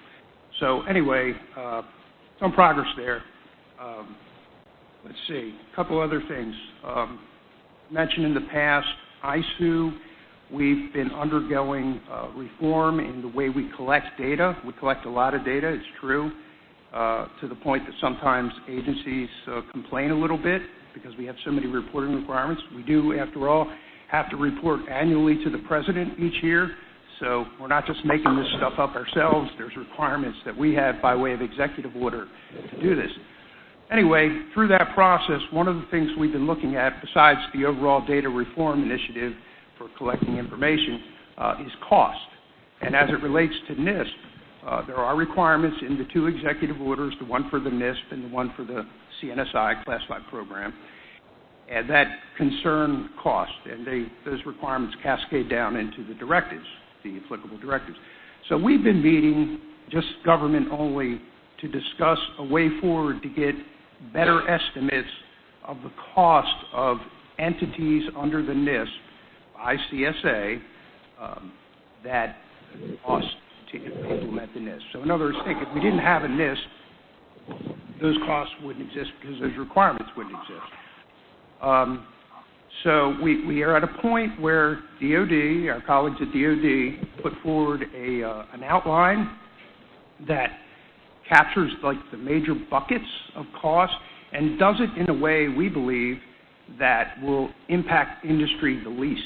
So anyway, uh, some progress there. Um, let's see, a couple other things. Um, mentioned in the past, ISOO We've been undergoing uh, reform in the way we collect data. We collect a lot of data, it's true, to the point that sometimes agencies uh, complain a little bit because we have so many reporting requirements. We do, after all, have to report annually to the president each year. So we're not just making this stuff up ourselves. There's requirements that we have by way of executive order to do this. Anyway, through that process, one of the things we've been looking at, besides the overall data reform initiative, for collecting information uh, is cost. And as it relates to NISP, uh, there are requirements in the two executive orders, the one for the NISP and the one for the CNSI classified program, and that concern cost. And those requirements cascade down into the directives, the applicable directives. So we've been meeting, just government only, to discuss a way forward to get better estimates of the cost of entities under the NISP ICSA um, that cost to implement the NISP. So in other words, think if we didn't have a NISP, those costs wouldn't exist because those requirements wouldn't exist. Um, so we, are at a point where DOD, our colleagues at DOD, put forward uh, an outline that captures like the major buckets of cost and does it in a way we believe that will impact industry the least.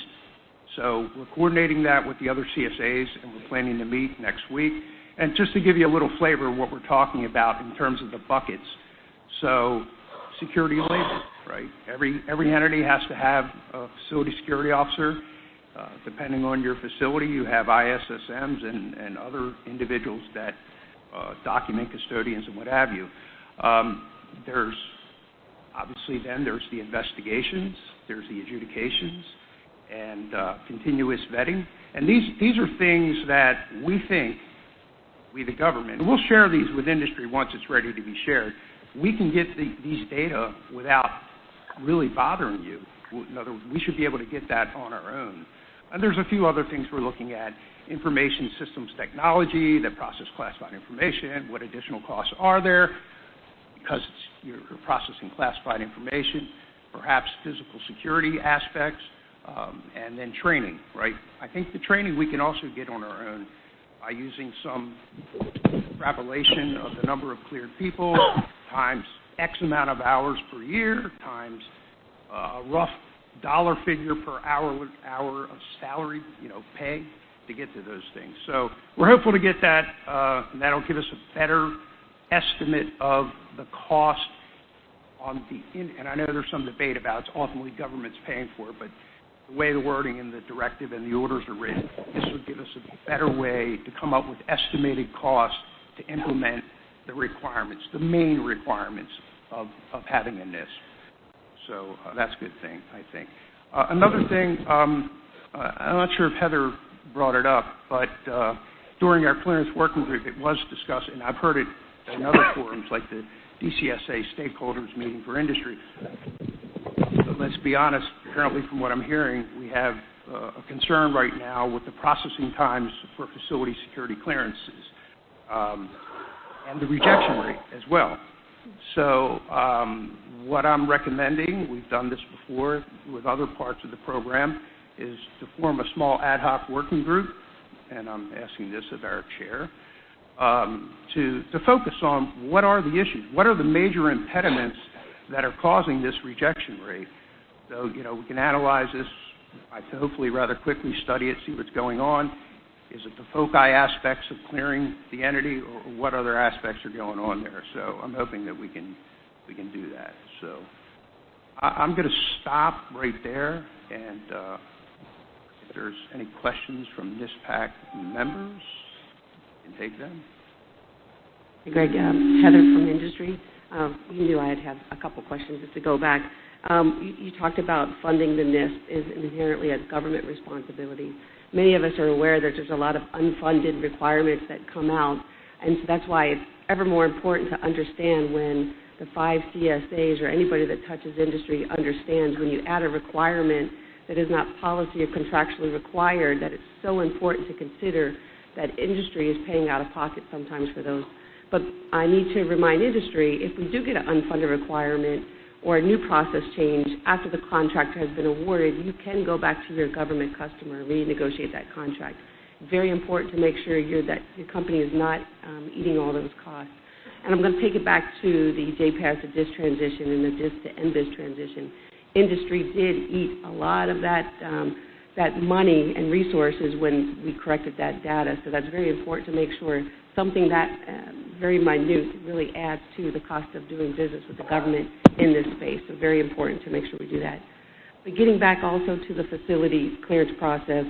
So we're coordinating that with the other CSAs, and we're planning to meet next week. And just to give you a little flavor of what we're talking about in terms of the buckets. So security labor, right? Every, every entity has to have a facility security officer. Uh, depending on your facility, you have ISSMs and, other individuals that uh, document custodians and what have you. Um, there's obviously then there's the investigations, there's the adjudications, and uh, continuous vetting. And these, these are things that we think, we the government, and we'll share these with industry once it's ready to be shared, we can get these data without really bothering you. In other words, we should be able to get that on our own. And there's a few other things we're looking at. Information systems technology that process classified information, what additional costs are there because you're processing classified information, perhaps physical security aspects, and then training, right? I think the training we can also get on our own by using some extrapolation of the number of cleared people times X amount of hours per year times uh, a rough dollar figure per hour of salary, you know, pay to get to those things. So we're hopeful to get that, uh, and that'll give us a better estimate of the cost on the. In, and I know there's some debate about it's ultimately government's paying for it, but the way the wording in the directive and the orders are written, this would give us a better way to come up with estimated costs to implement the requirements, the main requirements of, having a NISP. So uh, that's a good thing, I think. Uh, another thing, um, uh, I'm not sure if Heather brought it up, but during our clearance working group, it was discussed, and I've heard it in other forums like the DCSA stakeholders meeting for industry. Let's be honest, apparently from what I'm hearing, we have uh, a concern right now with the processing times for facility security clearances um, and the rejection rate as well. So um, what I'm recommending, we've done this before with other parts of the program, is to form a small ad hoc working group, and I'm asking this of our chair, um, to focus on what are the issues, what are the major impediments that are causing this rejection rate. So, you know, we can analyze this, I hopefully rather quickly study it, see what's going on. Is it the foci aspects of clearing the entity, or what other aspects are going on there? So I'm hoping that we can we can do that. So I, am going to stop right there, and uh, if there's any questions from NISPAC members, you can take them. Greg, um, Heather from industry. Um, you knew I'd have a couple questions just to go back. Um, you, talked about funding the NISP is inherently a government responsibility. Many of us are aware that there's a lot of unfunded requirements that come out, and so that's why it's ever more important to understand when the five CSAs or anybody that touches industry understands when you add a requirement that is not policy or contractually required, that it's so important to consider that industry is paying out of pocket sometimes for those. But I need to remind industry if we do get an unfunded requirement or a new process change after the contract has been awarded, you can go back to your government customer and renegotiate that contract. Very important to make sure that your company is not um, eating all those costs. And I'm going to take it back to the JPAS to DISS transition and the DISS to NBIS transition. Industry did eat a lot of that um, that money and resources when we corrected that data. So that's very important to make sure something that uh, very minute really adds to the cost of doing business with the government in this space. So very important to make sure we do that. But getting back also to the facility clearance process,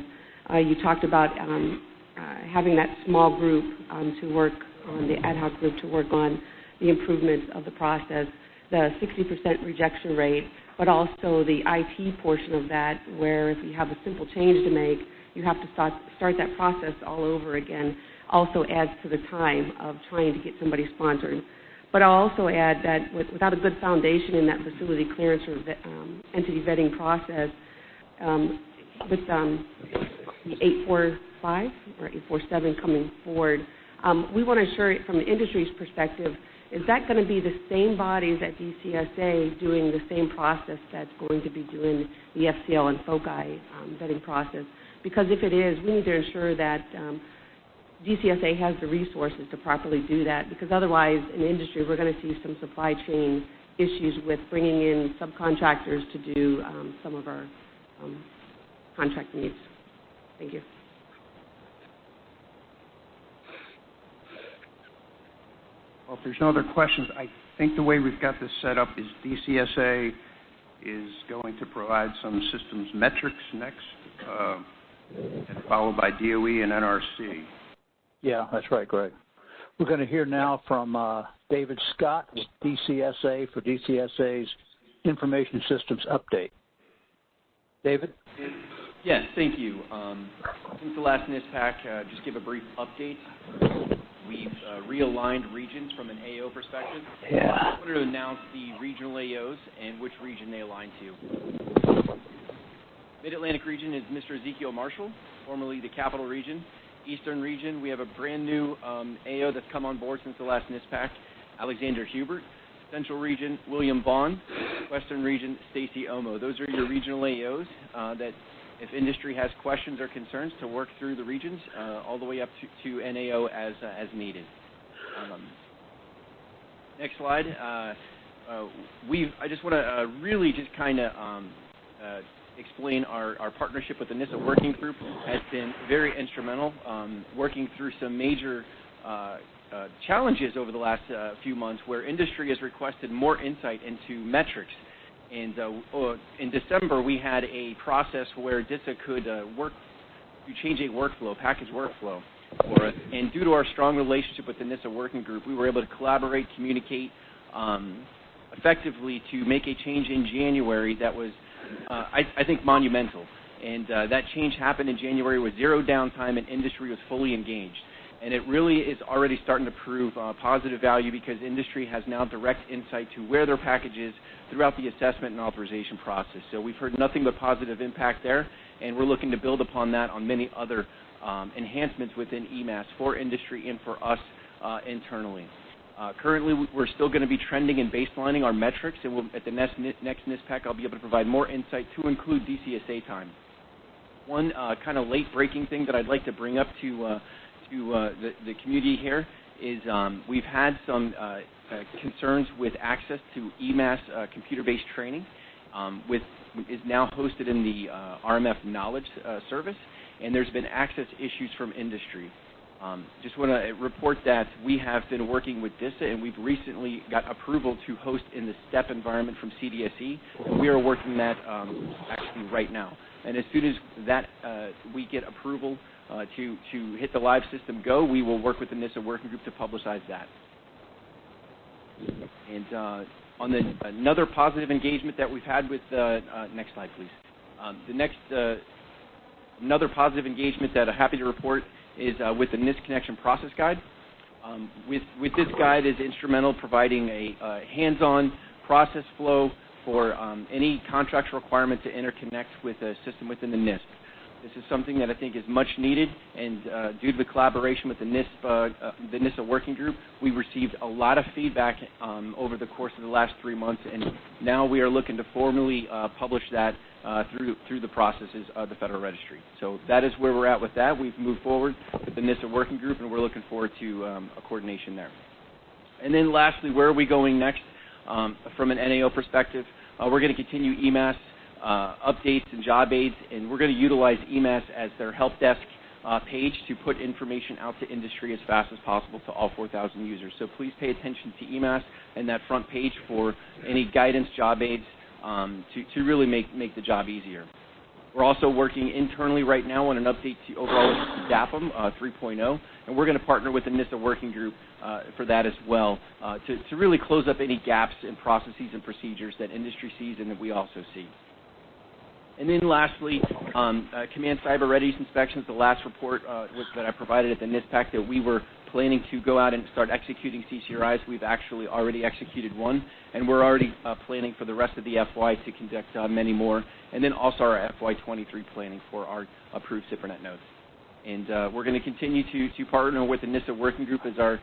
uh, you talked about um, uh, having that small group um, to work on the ad hoc group to work on the improvements of the process, the 60% rejection rate, but also the IT portion of that, where if you have a simple change to make, you have to start, start that process all over again, also adds to the time of trying to get somebody sponsored. But I'll also add that with, without a good foundation in that facility clearance or um, entity vetting process, um, with um, the 845 or 847 coming forward, um, we want to ensure from the industry's perspective, is that going to be the same bodies at DCSA doing the same process that's going to be doing the FCL and FOCI um, vetting process? Because if it is, we need to ensure that DCSA has the resources to properly do that because otherwise in the industry we're going to see some supply chain issues with bringing in subcontractors to do um, some of our um, contract needs. Thank you. Well, if there's no other questions, I think the way we've got this set up is DCSA is going to provide some systems metrics next, uh, followed by DOE and NRC. Yeah, that's right, Greg. We're going to hear now from uh, David Scott with DCSA for DCSA's Information Systems Update. David? Yes, thank you. Um, since the last NISPAC, uh, just give a brief update. We've uh, realigned regions from an AO perspective. Yeah. I wanted to announce the regional AOs and which region they align to. Mid-Atlantic region is Mr. Ezekiel Marshall, formerly the Capital Region. Eastern region, we have a brand new um, AO that's come on board since the last NISPAC, Alexander Hubert. Central region, William Vaughn. Western region, Stacy Omo. Those are your regional AOs uh, that if industry has questions or concerns to work through the regions uh, all the way up to, NAO as, uh, as needed. Um, next slide. I just want to really just kind of um, explain our, partnership with the NISA working group has been very instrumental, um, working through some major challenges over the last few months where industry has requested more insight into metrics And uh, in December, we had a process where DISA could uh, work to change a workflow, package workflow for us. And due to our strong relationship with the NISA working group, we were able to collaborate, communicate um, effectively to make a change in January that was, uh, I, I, think, monumental. And uh, that change happened in January with zero downtime and industry was fully engaged. And it really is already starting to prove uh, positive value because industry has now direct insight to where their package is throughout the assessment and authorization process. So we've heard nothing but positive impact there, and we're looking to build upon that on many other um, enhancements within eMASS for industry and for us uh, internally. Uh, currently, we're still going to be trending and baselining our metrics, and at the next, NISPAC, I'll be able to provide more insight to include DCSA time. One uh, kind of late-breaking thing that I'd like to bring up to, uh, the, community here is um, we've had some concerns with access to eMASS computer-based training, which is now hosted in the RMF Knowledge Service, and there's been access issues from industry. Um, just want to report that we have been working with DISA, and we've recently got approval to host in the STEPP environment from CDSE. And we are working that um, actually right now. And as soon as that uh, we get approval uh, to to hit the live system go, we will work with the NISA working group to publicize that. And uh, on the another positive engagement that we've had with next slide, please. Um, the next another positive engagement that I'm happy to report is uh, with the NISP Connection Process Guide. Um, with, with this guide is instrumental providing a uh, hands-on process flow for um, any contractual requirement to interconnect with a system within the NISP. This is something that I think is much needed, and uh, due to the collaboration with the NISP, uh, uh, the NISA working group, we received a lot of feedback um, over the course of the last three months, and now we are looking to formally publish that through through the processes of the Federal Registry. So that is where we're at with that. We've moved forward with the NISA working group, and we're looking forward to um, a coordination there. And then lastly, where are we going next um, from an NAO perspective? We're going to continue eMASS updates and job aids, and we're going to utilize eMASS as their help desk uh, page to put information out to industry as fast as possible to all 4,000 users. So please pay attention to eMASS and that front page for any guidance, job aids, um, to, really make, make the job easier. We're also working internally right now on an update to overall DAAPM uh, 3.0, and we're going to partner with the NISA working group uh, for that as well uh, to really close up any gaps in processes and procedures that industry sees and that we also see. And then lastly, um, uh, Command Cyber Readiness Inspections, the last report uh, that I provided at the NISPAC that we were planning to go out and start executing CCRIs. We've actually already executed one, and we're already uh, planning for the rest of the FY to conduct many more, and then also our FY23 planning for our approved SIPRNet nodes. And we're going to continue to, partner with the NISA working group as our,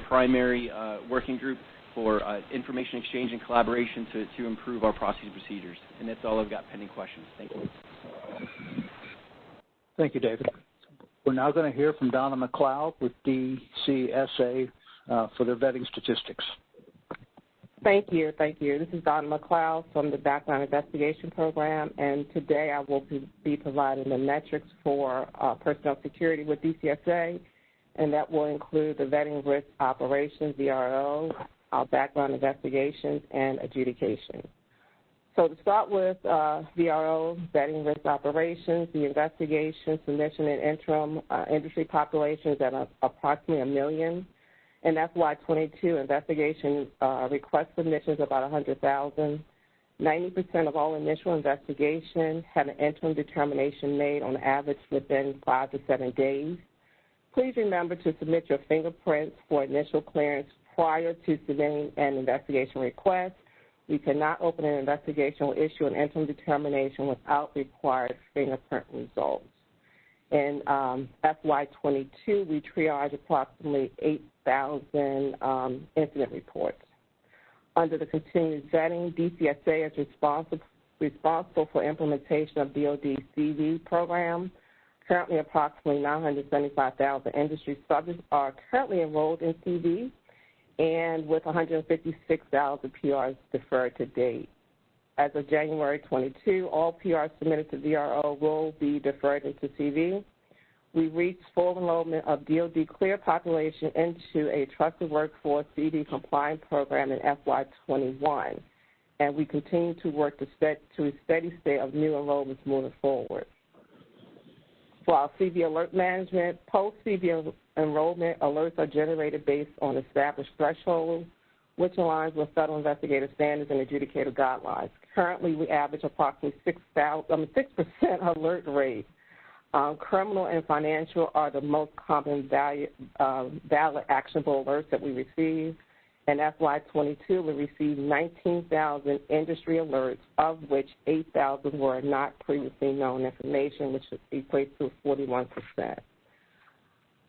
primary working group for uh, information exchange and collaboration to, to improve our process and procedures. And that's all I've got pending questions. Thank you. Thank you, David. We're now going to hear from Donna McLeod with DCSA uh, for their vetting statistics. Thank you. Thank you. This is Donna McLeod from the Background Investigation Program, and today I will be providing the metrics for uh, personnel security with DCSA, and that will include the vetting risk operations, VRO, our background investigations, and adjudication. So to start with uh, VRO, vetting risk operations, the investigation, submission, and interim uh, industry populations at a, approximately a million. In FY22, investigation uh, request submissions about 100,000. 90% of all initial investigation had an interim determination made on average within five to seven days. Please remember to submit your fingerprints for initial clearance prior to submitting an investigation request we cannot open an investigation or issue an interim determination without required fingerprint results. In um, FY22, we triaged approximately 8,000 um, incident reports. Under the continued vetting, DCSA is responsible, responsible for implementation of DoD CV program. Currently, approximately 975,000 industry subjects are currently enrolled in CV and with 156,000 PRs deferred to date. As of January 22, all PRs submitted to VRO will be deferred into CV. We reached full enrollment of DoD clear population into a trusted workforce CV compliant program in FY21. and we continue to work to, set, to a steady state of new enrollments moving forward. For our CV alert management, post-CV enrollment alerts are generated based on established thresholds, which aligns with federal investigative standards and adjudicator guidelines. Currently, we average approximately 6, 000, I mean, 6% alert rate. Um, criminal and financial are the most common value, uh, valid actionable alerts that we receive. In FY22, we received 19,000 industry alerts, of which 8,000 were not previously known information, which equates to 41%.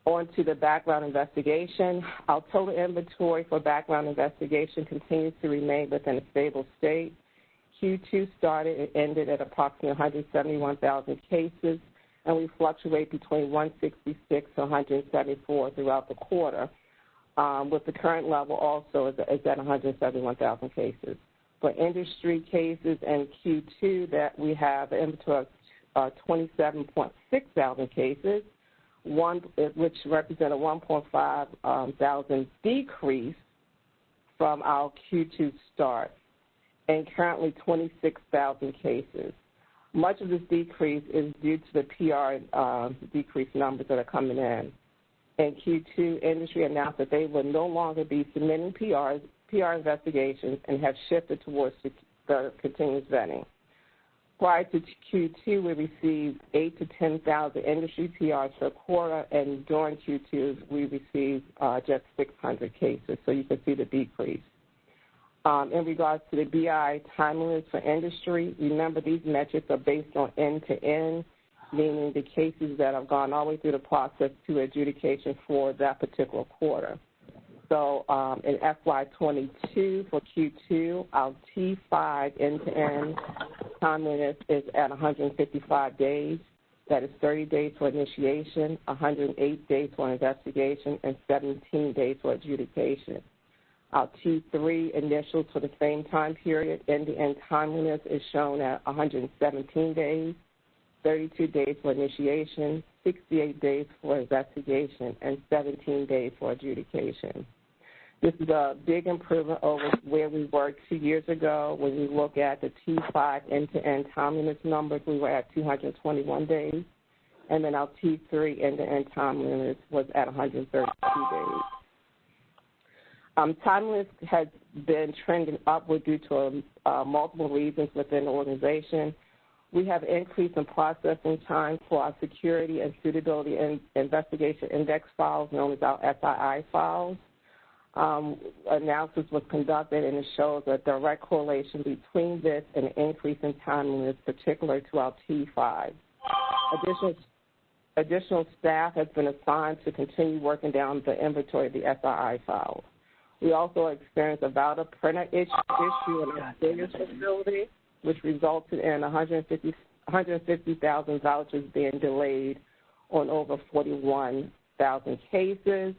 On to the background investigation. Our total inventory for background investigation continues to remain within a stable state. Q2 started and ended at approximately 171,000 cases, and we fluctuate between 166 to 174 throughout the quarter um, with the current level also is, is at 171,000 cases. For industry cases in Q2 that we have inventory of uh, 27.6 thousand cases, one, which represent a 1.5 um, thousand decrease from our Q2 start, and currently 26,000 cases. Much of this decrease is due to the PR uh, decrease numbers that are coming in and Q2 industry announced that they will no longer be submitting PRs, PR investigations and have shifted towards the continuous vetting. Prior to Q2, we received 8 to 10,000 industry PRs per quarter, and during Q2, we received uh, just 600 cases, so you can see the decrease. Um, in regards to the BI timeliness for industry, remember these metrics are based on end-to-end meaning the cases that have gone all the way through the process to adjudication for that particular quarter. So um, in FY22 for Q2, our T5 end-to-end timeliness is at 155 days. That is 30 days for initiation, 108 days for investigation, and 17 days for adjudication. Our T3 initials for the same time period, end-to-end timeliness is shown at 117 days. 32 days for initiation, 68 days for investigation, and 17 days for adjudication. This is a big improvement over where we were two years ago. When we look at the T5 end-to-end timeliness numbers, we were at 221 days, and then our T3 end-to-end timeliness was at 132 days. Um, timeliness has been trending upward due to uh, multiple reasons within the organization. We have increased in processing time for our security and suitability and investigation index files, known as our SII files. Um, analysis was conducted and it shows a direct correlation between this and an increase in timeliness, particular to our T5. Additional, additional staff has been assigned to continue working down the inventory of the SII files. We also experienced a valid printer issue, issue in our seniors facility which resulted in 150 150,000 vouchers being delayed on over 41,000 cases,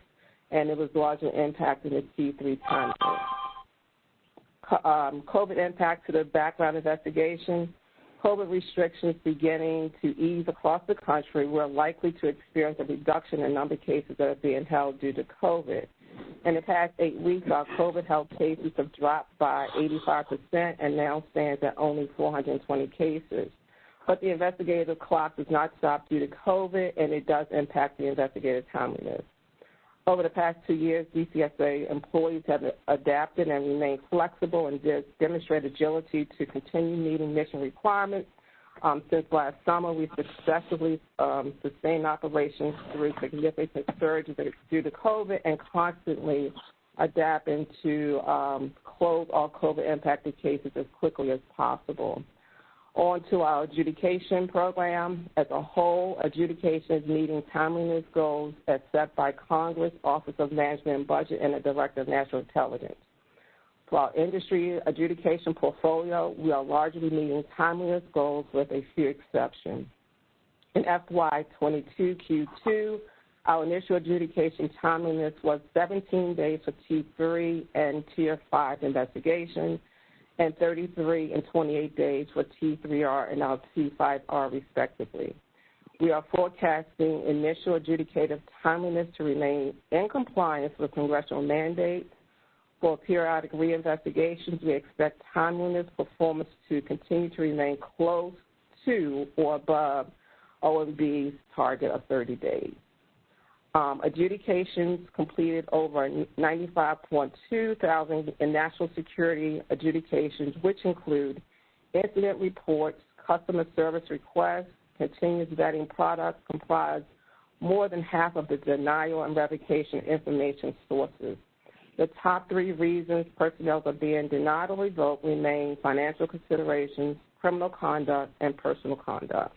and it was largely impacting the T3 timeline. Um, COVID impact to the background investigation. COVID restrictions beginning to ease across the country, we're likely to experience a reduction in number of cases that are being held due to COVID. In the past eight weeks, our COVID health cases have dropped by 85% and now stands at only 420 cases. But the investigative clock does not stop due to COVID, and it does impact the investigative timeliness. Over the past two years, DCSA employees have adapted and remained flexible and demonstrated agility to continue meeting mission requirements um, since last summer, we successfully um, sustained operations through significant surges due to COVID and constantly adapting to um, close all COVID-impacted cases as quickly as possible. On to our adjudication program. As a whole, adjudication is meeting timeliness goals as set by Congress, Office of Management and Budget, and the Director of National Intelligence. For our industry adjudication portfolio, we are largely meeting timeliness goals with a few exceptions. In FY22 Q2, our initial adjudication timeliness was 17 days for T3 and Tier 5 investigations, and 33 and 28 days for T3R and our T5R respectively. We are forecasting initial adjudicative timeliness to remain in compliance with congressional mandates For periodic reinvestigations, we expect timeliness performance to continue to remain close to or above OMB's target of 30 days. Um, adjudications completed over 95.2 thousand in national security adjudications, which include incident reports, customer service requests, continuous vetting products comprise more than half of the denial and revocation information sources. The top three reasons personnel are being denied or revoked remain financial considerations, criminal conduct, and personal conduct.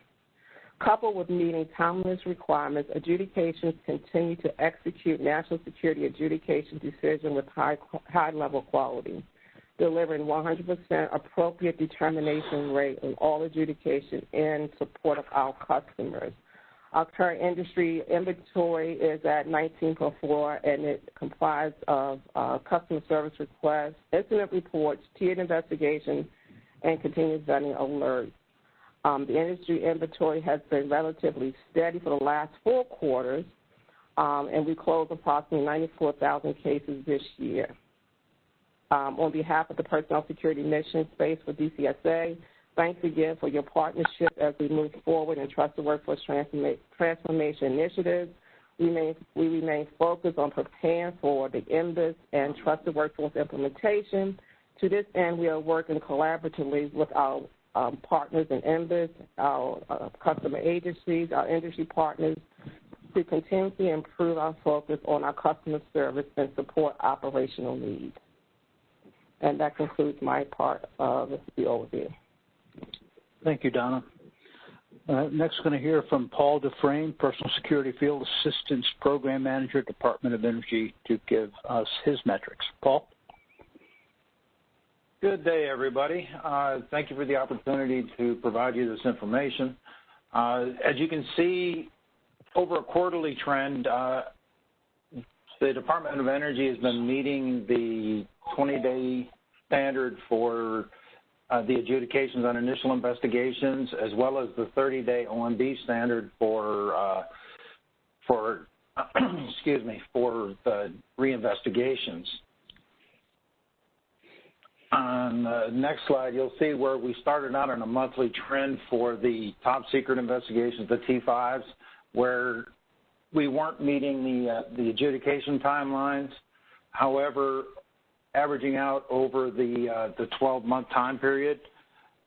Coupled with meeting timeliness requirements, adjudications continue to execute national security adjudication decision with high, high level quality, delivering 100% appropriate determination rate in all adjudication in support of our customers. Our current industry inventory is at 19.4, and it comprises of uh, customer service requests, incident reports, tiered investigations, and continuous vetting alerts. Um, the industry inventory has been relatively steady for the last four quarters, um, and we closed approximately 94,000 cases this year. Um, on behalf of the Personnel Security Mission Space for DCSA, thanks again for your partnership as we move forward in Trusted Workforce Transforma Transformation Initiatives. We remain, we remain focused on preparing for the NBIS and Trusted Workforce implementation. To this end, we are working collaboratively with our um, partners in NBIS, our uh, customer agencies, our industry partners, to continuously improve our focus on our customer service and support operational needs. And that concludes my part of the overview. Thank you, Donna. Uh, next, we're going to hear from Paul Dufresne, Personal Security Field Assistance Program Manager, Department of Energy, to give us his metrics. Paul? Good day, everybody. Uh, thank you for the opportunity to provide you this information. Uh, as you can see, over a quarterly trend, uh, the Department of Energy has been meeting the 20-day standard for the adjudications on initial investigations, as well as the 30-day OMB standard for for excuse me for the reinvestigations. On the next slide, you'll see where we started out on a monthly trend for the top secret investigations, the T5s, where we weren't meeting the, uh, adjudication timelines. However, averaging out over the, uh, 12-month time period,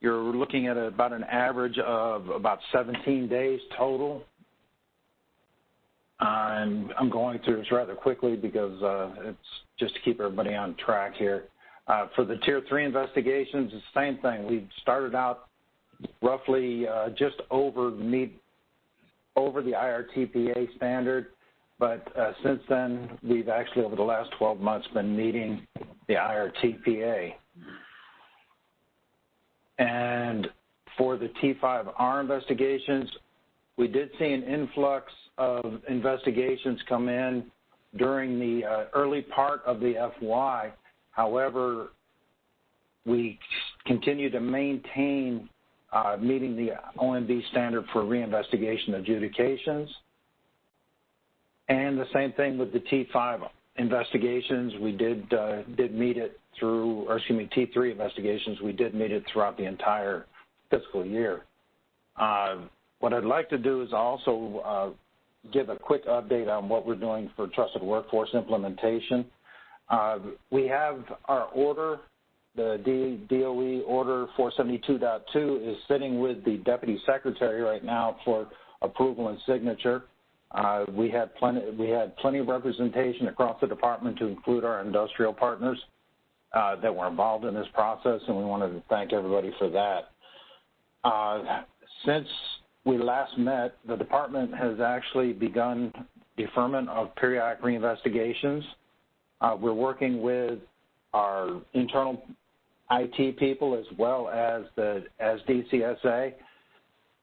you're looking at about an average of about 17 days total. I'm, I'm going through this rather quickly because uh, it's just to keep everybody on track here. Uh, for the Tier 3 investigations, the same thing. We started out roughly uh, just over meet over the IRTPA standard, but uh, since then, we've actually, over the last 12 months, been meeting the IRTPA. And for the T5R investigations, we did see an influx of investigations come in during the uh, early part of the FY, However, we continue to maintain uh, meeting the OMB standard for reinvestigation adjudications. And the same thing with the T5 investigations. We did uh, did meet it through, or excuse me, T3 investigations. We did meet it throughout the entire fiscal year. Uh, what I'd like to do is also give a quick update on what we're doing for trusted workforce implementation. Uh, we have our order, the DOE order 472.2 is sitting with the deputy secretary right now for approval and signature. Uh, we had plenty we had plenty of representation across the department to include our industrial partners uh, that were involved in this process, and we wanted to thank everybody for that. Since we last met, the department has actually begun deferment of periodic reinvestigations. Uh, we're working with our internal IT people as well as the as DCSA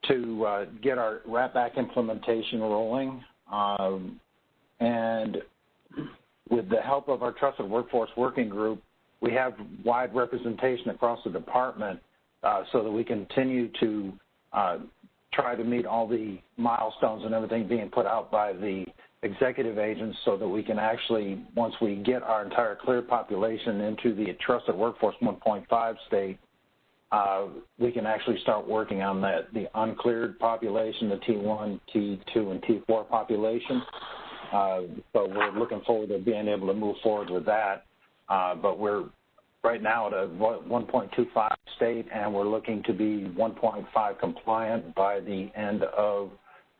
to uh, get our Rap Back implementation rolling. Um, and with the help of our Trusted Workforce Working Group, we have wide representation across the department uh, so that we continue to uh, try to meet all the milestones and everything being put out by the executive agents so that we can actually, once we get our entire cleared population into the trusted workforce 1.5 state, uh, we can actually start working on that, the uncleared population, the T1, T2, and T4 population. Uh, so we're looking forward to being able to move forward with that. Uh, but we're right now at a 1.25 state, and we're looking to be 1.5 compliant by the end of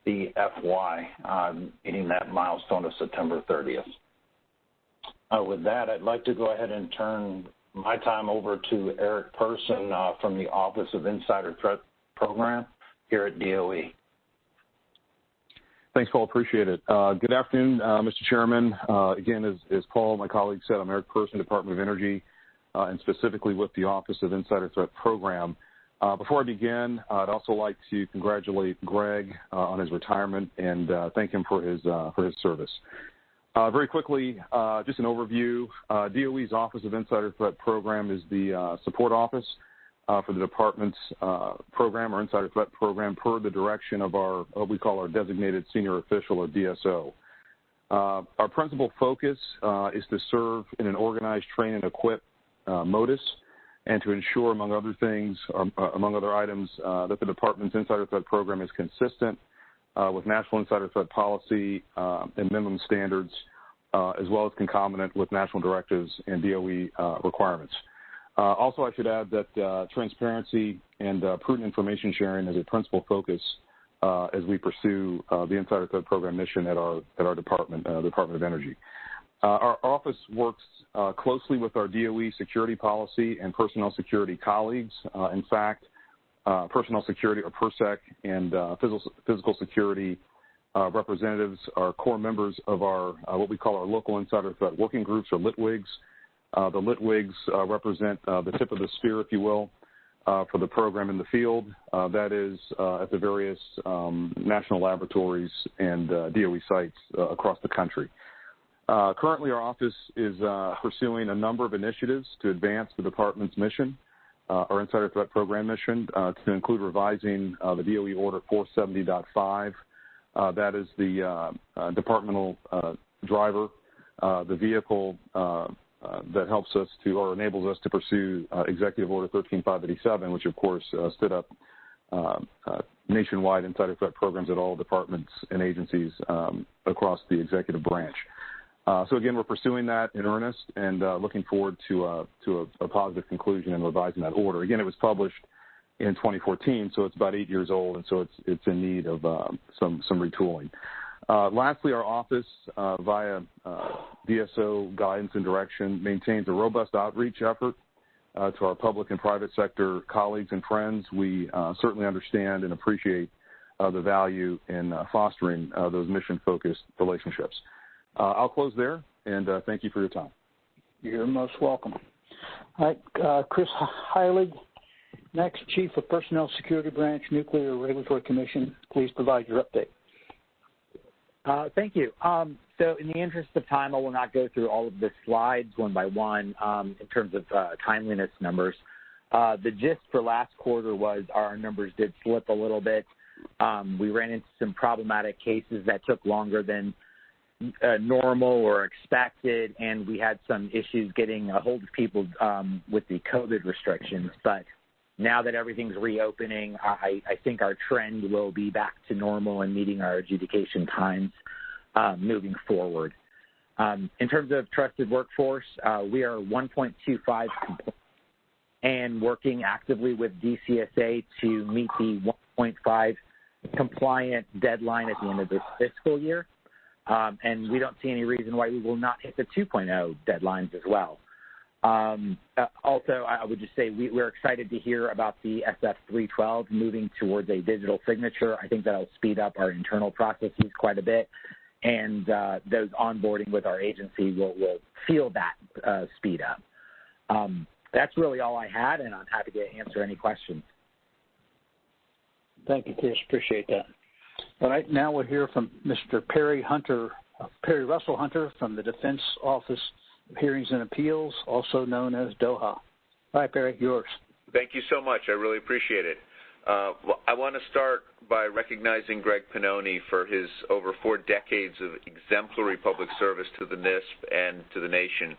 the FY, meeting that milestone of September 30th. Uh, with that, I'd like to go ahead and turn my time over to Eric Person uh, from the Office of Insider Threat Program here at DOE. Thanks, Paul. Appreciate it. Uh, good afternoon, Mr. Chairman. Again, as, Paul, my colleague, said, I'm Eric Person, Department of Energy, and specifically with the Office of Insider Threat Program. Uh, before I begin, I'd also like to congratulate Greg uh, on his retirement and thank him for his for his service. very quickly, just an overview. DOE's Office of Insider Threat Program is the support office uh, for the department's uh, program or insider threat program per the direction of our what we call our designated senior official or DSO. Uh, our principal focus uh, is to serve in an organized, train, and equip uh, modus, and to ensure, among other things, um, uh, among other items, that the department's insider threat program is consistent with national insider threat policy and minimum standards, as well as concomitant with national directives and DOE requirements. Uh, also, I should add that uh, transparency and uh, prudent information sharing is a principal focus as we pursue the Insider Threat Program mission at our at our department, the Department of Energy. Our office works closely with our DOE security policy and personnel security colleagues. in fact, personnel security or PERSEC and physical, physical security uh, representatives are core members of our uh, what we call our local insider threat working groups or LITWIGs. Uh, the LITWIGs uh, represent uh, the tip of the spear, if you will, for the program in the field. that is at the various um, national laboratories and DOE sites across the country. Uh, currently, our office is uh, pursuing a number of initiatives to advance the department's mission, uh, our Insider Threat Program mission, to include revising the DOE Order 470.5. that is the departmental driver, the vehicle uh, that helps us to or enables us to pursue uh, Executive Order 13587, which of course uh, stood up nationwide insider threat programs at all departments and agencies um, across the executive branch. Uh, so again, we're pursuing that in earnest and uh, looking forward to, uh, a, positive conclusion and revising that order. Again, it was published in 2014, so it's about eight years old, and so it's in need of uh, some retooling. Uh, lastly, our office, uh, via DSO guidance and direction, maintains a robust outreach effort to our public and private sector colleagues and friends. We certainly understand and appreciate the value in fostering those mission-focused relationships. I'll close there, and thank you for your time. You're most welcome. All right, Chris Heilig, next, Chief of Personnel Security Branch, Nuclear Regulatory Commission. Please provide your update. Uh, thank you. Um, so in the interest of time, I will not go through all of the slides one by one um, in terms of uh, timeliness numbers. Uh, the gist for last quarter was our numbers did slip a little bit. Um, we ran into some problematic cases that took longer than uh, normal or expected, and we had some issues getting a hold of people um, with the COVID restrictions. But now that everything's reopening, I, I think our trend will be back to normal and meeting our adjudication times uh, moving forward. Um, in terms of trusted workforce, uh, we are 1.25 and working actively with DCSA to meet the 1.5 compliant deadline at the end of this fiscal year. Um, and we don't see any reason why we will not hit the 2.0 deadlines as well. Um, uh, also, I would just say we, are excited to hear about the SF312 moving towards a digital signature. I think that'll speed up our internal processes quite a bit, and uh, those onboarding with our agency will, will feel that uh, speed up. Um, that's really all I had, and I'm happy to answer any questions. Thank you, Chris. Appreciate that. All right, now we'll hear from Mr. Perry Hunter, Perry Russell Hunter from the Defense Office Hearings and Appeals, also known as DOHA. All right, Barry, yours. Thank you so much. I really appreciate it. Uh, I want to start by recognizing Greg Pannoni for his over four decades of exemplary public service to the NISP and to the nation.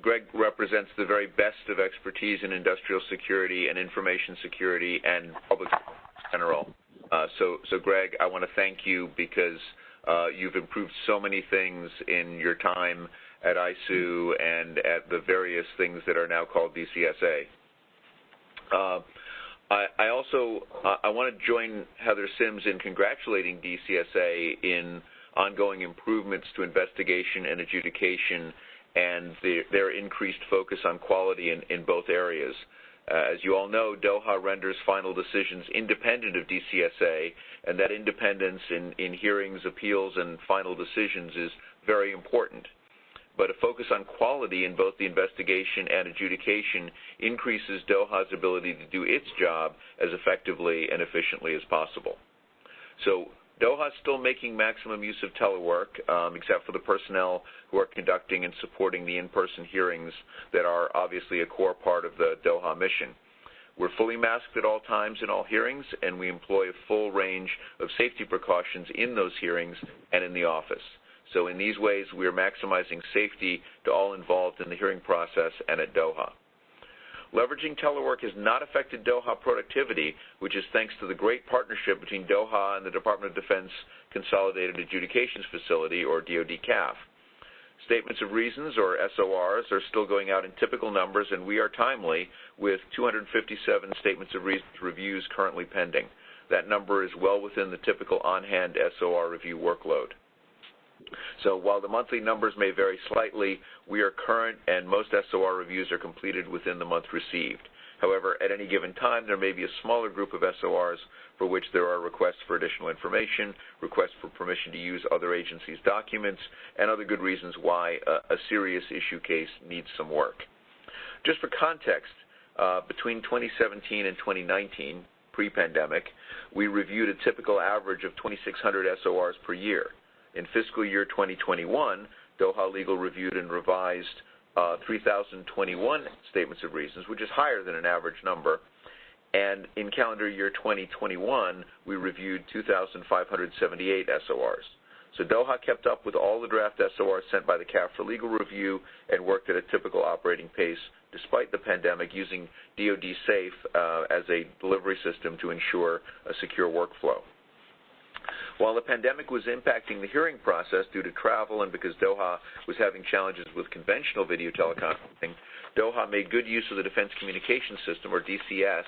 Greg represents the very best of expertise in industrial security and information security and public in general. Uh, so, Greg, I want to thank you because uh, you've improved so many things in your time at ISOO and at the various things that are now called DCSA. Uh, I, I also I want to join Heather Sims in congratulating DCSA in ongoing improvements to investigation and adjudication and the, their increased focus on quality in both areas. Uh, as you all know, DOHA renders final decisions independent of DCSA, and that independence in, in hearings, appeals, and final decisions is very important but a focus on quality in both the investigation and adjudication increases DOHA's ability to do its job as effectively and efficiently as possible. So DOHA is still making maximum use of telework, um, except for the personnel who are conducting and supporting the in-person hearings that are obviously a core part of the DOHA mission. We're fully masked at all times in all hearings, and we employ a full range of safety precautions in those hearings and in the office. So in these ways, we are maximizing safety to all involved in the hearing process and at DOHA. Leveraging telework has not affected DOHA productivity, which is thanks to the great partnership between DOHA and the Department of Defense Consolidated Adjudications Facility, or DoD-CAF. Statements of reasons, or SORs, are still going out in typical numbers, and we are timely with 257 statements of reasons reviews currently pending. That number is well within the typical on-hand SOR review workload. So while the monthly numbers may vary slightly, we are current and most SOR reviews are completed within the month received. However, at any given time, there may be a smaller group of SORs for which there are requests for additional information, requests for permission to use other agencies' documents, and other good reasons why a, a serious issue case needs some work. Just for context, uh, between 2017 and 2019, pre-pandemic, we reviewed a typical average of 2,600 SORs per year. In fiscal year 2021, DOHA Legal reviewed and revised uh, 3,021 statements of reasons, which is higher than an average number. And in calendar year 2021, we reviewed 2,578 SORs. So DOHA kept up with all the draft SORs sent by the CAF for legal review and worked at a typical operating pace despite the pandemic using DoD SAFE uh, as a delivery system to ensure a secure workflow. While the pandemic was impacting the hearing process due to travel and because DOHA was having challenges with conventional video teleconferencing, DOHA made good use of the Defense Communications System, or DCS,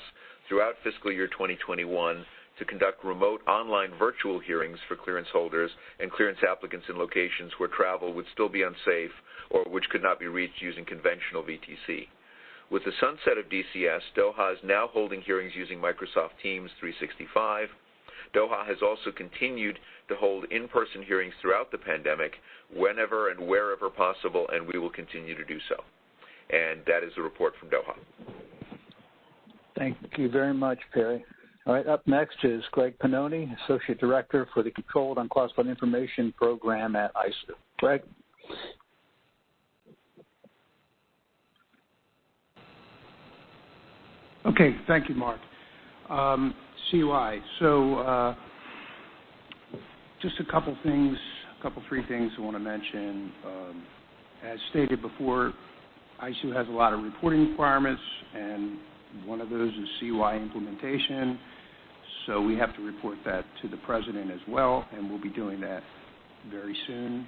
throughout fiscal year 2021 to conduct remote online virtual hearings for clearance holders and clearance applicants in locations where travel would still be unsafe or which could not be reached using conventional VTC. With the sunset of DCS, DOHA is now holding hearings using Microsoft Teams 365, DOHA has also continued to hold in-person hearings throughout the pandemic whenever and wherever possible, and we will continue to do so. And that is the report from DOHA. Thank you very much, Perry. All right, up next is Greg Pannoni, Associate Director for the Controlled Unclassified Information Program at ISOO. Greg? Okay, thank you, Mark. Um, Um. So uh, just a couple things, a couple three things I want to mention. Um, as stated before, ISOO has a lot of reporting requirements, and one of those is CUI implementation. So we have to report that to the president as well, and we'll be doing that very soon.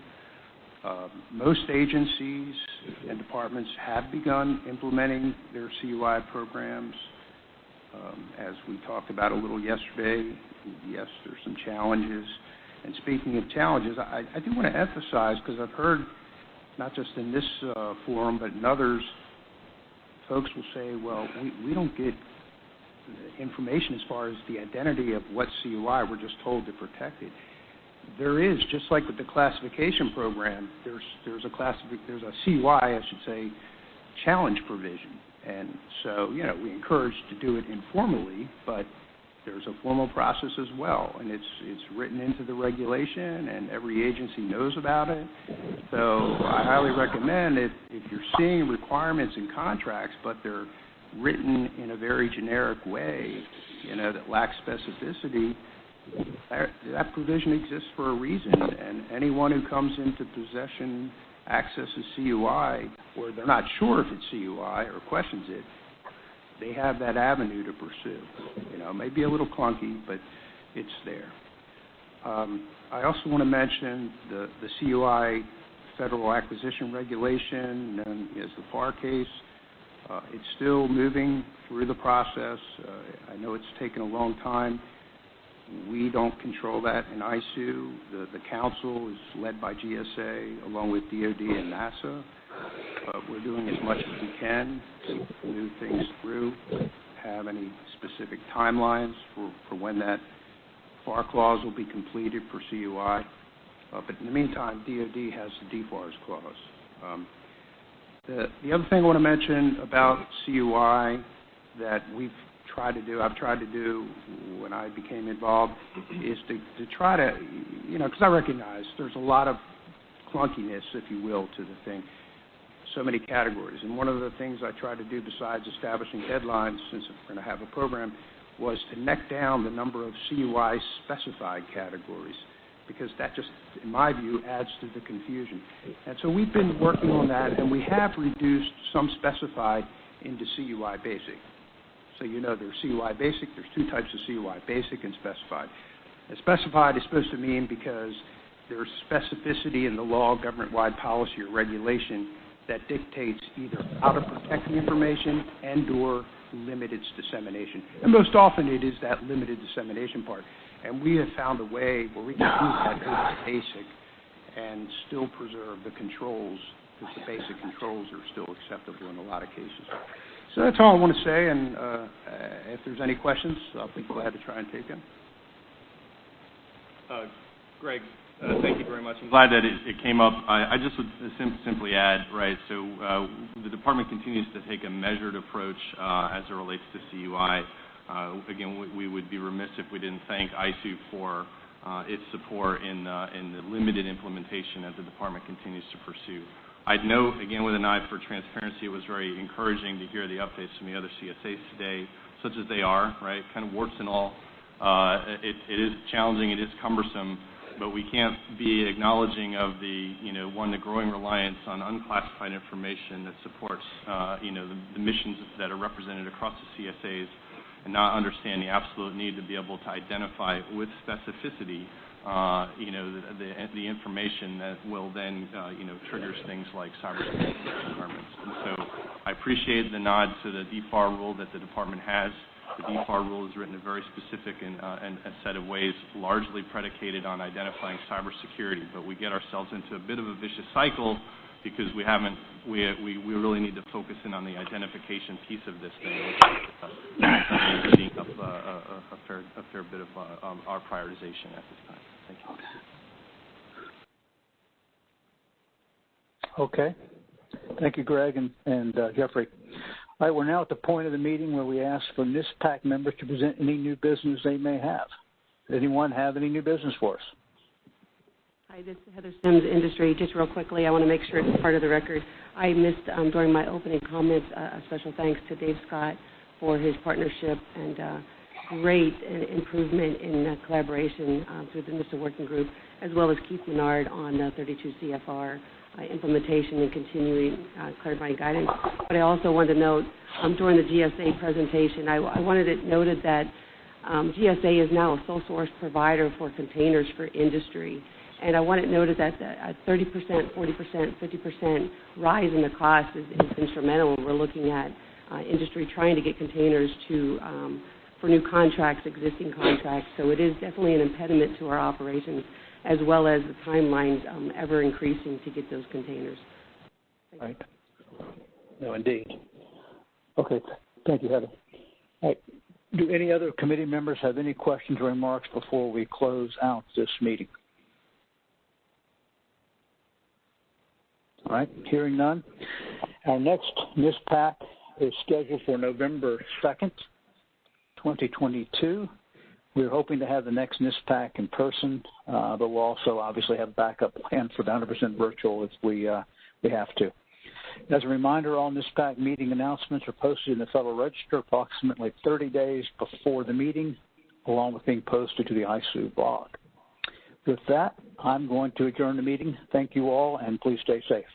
Uh, most agencies and departments have begun implementing their CUI programs. Um, as we talked about a little yesterday, yes, there's some challenges. And speaking of challenges, I, do want to emphasize, because I've heard, not just in this uh, forum, but in others, folks will say, well, we, don't get information as far as the identity of what CUI, we're just told to protect it. There is, just like with the classification program, there's, there's, a, classific, there's a CUI, I should say, challenge provision and so, you know, we encourage to do it informally, but there's a formal process as well, and it's written into the regulation, and every agency knows about it. So I highly recommend if you're seeing requirements in contracts, but they're written in a very generic way, you know, that lacks specificity, that provision exists for a reason. And anyone who comes into possession, access a CUI, or they're not sure if it's CUI or questions it, they have that avenue to pursue. You know, it may be a little clunky, but it's there. Um, I also want to mention the, the CUI Federal Acquisition Regulation, known as the FAR case. Uh, it's still moving through the process. Uh, I know it's taken a long time. We don't control that in ISOO. The, council is led by GSA along with DOD and NASA. We're doing as much as we can to move things through. Have any specific timelines for, when that FAR clause will be completed for CUI? Uh, but in the meantime, DOD has the DFARS clause. Um, the other thing I want to mention about CUI that we've tried to do, I've tried to do when I became involved, is to, try to, you know, because I recognize there's a lot of clunkiness, if you will, to the thing. So many categories. And one of the things I tried to do besides establishing deadlines, since we're going to have a program, was to neck down the number of CUI specified categories because that just, in my view, adds to the confusion. And so we've been working on that, and we have reduced some specified into CUI basic. So you know there's CUI basic, there's two types of CUI, basic and specified. Specified is supposed to mean because there's specificity in the law, government-wide policy, or regulation that dictates either how to protect the information and or limit its dissemination. And most often it is that limited dissemination part. And we have found a way where we can use that as basic and still preserve the controls, because the basic controls are still acceptable in a lot of cases. So that's all I want to say, and uh, if there's any questions, I'll be glad to try and take them. Uh, Greg, uh, thank you very much. I'm glad that it, came up. I, just would simply add, right, so the department continues to take a measured approach as it relates to CUI. Again, we, would be remiss if we didn't thank ISOO for its support in, in the limited implementation that the department continues to pursue. I'd note, again, with an eye for transparency, it was very encouraging to hear the updates from the other CSAs today, such as they are, right, kind of warts and all. Uh, it, is challenging, it is cumbersome, but we can't be acknowledging of the, you know, one, the growing reliance on unclassified information that supports, uh, you know, the, missions that are represented across the CSAs and not understand the absolute need to be able to identify with specificity, the, the, the, information that will then, uh, you know, triggers things like cybersecurity requirements. And so I appreciate the nod to the DFAR rule that the department has. The DFAR rule is written in a very specific and, uh, a set of ways, largely predicated on identifying cybersecurity. But we get ourselves into a bit of a vicious cycle because we really need to focus in on the identification piece of this thing, which is uh, eating up uh, a, fair, bit of uh, um, our prioritization at this time. Okay. Thank you, Greg and, and uh, Jeffrey. All right, we're now at the point of the meeting where we ask for NISPAC members to present any new business they may have. Does anyone have any new business for us? Hi, this is Heather Sims, Industry. Just real quickly, I want to make sure it's part of the record. I missed um, during my opening comments uh, a special thanks to Dave Scott for his partnership and uh, great improvement in uh, collaboration uh, through the NISTA Working Group, as well as Keith Minard on the 32 CFR uh, implementation and continuing uh, clarifying guidance. But I also wanted to note um, during the GSA presentation, I, wanted it noted that um, GSA is now a sole source provider for containers for industry. And I want it noted that a 30%, 40%, 50% rise in the cost is, instrumental. We're looking at uh, industry trying to get containers to um, for new contracts, existing contracts. So it is definitely an impediment to our operations, as well as the timelines um, ever increasing to get those containers. Right. No, indeed. Okay. Thank you, Heather. All right. Do any other committee members have any questions or remarks before we close out this meeting? All right, hearing none. Our next NISPAC is scheduled for November 2nd, 2022. We're hoping to have the next NISPAC in person, uh, but we'll also obviously have a backup plan for 100% virtual if we uh, we have to. As a reminder, all NISPAC meeting announcements are posted in the Federal Register approximately 30 days before the meeting, along with being posted to the ISOO blog. With that, I'm going to adjourn the meeting. Thank you all, and please stay safe.